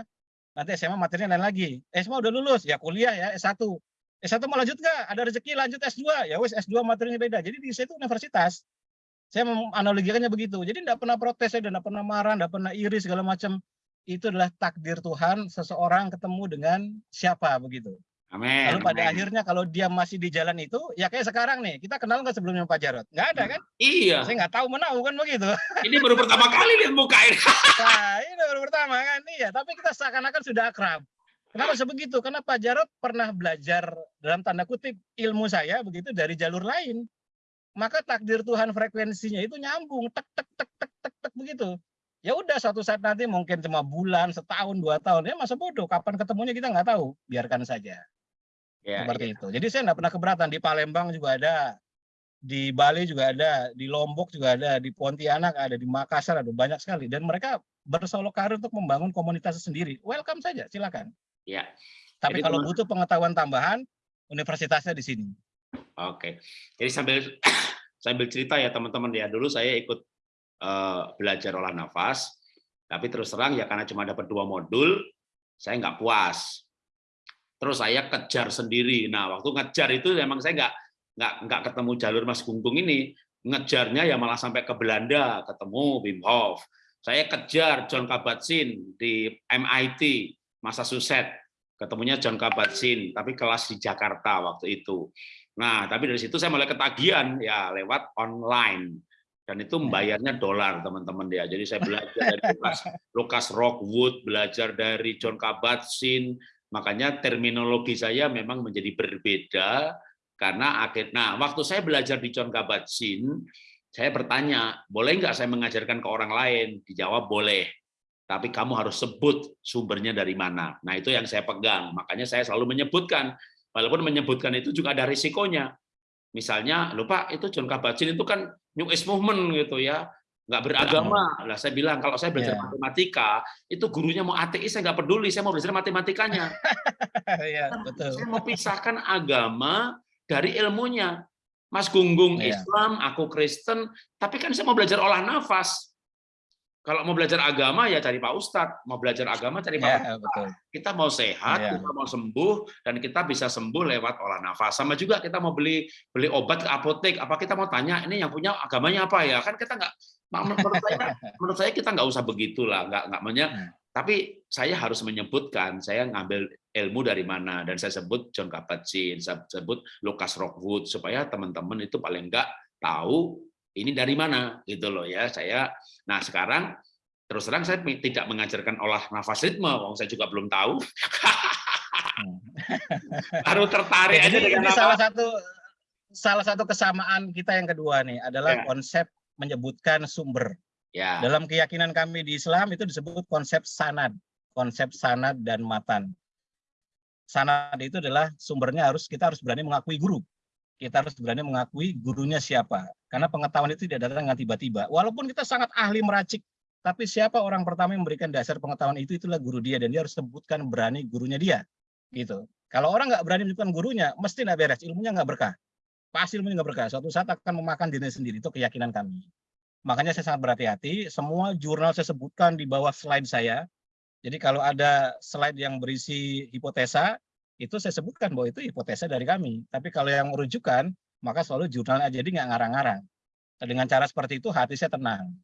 Nanti SMA materinya lain lagi. SMA udah lulus, ya kuliah ya S1. S1 mau lanjut nggak? Ada rezeki lanjut S2. Ya wes S2 materinya beda. Jadi di saya itu universitas. Saya menganalogikannya begitu. Jadi tidak pernah protes, saya tidak pernah marah, tidak pernah iri segala macam. Itu adalah takdir Tuhan seseorang ketemu dengan siapa begitu. Amin. Lalu pada amin. akhirnya kalau dia masih di jalan itu, ya kayak sekarang nih, kita kenal nggak sebelumnya Pak Jarot? Nggak ada kan? Iya, Saya nggak tahu menau kan begitu. ini baru pertama kali lihat muka ini. Nah, ini baru pertama kan, iya. Tapi kita seakan-akan sudah akrab. Kenapa sebegitu? Karena Pak Jarot pernah belajar dalam tanda kutip ilmu saya begitu dari jalur lain. Maka takdir Tuhan frekuensinya itu nyambung, tek tek tek tek tek tek begitu. Ya udah suatu saat nanti mungkin cuma bulan, setahun, dua tahun ya masa bodoh. Kapan ketemunya kita nggak tahu. Biarkan saja. Ya, seperti itu. Jadi saya nggak pernah keberatan di Palembang juga ada, di Bali juga ada, di Lombok juga ada, di Pontianak ada, di Makassar ada banyak sekali. Dan mereka bersolok karir untuk membangun komunitas sendiri. Welcome saja, silakan. ya. Tapi Jadi kalau teman- butuh pengetahuan tambahan, universitasnya di sini. Oke. Jadi sambil sambil cerita ya teman-teman ya. Dulu saya ikut eh, belajar olah nafas, tapi terus terang ya karena cuma dapat dua modul, saya nggak puas. Terus saya kejar sendiri. Nah, waktu ngejar itu memang saya nggak nggak nggak ketemu jalur Mas Gunggung ini. Ngejarnya ya malah sampai ke Belanda, ketemu Wim Hof. Saya kejar John Kabat-Zinn di MIT, Massachusetts. Ketemunya John Kabat-Zinn, tapi kelas di Jakarta waktu itu. Nah, tapi dari situ saya mulai ketagihan ya lewat online. Dan itu membayarnya dolar, teman-teman dia. Jadi saya belajar dari Lucas, Lucas Rockwood, belajar dari John Kabat-Zinn. Makanya terminologi saya memang menjadi berbeda karena akhir. Nah, waktu saya belajar di John Kabat-Zinn, saya bertanya, boleh nggak saya mengajarkan ke orang lain? Dijawab boleh. Tapi kamu harus sebut sumbernya dari mana. Nah, itu yang saya pegang. Makanya saya selalu menyebutkan walaupun menyebutkan itu juga ada risikonya. Misalnya, lupa itu John Kabat-Zinn itu kan New Age Movement gitu ya, nggak beragama. Lah saya bilang kalau saya belajar Ya. matematika, itu gurunya mau ateis saya nggak peduli, saya mau belajar matematikanya. Iya, betul. Saya mau pisahkan agama dari ilmunya. Mas Gunggung Iya. Islam, aku Kristen, tapi kan saya mau belajar olah nafas. Kalau mau belajar agama ya cari Pak Ustadz, mau belajar agama cari Pak Ya, Ustadz. betul. Kita mau sehat, Iya. kita mau sembuh, dan kita bisa sembuh lewat olah nafas. Sama juga kita mau beli beli obat ke apotek, apa kita mau tanya ini yang punya agamanya apa ya? Kan kita nggak, menurut saya, menurut saya kita nggak usah begitulah, nggak nggak menya. Hmm. Tapi saya harus menyebutkan saya ngambil ilmu dari mana dan saya sebut John Kabat-Zinn, saya sebut Lucas Rockwood supaya teman-teman itu paling nggak tahu ini dari mana gitu loh ya. Saya nah sekarang terus terang saya tidak mengajarkan olah nafas ritme, wong saya juga belum tahu. Hmm. Baru tertarik aja dengan ini salah satu salah satu kesamaan kita yang kedua nih adalah Ya. konsep menyebutkan sumber. Ya, Dalam keyakinan kami di Islam itu disebut konsep sanad, konsep sanad dan matan. Sanad itu adalah sumbernya harus kita harus berani mengakui guru. Kita harus berani mengakui gurunya siapa. Karena pengetahuan itu tidak datang dengan tiba-tiba. Walaupun kita sangat ahli meracik, tapi siapa orang pertama yang memberikan dasar pengetahuan itu itulah guru dia dan dia harus sebutkan berani gurunya dia. Gitu. Kalau orang nggak berani menyebutkan gurunya, mesti nggak beres, ilmunya nggak berkah. Pasti ilmunya nggak berkah. Suatu saat akan memakan dirinya sendiri. Itu keyakinan kami. Makanya saya sangat berhati-hati. Semua jurnal saya sebutkan di bawah slide saya. Jadi kalau ada slide yang berisi hipotesa, itu saya sebutkan bahwa itu hipotesa dari kami. Tapi kalau yang merujukan, maka selalu jurnalnya jadi nggak ngarang-ngarang. Dengan cara seperti itu hati saya tenang.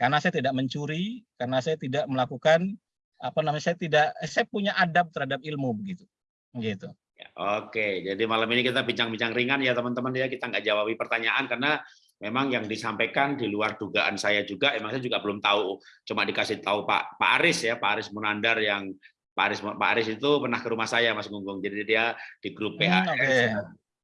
Karena saya tidak mencuri, karena saya tidak melakukan apa namanya saya tidak saya punya adab terhadap ilmu begitu. Gitu. Oke, jadi malam ini kita bincang-bincang ringan ya teman-teman ya kita nggak jawabi pertanyaan karena memang yang disampaikan di luar dugaan saya juga, emang saya juga belum tahu, cuma dikasih tahu Pak Pak Aris ya, Pak Aris Munandar yang Pak Aris Pak Aris itu pernah ke rumah saya Mas Gunggung, jadi dia di grup PAS, Hmm, oke.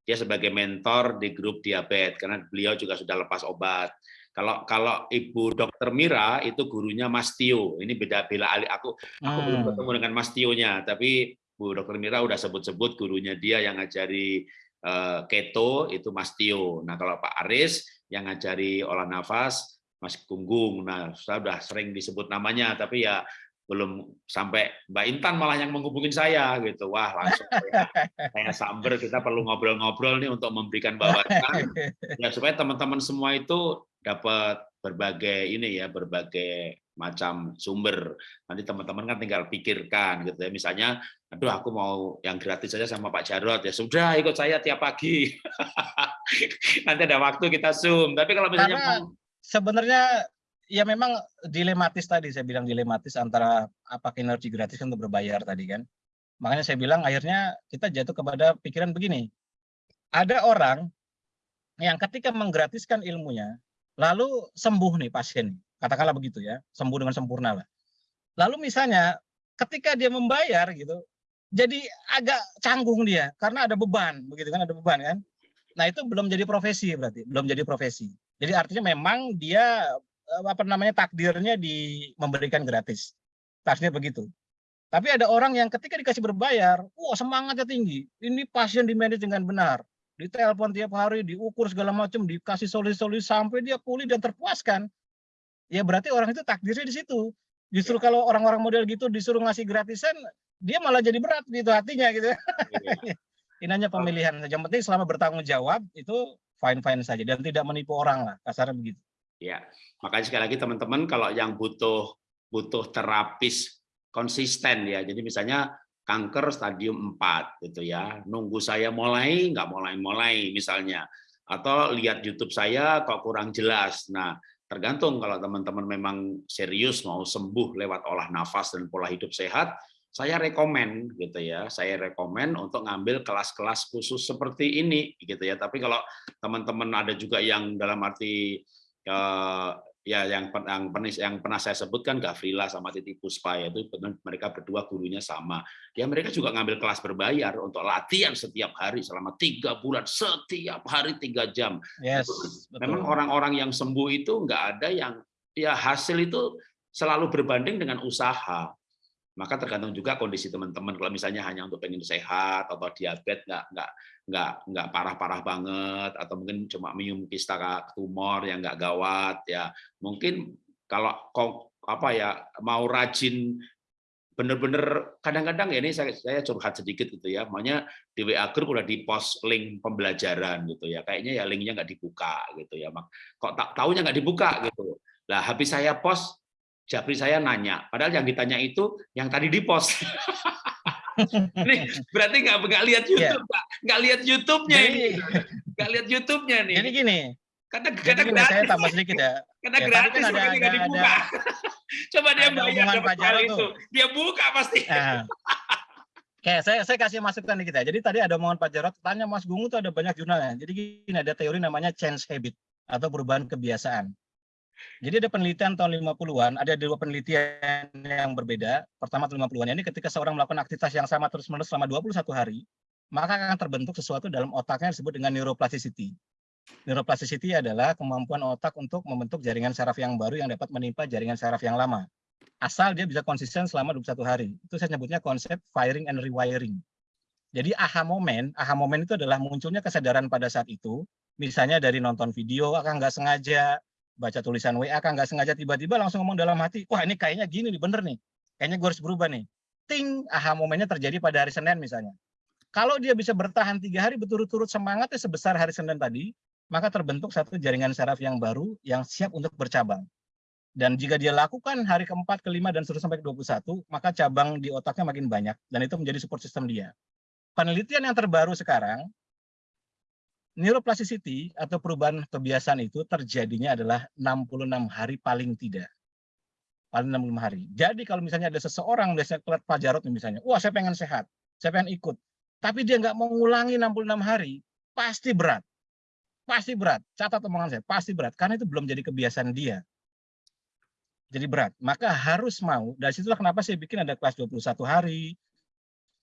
dia sebagai mentor di grup diabetes karena beliau juga sudah lepas obat. Kalau kalau Ibu Dokter Mira itu gurunya Mas Tio, ini beda bela ali aku aku belum Hmm. ketemu dengan Mas Tio-nya, tapi Bu Dokter Mira udah sebut-sebut gurunya dia yang ngajari eh, keto itu Mas Tio. Nah, kalau Pak Aris yang ngajari olah nafas Mas Gunggung. Nah, saya udah sering disebut namanya tapi ya belum sampai Mbak Intan malah yang menghubungin saya gitu. Wah, langsung saya, saya samber kita perlu ngobrol-ngobrol nih untuk memberikan wawasan ya supaya teman-teman semua itu dapat berbagai ini ya, berbagai macam sumber. Nanti teman-teman kan tinggal pikirkan gitu ya. Misalnya, aduh aku mau yang gratis saja sama Pak Jarot ya sudah ikut saya tiap pagi. Nanti ada waktu kita Zoom. Tapi kalau misalnya Karena sebenarnya ya memang dilematis tadi saya bilang dilematis antara apa energi gratis untuk berbayar tadi kan. Makanya saya bilang akhirnya kita jatuh kepada pikiran begini. Ada orang yang ketika menggratiskan ilmunya lalu sembuh nih pasien, katakanlah begitu ya, sembuh dengan sempurna lah. Lalu misalnya ketika dia membayar gitu, jadi agak canggung dia karena ada beban, begitu kan ada beban kan. Nah itu belum jadi profesi berarti, belum jadi profesi. Jadi artinya memang dia apa namanya takdirnya di memberikan gratis. Takdirnya begitu. Tapi ada orang yang ketika dikasih berbayar, wah semangatnya tinggi. Ini pasien di manage dengan benar. Ditelepon tiap hari, diukur segala macam, dikasih solusi-solusi sampai dia pulih dan terpuaskan. Ya berarti orang itu takdirnya di situ. Justru kalau orang-orang model gitu disuruh ngasih gratisan, dia malah jadi berat gitu hatinya gitu. Ini hanya pemilihan saja. Yang penting selama bertanggung jawab itu fine-fine saja dan tidak menipu orang lah, kasarnya begitu. Ya, makanya sekali lagi teman-teman kalau yang butuh butuh terapis konsisten ya. Jadi misalnya kanker stadium 4 gitu ya. Nunggu saya mulai nggak mulai-mulai misalnya atau lihat YouTube saya kok kurang jelas. Nah, tergantung kalau teman-teman memang serius mau sembuh lewat olah nafas dan pola hidup sehat, saya rekomen gitu ya. Saya rekomen untuk ngambil kelas-kelas khusus seperti ini gitu ya. Tapi kalau teman-teman ada juga yang dalam arti eh, ya yang yang pernah yang pernah saya sebutkan Gavrila sama Titi Puspa ya, itu benar mereka berdua gurunya sama. Ya mereka juga ngambil kelas berbayar untuk latihan setiap hari selama tiga bulan setiap hari tiga jam. Yes, Memang orang-orang yang sembuh itu nggak ada yang ya hasil itu selalu berbanding dengan usaha. Maka tergantung juga kondisi teman-teman. Kalau misalnya hanya untuk pengen sehat atau diabetes nggak nggak nggak nggak parah-parah banget atau mungkin cuma minum kista tumor yang nggak gawat ya mungkin kalau kok apa ya mau rajin bener-bener kadang-kadang ya ini saya, saya curhat sedikit gitu ya makanya di WA group udah di post link pembelajaran gitu ya kayaknya ya linknya nggak dibuka gitu ya mak kok tak tahunya nggak dibuka gitu lah habis saya post Japri saya nanya padahal yang ditanya itu yang tadi di post ini berarti nggak nggak lihat YouTube nggak nggak lihat YouTube-nya ini Iya. Nggak lihat YouTube-nya nih jadi gini, karena karena gini, saya gratis tambah sedikit ya. karena Ya, gratis kan ada- nggak ada- dibuka coba dia ada bayar dapat hal itu tuh. dia buka pasti Nah, Oke, saya, saya kasih masukan dikit ya. Jadi tadi ada omongan Pak Jarod, tanya Mas Gungu tuh ada banyak jurnalnya. Jadi gini, ada teori namanya change habit atau perubahan kebiasaan. Jadi ada penelitian tahun 50-an, ada dua penelitian yang berbeda. Pertama tahun 50-an ini ketika seorang melakukan aktivitas yang sama terus-menerus selama 21 hari, maka akan terbentuk sesuatu dalam otaknya yang disebut dengan neuroplasticity. Neuroplasticity adalah kemampuan otak untuk membentuk jaringan saraf yang baru yang dapat menimpa jaringan saraf yang lama. Asal dia bisa konsisten selama 21 hari. Itu saya sebutnya konsep firing and rewiring. Jadi aha moment, aha moment itu adalah munculnya kesadaran pada saat itu, misalnya dari nonton video, akan nggak sengaja, baca tulisan WA, akan nggak sengaja tiba-tiba langsung ngomong dalam hati, wah ini kayaknya gini nih, bener nih, kayaknya gue harus berubah nih. Ting, aha momennya terjadi pada hari Senin misalnya. Kalau dia bisa bertahan tiga hari berturut-turut semangatnya sebesar hari Senin tadi, maka terbentuk satu jaringan saraf yang baru yang siap untuk bercabang. Dan jika dia lakukan hari keempat, kelima, dan seterusnya sampai ke 21, maka cabang di otaknya makin banyak, dan itu menjadi support system dia. Penelitian yang terbaru sekarang, neuroplasticity atau perubahan kebiasaan itu terjadinya adalah 66 hari paling tidak. Paling 65 hari. Jadi kalau misalnya ada seseorang biasanya kelat pajarot misalnya, wah saya pengen sehat, saya pengen ikut. Tapi dia nggak mau ngulangi 66 hari, pasti berat. Pasti berat. Catat omongan saya, pasti berat. Karena itu belum jadi kebiasaan dia. Jadi berat. Maka harus mau. Dari situlah kenapa saya bikin ada kelas 21 hari,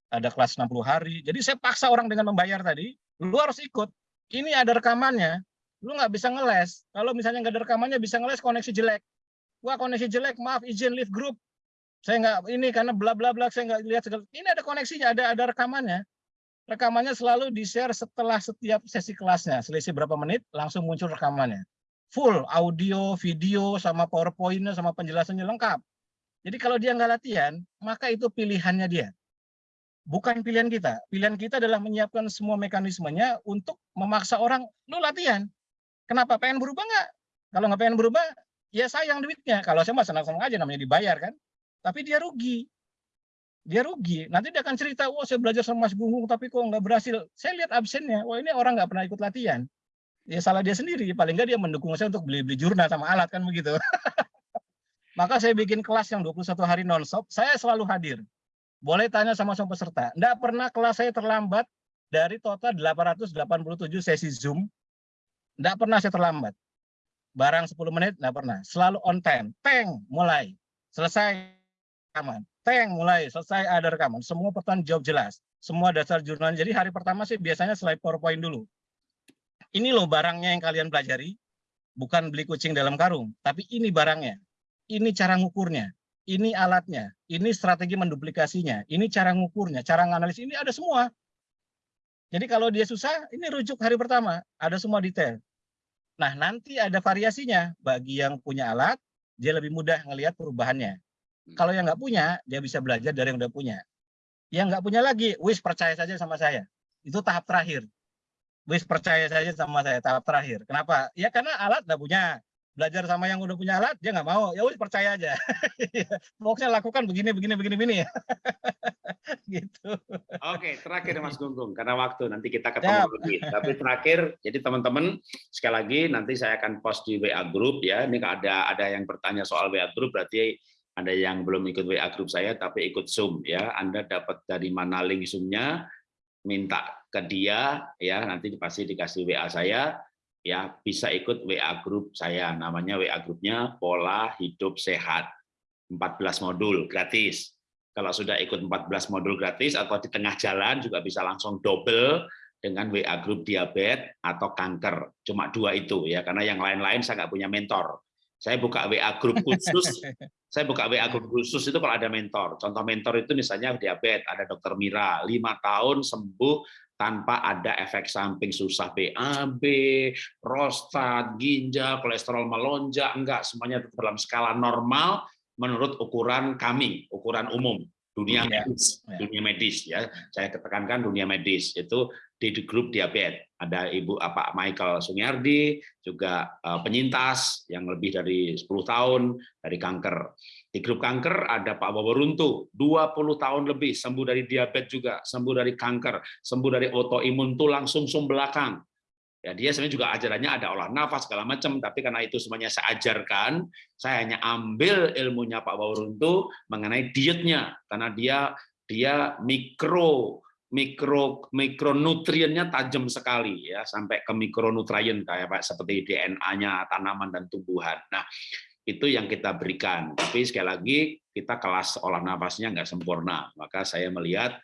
ada kelas 60 hari. Jadi saya paksa orang dengan membayar tadi, lu harus ikut ini ada rekamannya, lu nggak bisa ngeles. Kalau misalnya nggak ada rekamannya bisa ngeles koneksi jelek. Wah koneksi jelek, maaf izin leave group. Saya nggak ini karena bla bla bla saya nggak lihat segala. Ini ada koneksinya, ada ada rekamannya. Rekamannya selalu di share setelah setiap sesi kelasnya. Selisih berapa menit langsung muncul rekamannya. Full audio, video, sama powerpointnya, sama penjelasannya lengkap. Jadi kalau dia nggak latihan, maka itu pilihannya dia bukan pilihan kita. Pilihan kita adalah menyiapkan semua mekanismenya untuk memaksa orang, lu latihan. Kenapa? Pengen berubah nggak? Kalau nggak pengen berubah, ya sayang duitnya. Kalau saya mah senang-senang aja namanya dibayar kan. Tapi dia rugi. Dia rugi. Nanti dia akan cerita, wah saya belajar sama Mas Gunggung tapi kok nggak berhasil. Saya lihat absennya, wah ini orang nggak pernah ikut latihan. Ya salah dia sendiri. Paling nggak dia mendukung saya untuk beli-beli jurnal sama alat kan begitu. Maka saya bikin kelas yang 21 hari non-stop, saya selalu hadir. Boleh tanya sama semua peserta. Tidak pernah kelas saya terlambat dari total 887 sesi Zoom. Tidak pernah saya terlambat. Barang 10 menit, tidak pernah. Selalu on time. Teng, mulai. Selesai rekaman. Teng, mulai. Selesai ada rekaman. Semua pertanyaan jawab jelas. Semua dasar jurnal. Jadi hari pertama sih biasanya slide PowerPoint dulu. Ini loh barangnya yang kalian pelajari. Bukan beli kucing dalam karung. Tapi ini barangnya. Ini cara ngukurnya ini alatnya, ini strategi menduplikasinya, ini cara ngukurnya, cara nganalisis, ini ada semua. Jadi kalau dia susah, ini rujuk hari pertama, ada semua detail. Nah, nanti ada variasinya. Bagi yang punya alat, dia lebih mudah ngelihat perubahannya. Hmm. Kalau yang nggak punya, dia bisa belajar dari yang udah punya. Yang nggak punya lagi, wis percaya saja sama saya. Itu tahap terakhir. Wis percaya saja sama saya, tahap terakhir. Kenapa? Ya karena alat udah punya belajar sama yang udah punya alat dia nggak mau. Ya udah percaya aja. Pokoknya lakukan begini begini begini begini. Gitu. Oke terakhir Mas Gunggung karena waktu nanti kita ketemu ya. lagi. Tapi terakhir jadi teman-teman sekali lagi nanti saya akan post di WA group ya. Ini ada ada yang bertanya soal WA group berarti ada yang belum ikut WA group saya tapi ikut Zoom ya. Anda dapat dari mana link Zoom-nya minta ke dia ya. Nanti pasti dikasih WA saya ya bisa ikut WA grup saya. Namanya WA grupnya pola hidup sehat. 14 modul gratis. Kalau sudah ikut 14 modul gratis atau di tengah jalan juga bisa langsung double dengan WA grup diabetes atau kanker. Cuma dua itu ya karena yang lain-lain saya nggak punya mentor. Saya buka WA grup khusus. Saya buka WA grup khusus itu kalau ada mentor. Contoh mentor itu misalnya diabetes ada dokter Mira. Lima tahun sembuh tanpa ada efek samping susah BAB, prostat, ginjal, kolesterol melonjak, enggak, semuanya dalam skala normal menurut ukuran kami, ukuran umum dunia iya, medis, ya. dunia medis ya. Saya ketekankan dunia medis itu di grup diabetes. Ada Ibu apa Michael Sunyardi, juga uh, penyintas yang lebih dari 10 tahun dari kanker. Di grup kanker ada Pak Bobo Runtu, 20 tahun lebih sembuh dari diabetes juga, sembuh dari kanker, sembuh dari autoimun tulang sumsum belakang. Ya, dia sebenarnya juga ajarannya ada olah nafas segala macam, tapi karena itu semuanya saya ajarkan, saya hanya ambil ilmunya Pak Runtu mengenai dietnya, karena dia dia mikro mikro mikronutriennya tajam sekali ya sampai ke mikronutrien kayak Pak seperti DNA-nya tanaman dan tumbuhan. Nah, itu yang kita berikan. Tapi sekali lagi kita kelas olah nafasnya nggak sempurna. Maka saya melihat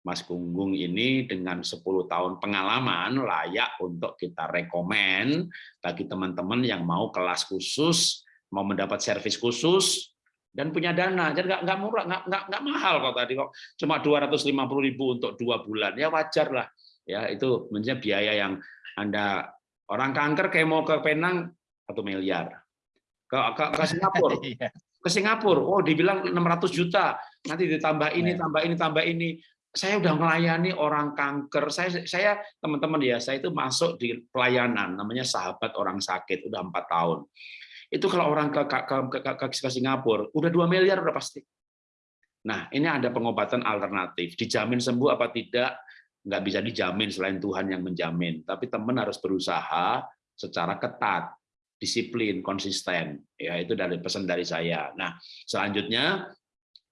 Mas Gunggung ini dengan 10 tahun pengalaman layak untuk kita rekomen bagi teman-teman yang mau kelas khusus, mau mendapat servis khusus, dan punya dana. Jadi nggak, nggak murah, nggak, nggak, nggak mahal kok tadi kok. Cuma 250 ribu untuk dua bulan. Ya wajar lah. Ya, itu menjadi biaya yang Anda orang kanker kayak mau ke Penang satu miliar ke, ke, ke Singapura. Iya. ke Singapura, oh dibilang 600 juta, nanti ditambah ini, iya. tambah ini, tambah ini. Saya udah melayani orang kanker. Saya, saya teman-teman ya, saya itu masuk di pelayanan, namanya sahabat orang sakit, udah empat tahun. Itu kalau orang ke, ke, ke, ke, ke Singapura, udah dua miliar udah pasti. Nah, ini ada pengobatan alternatif, dijamin sembuh apa tidak, nggak bisa dijamin selain Tuhan yang menjamin. Tapi teman harus berusaha secara ketat, disiplin, konsisten. Ya itu dari pesan dari saya. Nah selanjutnya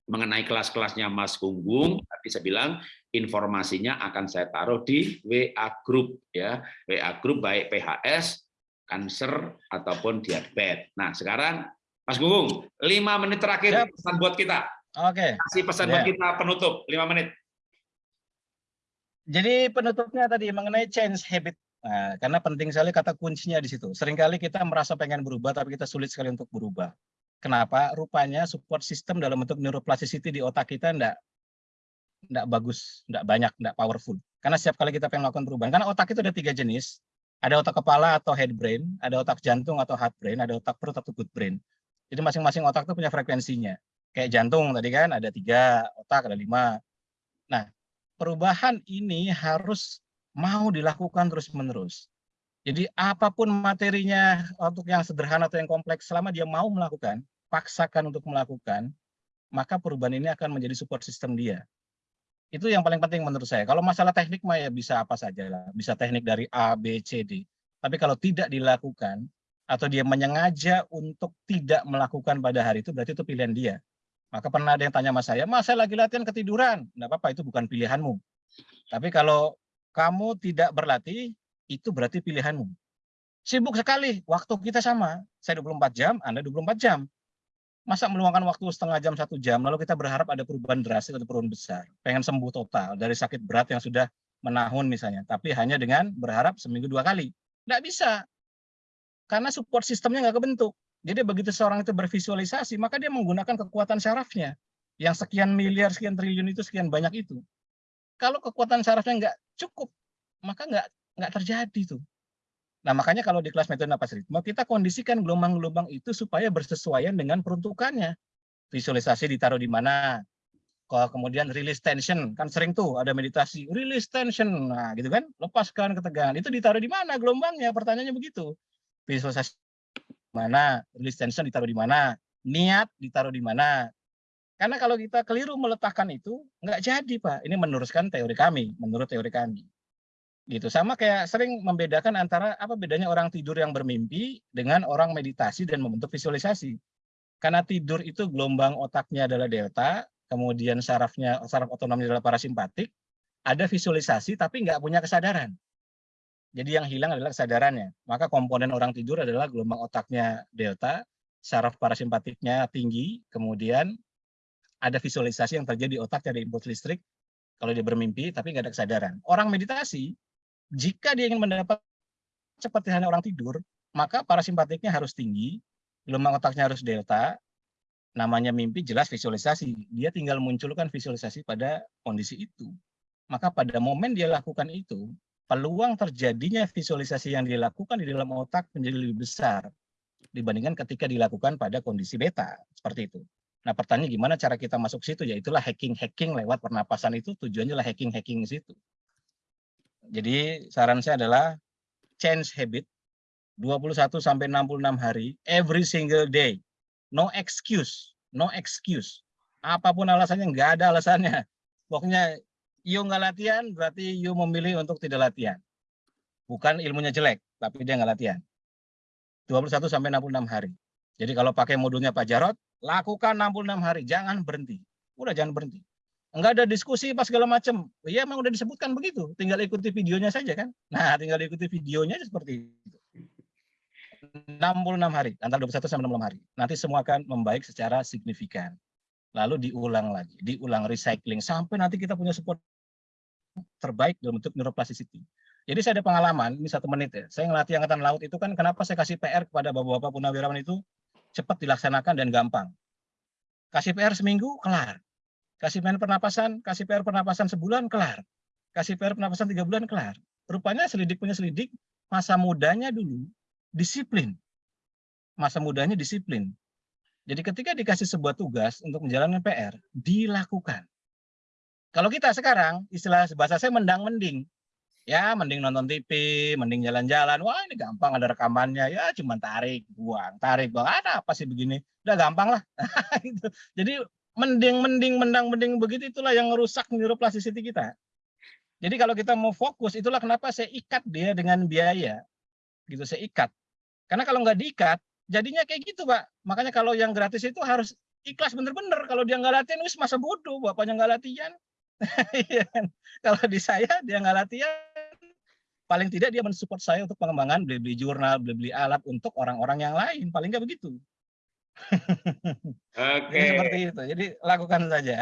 mengenai kelas-kelasnya Mas Gunggung, tadi saya bilang informasinya akan saya taruh di WA Group ya, WA Group baik PHS, kanker ataupun diabetes. Nah sekarang Mas Gunggung, lima menit terakhir yep. pesan buat kita. Oke. Okay. Kasih pesan yeah. buat kita penutup lima menit. Jadi penutupnya tadi mengenai change habit. Nah, karena penting sekali kata kuncinya di situ. Seringkali kita merasa pengen berubah, tapi kita sulit sekali untuk berubah. Kenapa? Rupanya support system dalam bentuk neuroplasticity di otak kita enggak enggak bagus, enggak banyak, enggak powerful. Karena setiap kali kita pengen melakukan perubahan, karena otak itu ada tiga jenis. Ada otak kepala atau head brain, ada otak jantung atau heart brain, ada otak perut atau good brain. Jadi masing-masing otak itu punya frekuensinya. Kayak jantung tadi kan ada tiga otak, ada lima. Nah, perubahan ini harus mau dilakukan terus-menerus. Jadi apa pun materinya untuk yang sederhana atau yang kompleks, selama dia mau melakukan, paksakan untuk melakukan, maka perubahan ini akan menjadi support system dia. Itu yang paling penting menurut saya. Kalau masalah teknik mah ya bisa apa saja lah, bisa teknik dari A, B, C, D. Tapi kalau tidak dilakukan, atau dia menyengaja untuk tidak melakukan pada hari itu, berarti itu pilihan dia. Maka pernah ada yang tanya sama saya, mas saya lagi latihan ketiduran. Tidak apa-apa, itu bukan pilihanmu. Tapi kalau kamu tidak berlatih, itu berarti pilihanmu. Sibuk sekali, waktu kita sama. Saya 24 jam, Anda 24 jam. Masa meluangkan waktu setengah jam, satu jam, lalu kita berharap ada perubahan drastis atau perubahan besar. Pengen sembuh total dari sakit berat yang sudah menahun misalnya. Tapi hanya dengan berharap seminggu dua kali. Tidak bisa. Karena support sistemnya nggak kebentuk. Jadi begitu seorang itu bervisualisasi, maka dia menggunakan kekuatan syarafnya. Yang sekian miliar, sekian triliun itu, sekian banyak itu. Kalau kekuatan syarafnya nggak cukup, maka nggak nggak terjadi tuh. Nah makanya kalau di kelas metode napas ritme, kita kondisikan gelombang-gelombang itu supaya bersesuaian dengan peruntukannya. Visualisasi ditaruh di mana, kemudian release tension kan sering tuh ada meditasi release tension. Nah gitu kan? Lepaskan ketegangan. Itu ditaruh di mana gelombangnya? Pertanyaannya begitu. Visualisasi mana, release tension ditaruh di mana, niat ditaruh di mana. Karena kalau kita keliru meletakkan itu, nggak jadi Pak. Ini meneruskan teori kami, menurut teori kami. Gitu. Sama kayak sering membedakan antara apa bedanya orang tidur yang bermimpi dengan orang meditasi dan membentuk visualisasi. Karena tidur itu gelombang otaknya adalah delta, kemudian sarafnya saraf otonomnya adalah parasimpatik, ada visualisasi tapi nggak punya kesadaran. Jadi yang hilang adalah kesadarannya. Maka komponen orang tidur adalah gelombang otaknya delta, saraf parasimpatiknya tinggi, kemudian ada visualisasi yang terjadi di otak, ada impuls listrik kalau dia bermimpi tapi nggak ada kesadaran. Orang meditasi, jika dia ingin mendapat seperti hanya orang tidur, maka parasimpatiknya harus tinggi, gelombang otaknya harus delta, namanya mimpi jelas visualisasi. Dia tinggal munculkan visualisasi pada kondisi itu. Maka pada momen dia lakukan itu, peluang terjadinya visualisasi yang dilakukan di dalam otak menjadi lebih besar dibandingkan ketika dilakukan pada kondisi beta seperti itu. Nah pertanyaan gimana cara kita masuk situ ya itulah hacking-hacking lewat pernapasan itu tujuannya lah hacking-hacking situ. Jadi saran saya adalah change habit 21 sampai 66 hari every single day. No excuse, no excuse. Apa pun alasannya nggak ada alasannya. Pokoknya you nggak latihan, berarti you memilih untuk tidak latihan. Bukan ilmunya jelek, tapi dia nggak latihan. 21 sampai 66 hari. Jadi kalau pakai modulnya Pak Jarot, lakukan 66 hari, jangan berhenti. Udah jangan berhenti. Enggak ada diskusi pas segala macam. Iya memang udah disebutkan begitu, tinggal ikuti videonya saja kan. Nah, tinggal ikuti videonya seperti itu. 66 hari, antara 21 sampai 66 hari. Nanti semua akan membaik secara signifikan. Lalu diulang lagi, diulang recycling sampai nanti kita punya support terbaik dalam bentuk neuroplasticity. Jadi saya ada pengalaman, ini satu menit ya, saya ngelatih Angkatan Laut itu kan kenapa saya kasih PR kepada bapak-bapak punawirawan itu cepat dilaksanakan dan gampang. Kasih PR seminggu, kelar. Kasih PR pernapasan, kasih PR pernapasan sebulan, kelar. Kasih PR pernapasan tiga bulan, kelar. Rupanya selidik punya selidik, masa mudanya dulu disiplin. Masa mudanya disiplin. Jadi ketika dikasih sebuah tugas untuk menjalankan PR, dilakukan. Kalau kita sekarang, istilah bahasa saya mendang-mending. Ya, mending nonton TV, mending jalan-jalan. Wah, ini gampang ada rekamannya. Ya, cuma tarik, buang, tarik, buang. Ada apa sih begini? Udah gampang lah. Gitu. Jadi mending-mending, mendang-mending begitu itulah yang merusak neuroplasticity kita. Jadi kalau kita mau fokus, itulah kenapa saya ikat dia dengan biaya. Gitu, saya ikat. Karena kalau nggak diikat, jadinya kayak gitu, Pak. Makanya kalau yang gratis itu harus ikhlas bener-bener. Kalau dia nggak latihan, wis masa bodoh, bapaknya nggak latihan. Iya kan? kalau di saya, dia nggak latihan, paling tidak dia mensupport saya untuk pengembangan, beli-beli jurnal, beli-beli alat untuk orang-orang yang lain. Paling nggak begitu. Oke. Jadi seperti itu. Jadi lakukan saja.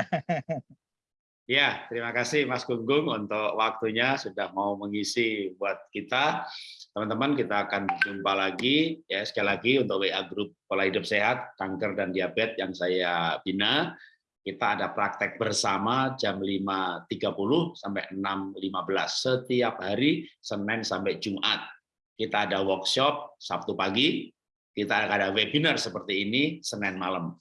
Ya, terima kasih Mas Gunggung untuk waktunya sudah mau mengisi buat kita. Teman-teman, kita akan jumpa lagi ya sekali lagi untuk WA grup pola hidup sehat, kanker dan diabetes yang saya bina. Kita ada praktek bersama jam 5.30 sampai 6.15 setiap hari Senin sampai Jumat. Kita ada workshop Sabtu pagi, kita ada webinar seperti ini Senin malam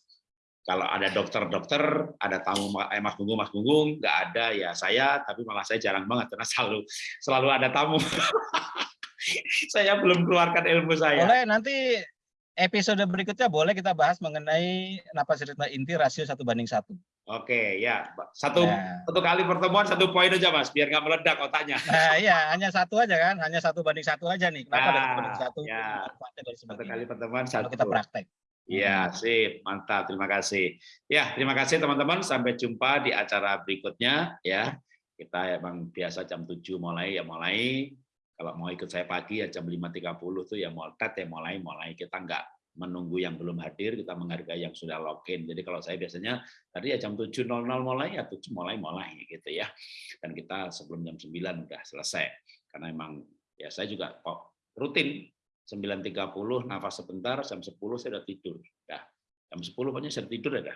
kalau ada dokter-dokter, ada tamu eh, Mas Gunggung, Mas Gunggung, nggak ada ya saya, tapi malah saya jarang banget karena selalu selalu ada tamu. saya belum keluarkan ilmu saya. Boleh nanti episode berikutnya boleh kita bahas mengenai napas ritme inti rasio satu banding satu. Oke, ya satu nah. satu kali pertemuan satu poin aja mas, biar nggak meledak otaknya. Nah, iya hanya satu aja kan, hanya satu banding satu aja nih. Kenapa nah, satu banding satu? Ya, satu kali pertemuan satu. Kalau kita praktek. Iya, sip, mantap. Terima kasih. Ya, terima kasih teman-teman. Sampai jumpa di acara berikutnya ya. Kita emang biasa jam 7 mulai ya mulai. Kalau mau ikut saya pagi ya jam 5.30 tuh ya mau tet ya mulai mulai. Kita enggak menunggu yang belum hadir, kita menghargai yang sudah login. Jadi kalau saya biasanya tadi ya jam 7.00 mulai ya 7 mulai mulai gitu ya. Dan kita sebelum jam 9 udah selesai. Karena emang ya saya juga kok rutin 9.30 nafas sebentar, jam 10 saya udah tidur. Ya, jam 10 pokoknya saya tidur ada.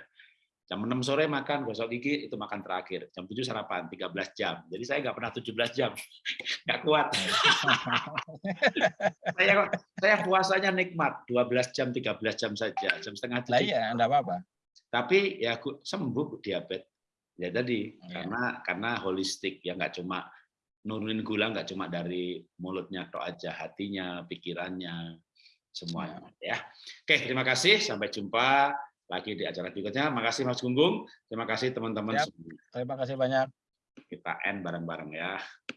Jam 6 sore makan, gosok gigi, itu makan terakhir. Jam 7 sarapan, 13 jam. Jadi saya nggak pernah 17 jam. Nggak kuat. saya saya puasanya nikmat, 12 jam, 13 jam saja. Jam setengah tujuh. iya, enggak apa-apa. Tapi ya sembuh diabetes. Ya tadi, ya. karena karena holistik, ya nggak cuma nurunin gula nggak cuma dari mulutnya tok aja, hatinya, pikirannya, semuanya ya. Oke, terima kasih. Sampai jumpa lagi di acara berikutnya. Makasih Mas Gunggung. Terima kasih teman-teman Terima kasih banyak. Kita end bareng-bareng ya.